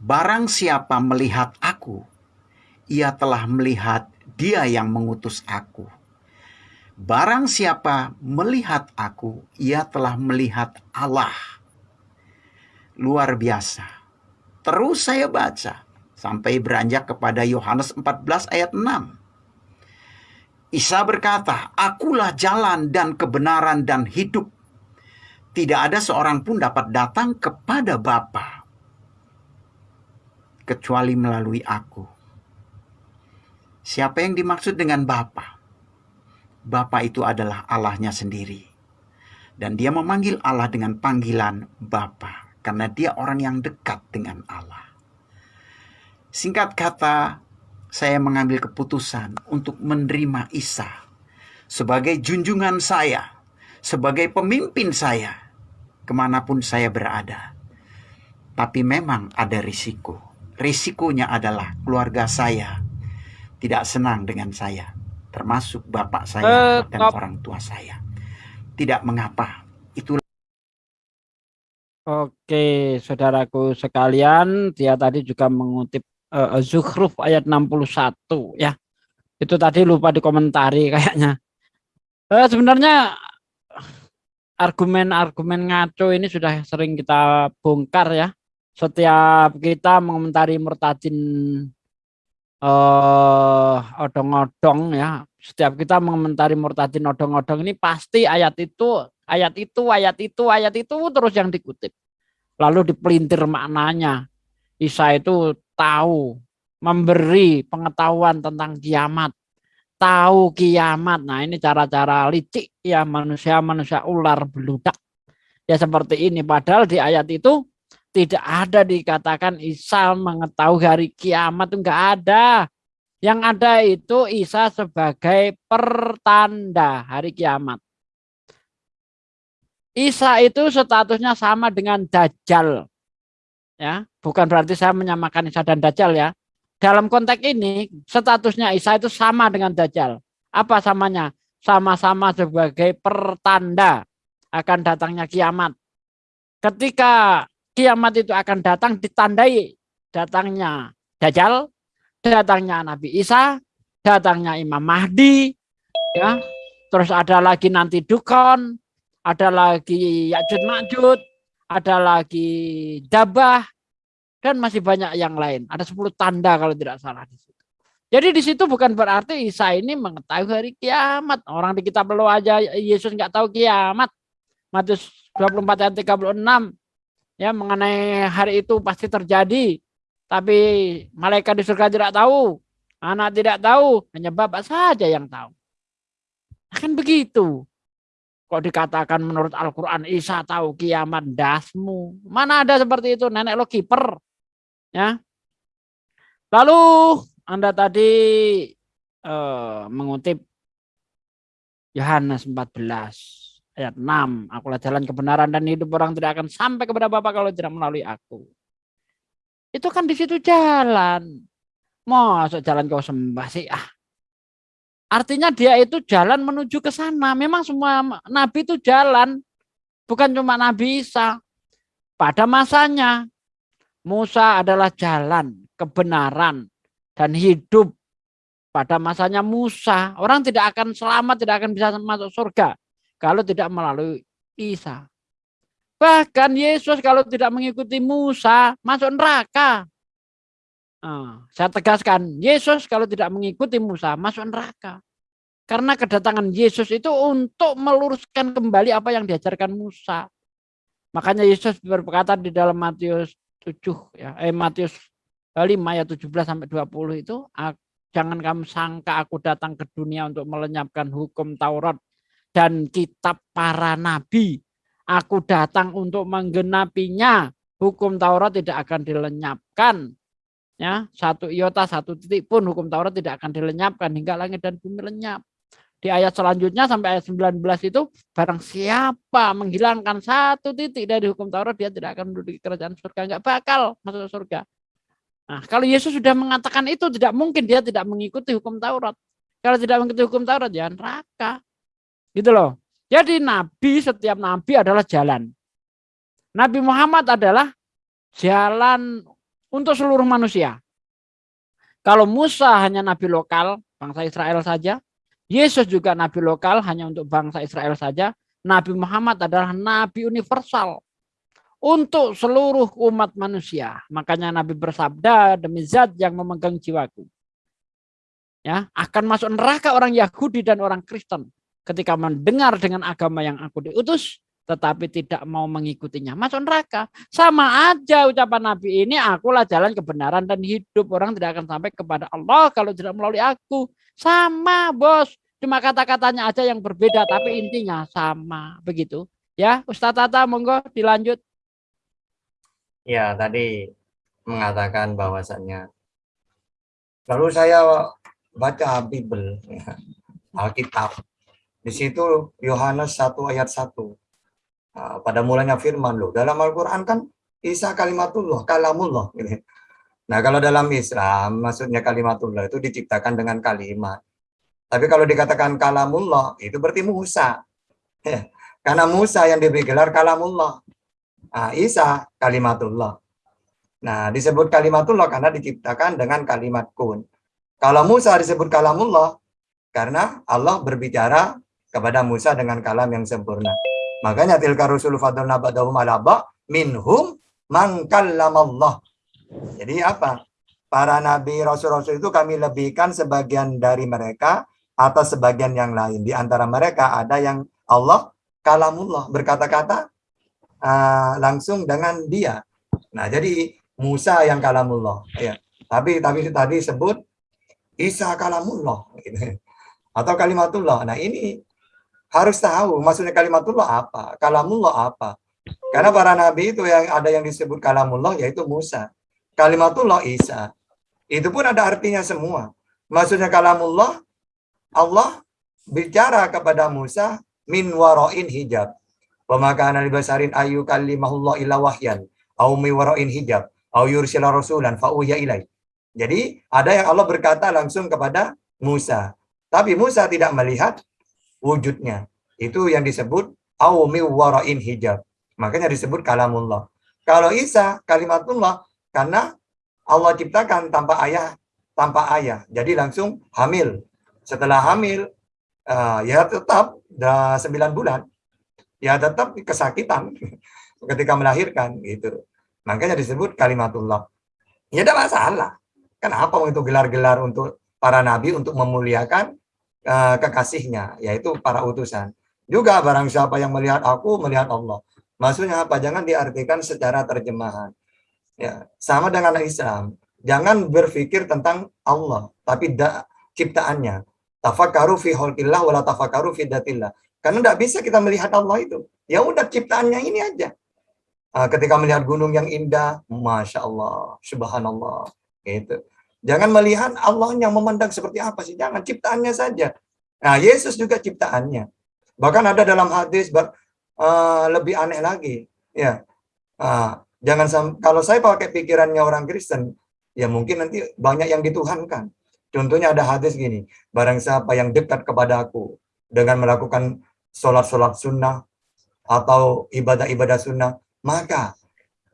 Barang siapa melihat aku, ia telah melihat dia yang mengutus aku. Barang siapa melihat aku, ia telah melihat Allah. Luar biasa. Terus saya baca sampai beranjak kepada Yohanes 14 ayat 6. Isa berkata, Akulah jalan dan kebenaran dan hidup. Tidak ada seorang pun dapat datang kepada Bapa kecuali melalui aku. Siapa yang dimaksud dengan Bapa? Bapa itu adalah Allahnya sendiri. Dan dia memanggil Allah dengan panggilan Bapa karena dia orang yang dekat dengan Allah. Singkat kata, saya mengambil keputusan untuk menerima Isa sebagai junjungan saya, sebagai pemimpin saya, ke mana pun saya berada. Tapi memang ada risiko. Risikonya adalah keluarga saya tidak senang dengan saya, termasuk bapak saya dan Stop. orang tua saya. Tidak mengapa, itu Oke, saudaraku sekalian, dia tadi juga mengutip uh, Zukhruf ayat 61 ya. Itu tadi lupa dikomentari kayaknya. Eh, sebenarnya argumen-argumen ngaco ini sudah sering kita bongkar ya. Setiap kita mengomentari murtadin eh odong-odong ya. Setiap kita mengomentari murtadin odong-odong ini pasti ayat itu ayat itu, ayat itu, ayat itu terus yang dikutip. Lalu dipelintir maknanya. Isa itu tahu, memberi pengetahuan tentang kiamat. Tahu kiamat. Nah ini cara-cara licik ya manusia-manusia ular beludak. Ya seperti ini. Padahal di ayat itu tidak ada dikatakan Isa mengetahui hari kiamat. Enggak ada. Yang ada itu Isa sebagai pertanda hari kiamat. Isa itu statusnya sama dengan Dajjal. Ya, bukan berarti saya menyamakan Isa dan Dajjal ya. Dalam konteks ini statusnya Isa itu sama dengan Dajjal. Apa samanya? Sama-sama sebagai pertanda akan datangnya kiamat. Ketika kiamat itu akan datang ditandai datangnya Dajjal, datangnya Nabi Isa, datangnya Imam Mahdi, ya. Terus ada lagi nanti Dukon, ada lagi Ya'jud Ma'jud, ada lagi Dabah, dan masih banyak yang lain. Ada 10 tanda kalau tidak salah di situ. Jadi di situ bukan berarti Isa ini mengetahui hari kiamat. Orang di kitab lo aja Yesus nggak tahu kiamat. Matius 24 ayat 36 ya mengenai hari itu pasti terjadi. Tapi malaikat di surga tidak tahu, anak tidak tahu, hanya Bapak saja yang tahu. Akan begitu. Kok dikatakan menurut Al-Quran Isa tahu kiamat dasmu. Mana ada seperti itu nenek lo kiper. Ya. Lalu Anda tadi eh, mengutip Yohanes 14 ayat 6. Akulah jalan kebenaran dan hidup orang tidak akan sampai kepada Bapa kalau tidak melalui aku. Itu kan di situ jalan. Masuk jalan kau sembah sih ah. Artinya dia itu jalan menuju ke sana. Memang semua nabi itu jalan. Bukan cuma Nabi Isa. Pada masanya Musa adalah jalan, kebenaran, dan hidup. Pada masanya Musa, orang tidak akan selamat, tidak akan bisa masuk surga kalau tidak melalui Isa. Bahkan Yesus kalau tidak mengikuti Musa masuk neraka. Nah, saya tegaskan, Yesus kalau tidak mengikuti Musa masuk neraka. Karena kedatangan Yesus itu untuk meluruskan kembali apa yang diajarkan Musa. Makanya Yesus berkata di dalam Matius 7 ya, eh Matius 5 ayat 17 sampai 20 itu jangan kamu sangka aku datang ke dunia untuk melenyapkan hukum Taurat dan kitab para nabi. Aku datang untuk menggenapinya. Hukum Taurat tidak akan dilenyapkan. Ya, satu iota, satu titik pun hukum Taurat tidak akan dilenyapkan hingga langit dan bumi lenyap. Di ayat selanjutnya sampai ayat 19 itu barang siapa menghilangkan satu titik dari hukum Taurat dia tidak akan menduduki kerajaan surga, enggak bakal masuk surga. Nah, kalau Yesus sudah mengatakan itu tidak mungkin dia tidak mengikuti hukum Taurat. Kalau tidak mengikuti hukum Taurat ya neraka. Gitu loh. Jadi nabi setiap nabi adalah jalan. Nabi Muhammad adalah jalan untuk seluruh manusia. Kalau Musa hanya nabi lokal, bangsa Israel saja, Yesus juga nabi lokal hanya untuk bangsa Israel saja. Nabi Muhammad adalah nabi universal untuk seluruh umat manusia. Makanya Nabi bersabda demi zat yang memegang jiwaku. Ya, akan masuk neraka orang Yahudi dan orang Kristen ketika mendengar dengan agama yang aku diutus tetapi tidak mau mengikutinya. Masuk neraka. Sama aja ucapan Nabi ini akulah jalan kebenaran dan hidup. Orang tidak akan sampai kepada Allah kalau tidak melalui aku. Sama bos. Cuma kata-katanya aja yang berbeda tapi intinya sama. Begitu. Ya Ustadz Tata monggo dilanjut. Ya tadi mengatakan bahwasannya Lalu saya baca Bible, Alkitab. Di situ Yohanes 1 ayat 1. Nah, pada mulanya firman loh. Dalam Al-Quran kan Isa kalimatullah, kalamullah. Gitu. Nah kalau dalam Islam, maksudnya kalimatullah itu diciptakan dengan kalimat. Tapi kalau dikatakan kalamullah, itu berarti Musa. Ya, karena Musa yang diberi gelar kalamullah. Nah, Isa kalimatullah. Nah, disebut kalimatullah karena diciptakan dengan kalimat kun. Kalau Musa disebut kalamullah, karena Allah berbicara kepada Musa dengan kalam yang sempurna. Makanya tilka rusul fadlna ba'dahum ala minhum mangkallamallah. Jadi apa? Para nabi rasul-rasul itu kami lebihkan sebagian dari mereka atau sebagian yang lain. Di antara mereka ada yang Allah kalamullah berkata-kata uh, langsung dengan dia. Nah, jadi Musa yang kalamullah ya. Tapi tapi tadi sebut Isa kalamullah gitu. Atau kalimatullah. Nah, ini harus tahu maksudnya kalimatullah apa, kalamullah apa. Karena para nabi itu yang ada yang disebut kalamullah yaitu Musa. Kalimatullah Isa. Itu pun ada artinya semua. Maksudnya kalamullah Allah bicara kepada Musa min waroin hijab. Wa maka basarin ayu kalimahullah ila wahyan au mi waroin hijab au yursila rasulan fa ilai. Jadi ada yang Allah berkata langsung kepada Musa. Tapi Musa tidak melihat wujudnya. Itu yang disebut au mi waroin hijab. Makanya disebut kalamullah. Kalau Isa kalimatullah karena Allah ciptakan tanpa ayah, tanpa ayah. Jadi langsung hamil. Setelah hamil, uh, ya tetap dah 9 bulan. Ya tetap kesakitan ketika melahirkan gitu. Makanya disebut kalimatullah. Ya tidak masalah. Kenapa itu gelar-gelar untuk para nabi untuk memuliakan uh, kekasihnya, yaitu para utusan. Juga barang siapa yang melihat aku, melihat Allah. Maksudnya apa? Jangan diartikan secara terjemahan. Ya, sama dengan Islam. Jangan berpikir tentang Allah, tapi da, ciptaannya. Tafakaru fi holkillah wala tafakaru fi datillah. Karena tidak bisa kita melihat Allah itu. Ya udah ciptaannya ini aja. Nah, ketika melihat gunung yang indah, masya Allah, subhanallah, gitu. Jangan melihat Allah yang memandang seperti apa sih, jangan ciptaannya saja. Nah, Yesus juga ciptaannya. Bahkan ada dalam hadis uh, lebih aneh lagi. Ya, uh, jangan kalau saya pakai pikirannya orang Kristen, ya mungkin nanti banyak yang dituhankan. Contohnya ada hadis gini, barang siapa yang dekat kepada aku dengan melakukan sholat-sholat sunnah atau ibadah-ibadah sunnah, maka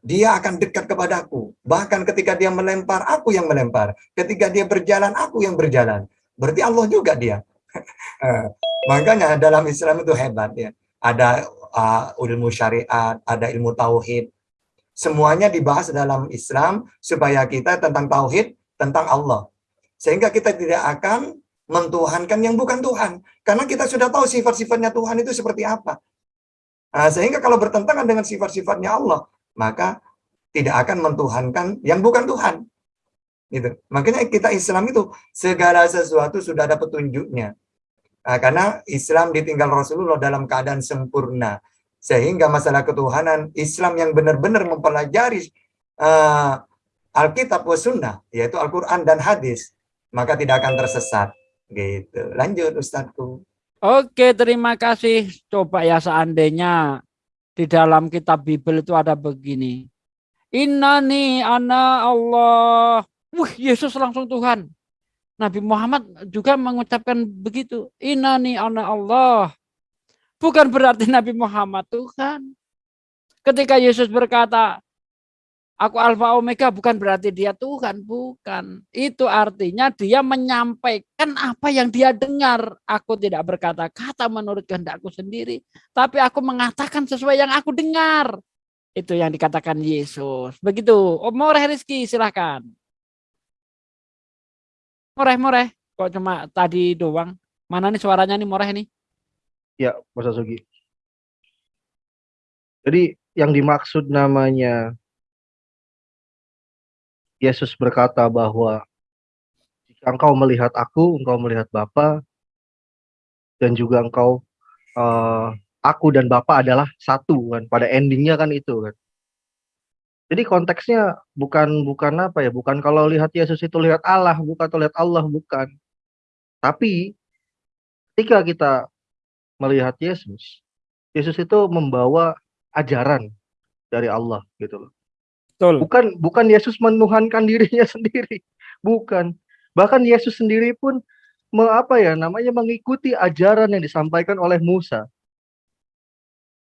dia akan dekat kepadaku. Bahkan ketika dia melempar, aku yang melempar. Ketika dia berjalan, aku yang berjalan. Berarti Allah juga dia. Eh, makanya dalam Islam itu hebat ya. Ada uh, ilmu syariat, ada ilmu tauhid. Semuanya dibahas dalam Islam supaya kita tentang tauhid, tentang Allah. Sehingga kita tidak akan mentuhankan yang bukan Tuhan. Karena kita sudah tahu sifat-sifatnya Tuhan itu seperti apa. Nah, sehingga kalau bertentangan dengan sifat-sifatnya Allah, maka tidak akan mentuhankan yang bukan Tuhan. Gitu. Makanya kita Islam itu segala sesuatu sudah ada petunjuknya. Nah, karena Islam ditinggal Rasulullah dalam keadaan sempurna. Sehingga masalah ketuhanan Islam yang benar-benar mempelajari uh, Alkitab wa sunnah, yaitu Al-Quran dan hadis, maka tidak akan tersesat. Gitu. Lanjut Ustadku. Oke, terima kasih. Coba ya seandainya di dalam kitab Bible itu ada begini. Innani ana Allah. Wih, Yesus langsung Tuhan. Nabi Muhammad juga mengucapkan begitu. Inani ana Allah. Bukan berarti Nabi Muhammad Tuhan. Ketika Yesus berkata, Aku Alfa Omega bukan berarti dia Tuhan, bukan. Itu artinya dia menyampaikan apa yang dia dengar. Aku tidak berkata-kata menurut kehendakku sendiri, tapi aku mengatakan sesuai yang aku dengar. Itu yang dikatakan Yesus. Begitu. Oh, Moreh Rizky, silahkan. Moreh, moreh. Kok cuma tadi doang? Mana nih suaranya nih moreh nih? Ya, Mas Asugi. Jadi yang dimaksud namanya Yesus berkata bahwa jika engkau melihat aku, engkau melihat Bapa, dan juga engkau uh, aku dan Bapa adalah satu kan. Pada endingnya kan itu kan. Jadi konteksnya bukan bukan apa ya, bukan kalau lihat Yesus itu lihat Allah, bukan atau lihat Allah, bukan. Tapi ketika kita melihat Yesus, Yesus itu membawa ajaran dari Allah gitu loh. Betul. Bukan bukan Yesus menuhankan dirinya sendiri, bukan. Bahkan Yesus sendiri pun me, apa ya namanya mengikuti ajaran yang disampaikan oleh Musa.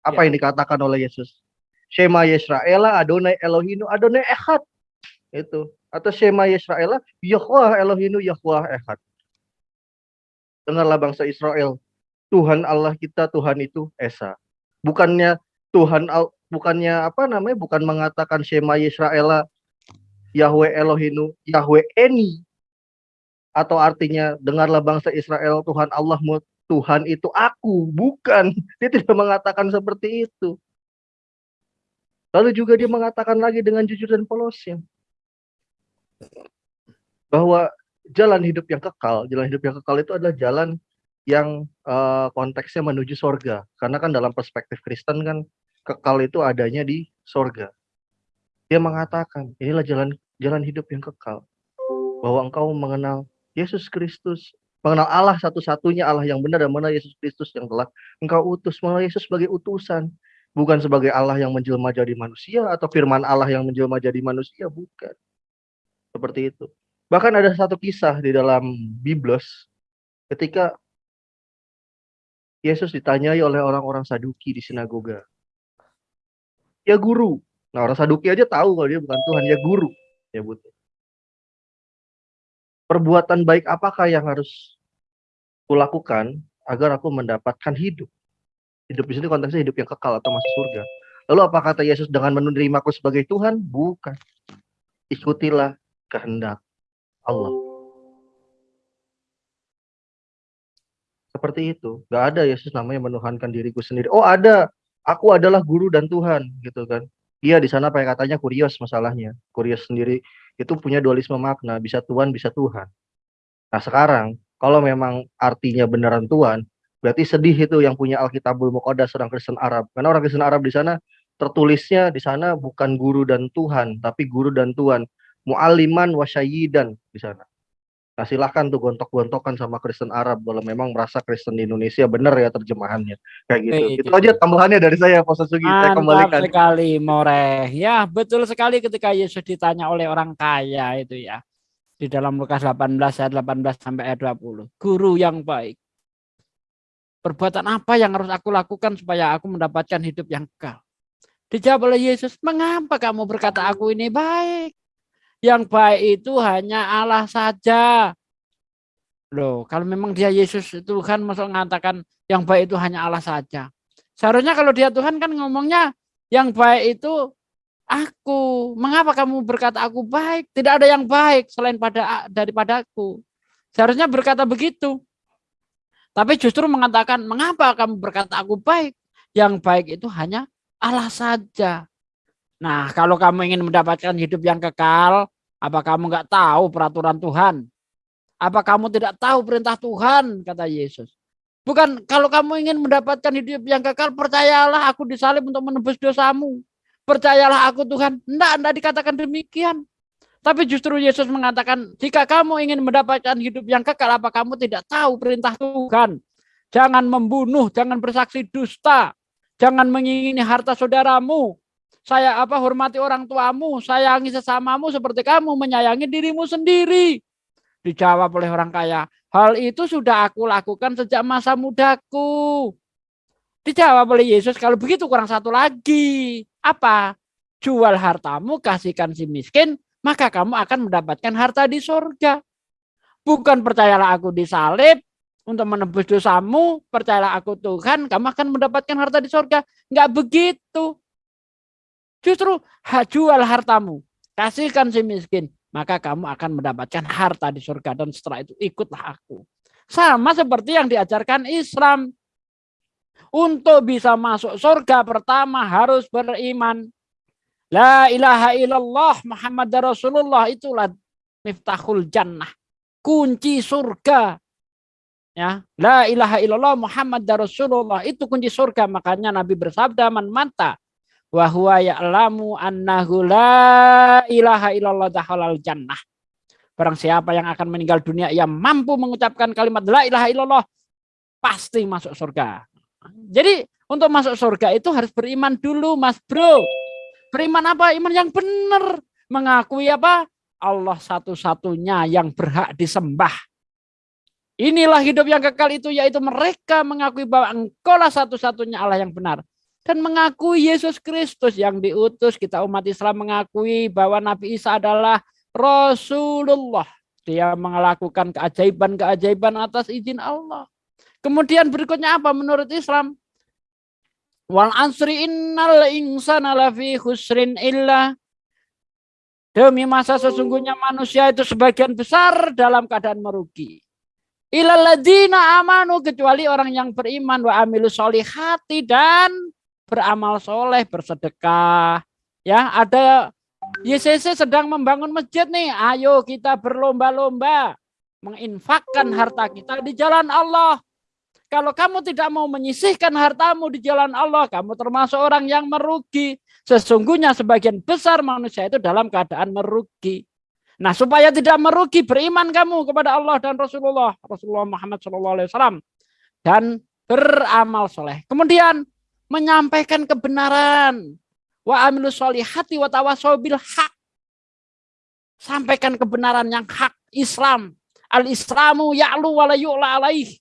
Apa Ya. yang dikatakan oleh Yesus? Shema Yisraela Adonai Elohinu Adonai Echad. Itu. Atau Shema Yisraela Yahweh Elohinu Yahweh Echad. Dengarlah bangsa Israel. Tuhan Allah kita Tuhan itu Esa. Bukannya Tuhan bukannya apa namanya bukan mengatakan Shema Yisraela Yahweh Elohinu Yahweh Eni. Atau artinya dengarlah bangsa Israel Tuhan Allahmu Tuhan itu aku. Bukan. Dia tidak mengatakan seperti itu. Lalu juga dia mengatakan lagi dengan jujur dan polosnya. Bahwa jalan hidup yang kekal jalan hidup yang kekal itu adalah jalan yang eh, konteksnya menuju sorga. Karena kan dalam perspektif Kristen kan kekal itu adanya di sorga. Dia mengatakan inilah jalan jalan hidup yang kekal bahwa engkau mengenal Yesus Kristus mengenal Allah satu-satunya Allah yang benar dan mengenal Yesus Kristus yang telah engkau utus. Mengenal Yesus sebagai utusan bukan sebagai Allah yang menjelma jadi manusia atau firman Allah yang menjelma jadi manusia bukan. Seperti itu. Bahkan ada satu kisah di dalam Biblos ketika Yesus ditanyai oleh orang-orang Saduki di sinagoga ya guru. Nah orang Saduki aja tahu kalau dia bukan Tuhan ya guru ya butuh. Perbuatan baik apakah yang harus kulakukan agar aku mendapatkan hidup? Hidup di sini konteksnya hidup yang kekal atau masuk surga. Lalu apa kata Yesus dengan menerimaku sebagai Tuhan? Bukan. Ikutilah kehendak Allah. Seperti itu. Nggak ada Yesus namanya menuhankan diriku sendiri. Oh ada aku adalah guru dan Tuhan gitu kan. Iya di sana pakai katanya kurios masalahnya. Kurios sendiri itu punya dualisme makna bisa Tuhan bisa Tuhan. Nah sekarang kalau memang artinya beneran Tuhan berarti sedih itu yang punya Alkitabul Muqaddas orang Kristen Arab. Karena orang Kristen Arab di sana tertulisnya di sana bukan guru dan Tuhan tapi guru dan Tuhan. Mu'aliman wasyayidan di sana Nah silahkan tuh gontok-gontokan sama Kristen Arab kalau memang merasa Kristen di Indonesia benar ya terjemahannya kayak gitu. Kayak Itu gitu. aja tambahannya dari saya Pak Sugi. Saya kembalikan. sekali Moreh. Ya, betul sekali ketika Yesus ditanya oleh orang kaya itu ya. Di dalam Lukas 18 ayat 18 sampai ayat 20. Guru yang baik. Perbuatan apa yang harus aku lakukan supaya aku mendapatkan hidup yang kekal? Dijawab oleh Yesus, "Mengapa kamu berkata aku ini baik? Yang baik itu hanya Allah saja." Loh, kalau memang dia Yesus Tuhan masuk mengatakan yang baik itu hanya Allah saja. Seharusnya kalau dia Tuhan kan ngomongnya yang baik itu aku. Mengapa kamu berkata aku baik? Tidak ada yang baik selain pada daripada aku. Seharusnya berkata begitu. Tapi justru mengatakan mengapa kamu berkata aku baik? Yang baik itu hanya Allah saja. Nah, kalau kamu ingin mendapatkan hidup yang kekal, apa kamu nggak tahu peraturan Tuhan? Apa kamu tidak tahu perintah Tuhan? Kata Yesus. Bukan kalau kamu ingin mendapatkan hidup yang kekal, percayalah aku disalib untuk menebus dosamu. Percayalah aku Tuhan. Enggak, enggak dikatakan demikian. Tapi justru Yesus mengatakan, jika kamu ingin mendapatkan hidup yang kekal, apa kamu tidak tahu perintah Tuhan? Jangan membunuh, jangan bersaksi dusta, jangan mengingini harta saudaramu. Saya apa hormati orang tuamu, sayangi sesamamu seperti kamu menyayangi dirimu sendiri. Dijawab oleh orang kaya, hal itu sudah aku lakukan sejak masa mudaku. Dijawab oleh Yesus, kalau begitu kurang satu lagi. Apa? Jual hartamu, kasihkan si miskin, maka kamu akan mendapatkan harta di surga. Bukan percayalah aku disalib untuk menebus dosamu, percayalah aku Tuhan, kamu akan mendapatkan harta di surga. Enggak begitu. Justru jual hartamu, kasihkan si miskin, maka kamu akan mendapatkan harta di surga dan setelah itu ikutlah aku. Sama seperti yang diajarkan Islam. Untuk bisa masuk surga pertama harus beriman. La ilaha illallah Muhammad Rasulullah itulah miftahul jannah. Kunci surga. Ya, la ilaha illallah Muhammad Rasulullah itu kunci surga. Makanya Nabi bersabda man mata wa huwa ya'lamu annahu la ilaha illallah dakhalal jannah. Barang siapa yang akan meninggal dunia ia mampu mengucapkan kalimat la ilaha illallah pasti masuk surga. Jadi untuk masuk surga itu harus beriman dulu Mas Bro. Beriman apa? Iman yang benar. Mengakui apa? Allah satu-satunya yang berhak disembah. Inilah hidup yang kekal itu yaitu mereka mengakui bahwa engkaulah satu-satunya Allah yang benar. Dan mengakui Yesus Kristus yang diutus. Kita umat Islam mengakui bahwa Nabi Isa adalah Rasulullah. Dia melakukan keajaiban-keajaiban atas izin Allah. Kemudian berikutnya apa menurut Islam? Wal ansri innal insana lafi khusrin illa Demi masa sesungguhnya manusia itu sebagian besar dalam keadaan merugi. Ilaladina amanu kecuali orang yang beriman wa amilu solihati dan beramal soleh bersedekah. Ya ada YCC sedang membangun masjid nih. Ayo kita berlomba-lomba menginfakkan harta kita di jalan Allah. Kalau kamu tidak mau menyisihkan hartamu di jalan Allah, kamu termasuk orang yang merugi. Sesungguhnya sebagian besar manusia itu dalam keadaan merugi. Nah, supaya tidak merugi, beriman kamu kepada Allah dan Rasulullah, Rasulullah Muhammad SAW, dan beramal soleh. Kemudian menyampaikan kebenaran. Wa amilu solihati wa tawasobil hak. Sampaikan kebenaran yang hak Islam. Al-Islamu ya'lu wa la yu'la alaih.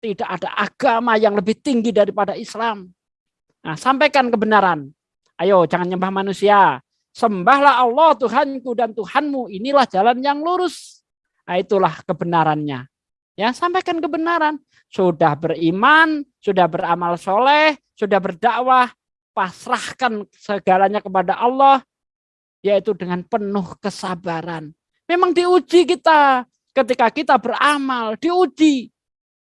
Tidak ada agama yang lebih tinggi daripada Islam. Nah, sampaikan kebenaran. Ayo, jangan nyembah manusia. Sembahlah Allah Tuhanku dan Tuhanmu. Inilah jalan yang lurus. Nah, itulah kebenarannya. Ya, sampaikan kebenaran. Sudah beriman, sudah beramal soleh, sudah berdakwah, pasrahkan segalanya kepada Allah, yaitu dengan penuh kesabaran. Memang diuji kita ketika kita beramal, diuji.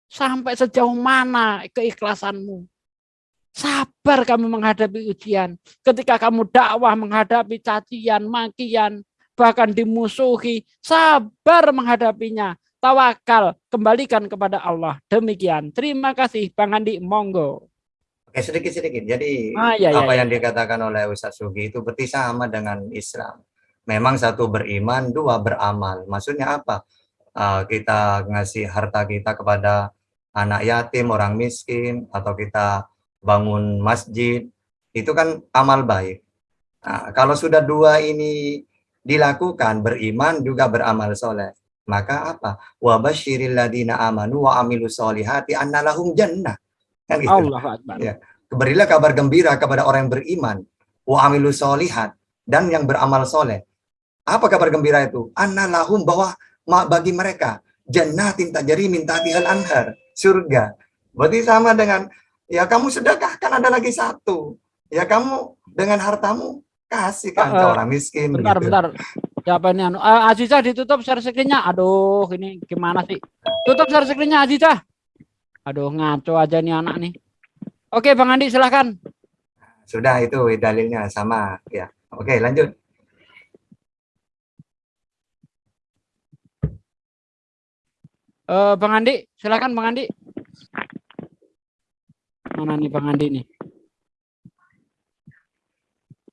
Sampai sejauh mana keikhlasanmu? Sabar kamu menghadapi ujian. Ketika kamu dakwah menghadapi cacian, makian, bahkan dimusuhi, sabar menghadapinya. Tawakal, kembalikan kepada Allah. Demikian. Terima kasih Bang Andi, monggo. Oke, sedikit-sedikit. Jadi Ah, ya, ya, apa ya. yang dikatakan oleh Ustaz Sugi itu berarti sama dengan Islam. Memang satu beriman, dua beramal. Maksudnya apa? Uh, kita ngasih harta kita kepada anak yatim, orang miskin, atau kita bangun masjid, itu kan amal baik. Nah, kalau sudah dua ini dilakukan, beriman juga beramal soleh, maka apa? Wa basyiril ladina amanu wa amilu solihati annalahum jannah. Kan gitu. Allah Akbar. Ya. Berilah kabar gembira kepada orang yang beriman, wa amilu solihat, dan yang beramal soleh. Apa kabar gembira itu? Annalahum bahwa ma- bagi mereka jannatin tajri min tahtihal anhar, surga. Berarti sama dengan ya kamu sedekah kan ada lagi satu. Ya kamu dengan hartamu kasihkan ke Eh, orang miskin Bentar, begitu. bentar. Siapa ini? Anu? Eh, Aziza ditutup share screen-nya. Aduh, ini gimana sih? Tutup share screen-nya Aziza. Aduh, ngaco aja nih anak nih. Oke, Bang Andi silahkan. Sudah itu dalilnya sama ya. Oke, lanjut. Eh, Bang Andi, silakan Bang Andi. Mana nih Bang Andi nih?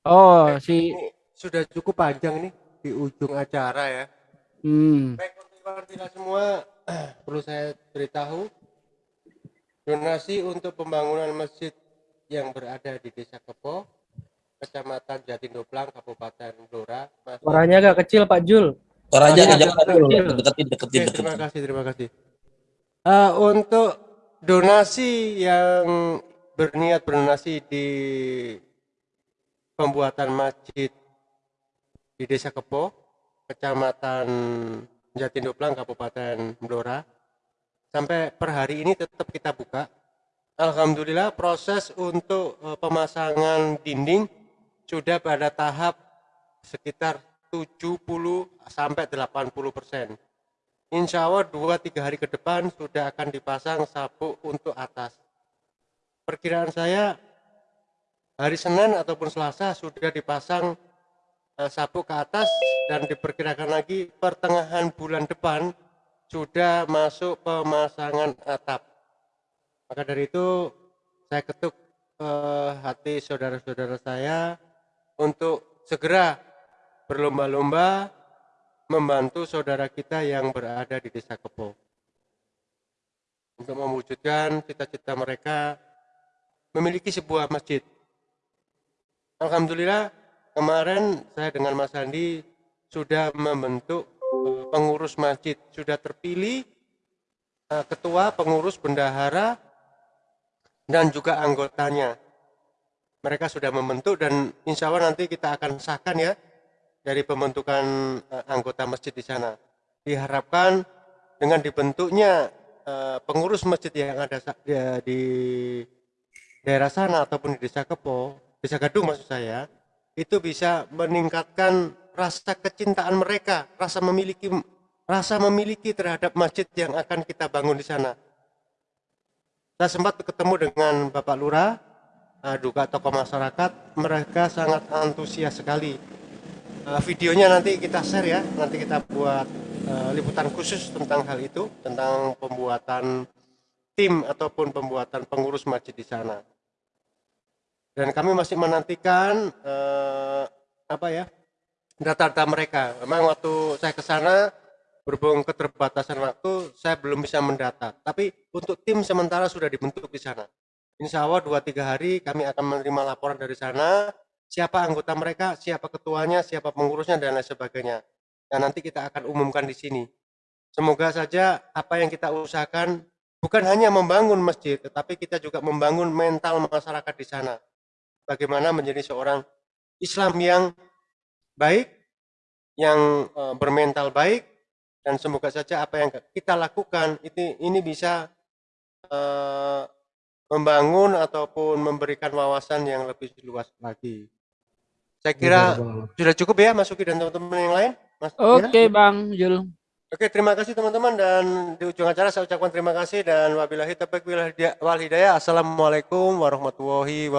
Oh, si Ini sudah cukup panjang nih di ujung acara ya. hmm. Baik semua, perlu saya beritahu donasi untuk pembangunan masjid yang berada di Desa Kepo, Kecamatan Jatindoplang, Kabupaten Blora. Suaranya agak kecil Pak Jul. Suaranya agak dulu, kecil. deketin, deketin, Oke, terima deketin. kasih, terima kasih. Eh, untuk donasi yang berniat berdonasi di pembuatan masjid di Desa Kepo, Kecamatan Jatindoplang, Kabupaten Blora, sampai per hari ini tetap kita buka. Alhamdulillah proses untuk eh, pemasangan dinding sudah pada tahap sekitar 70 sampai 80 persen. Insya Allah 2-3 hari ke depan sudah akan dipasang sabuk untuk atas. Perkiraan saya hari Senin ataupun Selasa sudah dipasang eh, sabuk ke atas dan diperkirakan lagi pertengahan bulan depan sudah masuk pemasangan atap. Maka dari itu saya ketuk eh, hati saudara-saudara saya untuk segera berlomba-lomba membantu saudara kita yang berada di desa Kepo untuk mewujudkan cita-cita mereka memiliki sebuah masjid. Alhamdulillah kemarin saya dengan Mas Andi sudah membentuk pengurus masjid, sudah terpilih eh, ketua, pengurus, bendahara, dan juga anggotanya. Mereka sudah membentuk dan insya Allah nanti kita akan sahkan ya dari pembentukan eh, anggota masjid di sana. Diharapkan dengan dibentuknya eh, pengurus masjid yang ada di- di daerah sana ataupun di desa Kepo, desa Gadung maksud saya, itu bisa meningkatkan rasa kecintaan mereka, rasa memiliki rasa memiliki terhadap masjid yang akan kita bangun di sana. Saya sempat ketemu dengan Bapak Lurah, eh, juga tokoh masyarakat, mereka sangat antusias sekali. Eh, videonya nanti kita share ya, nanti kita buat eh, liputan khusus tentang hal itu, tentang pembuatan tim ataupun pembuatan pengurus masjid di sana. Dan kami masih menantikan eh, apa ya data-data mereka. Memang waktu saya ke sana berhubung keterbatasan waktu, saya belum bisa mendata. Tapi untuk tim sementara sudah dibentuk di sana. Insya Allah dua tiga hari kami akan menerima laporan dari sana, siapa anggota mereka, siapa ketuanya, siapa pengurusnya dan lain sebagainya. Dan nanti kita akan umumkan di sini. Semoga saja apa yang kita usahakan bukan hanya membangun masjid, tetapi kita juga membangun mental masyarakat di sana. Bagaimana menjadi seorang Islam yang baik, yang eh, bermental baik, dan semoga saja apa yang kita lakukan itu ini bisa eh, membangun ataupun memberikan wawasan yang lebih luas lagi. Saya kira sudah cukup ya Masuki dan teman-teman yang lain. Mas, ya? Oke Bang Jul. Oke, terima kasih teman-teman dan di ujung acara saya ucapkan terima kasih dan wabillahi taufiq wal hidayah. Assalamualaikum warahmatullahi wabarakatuh.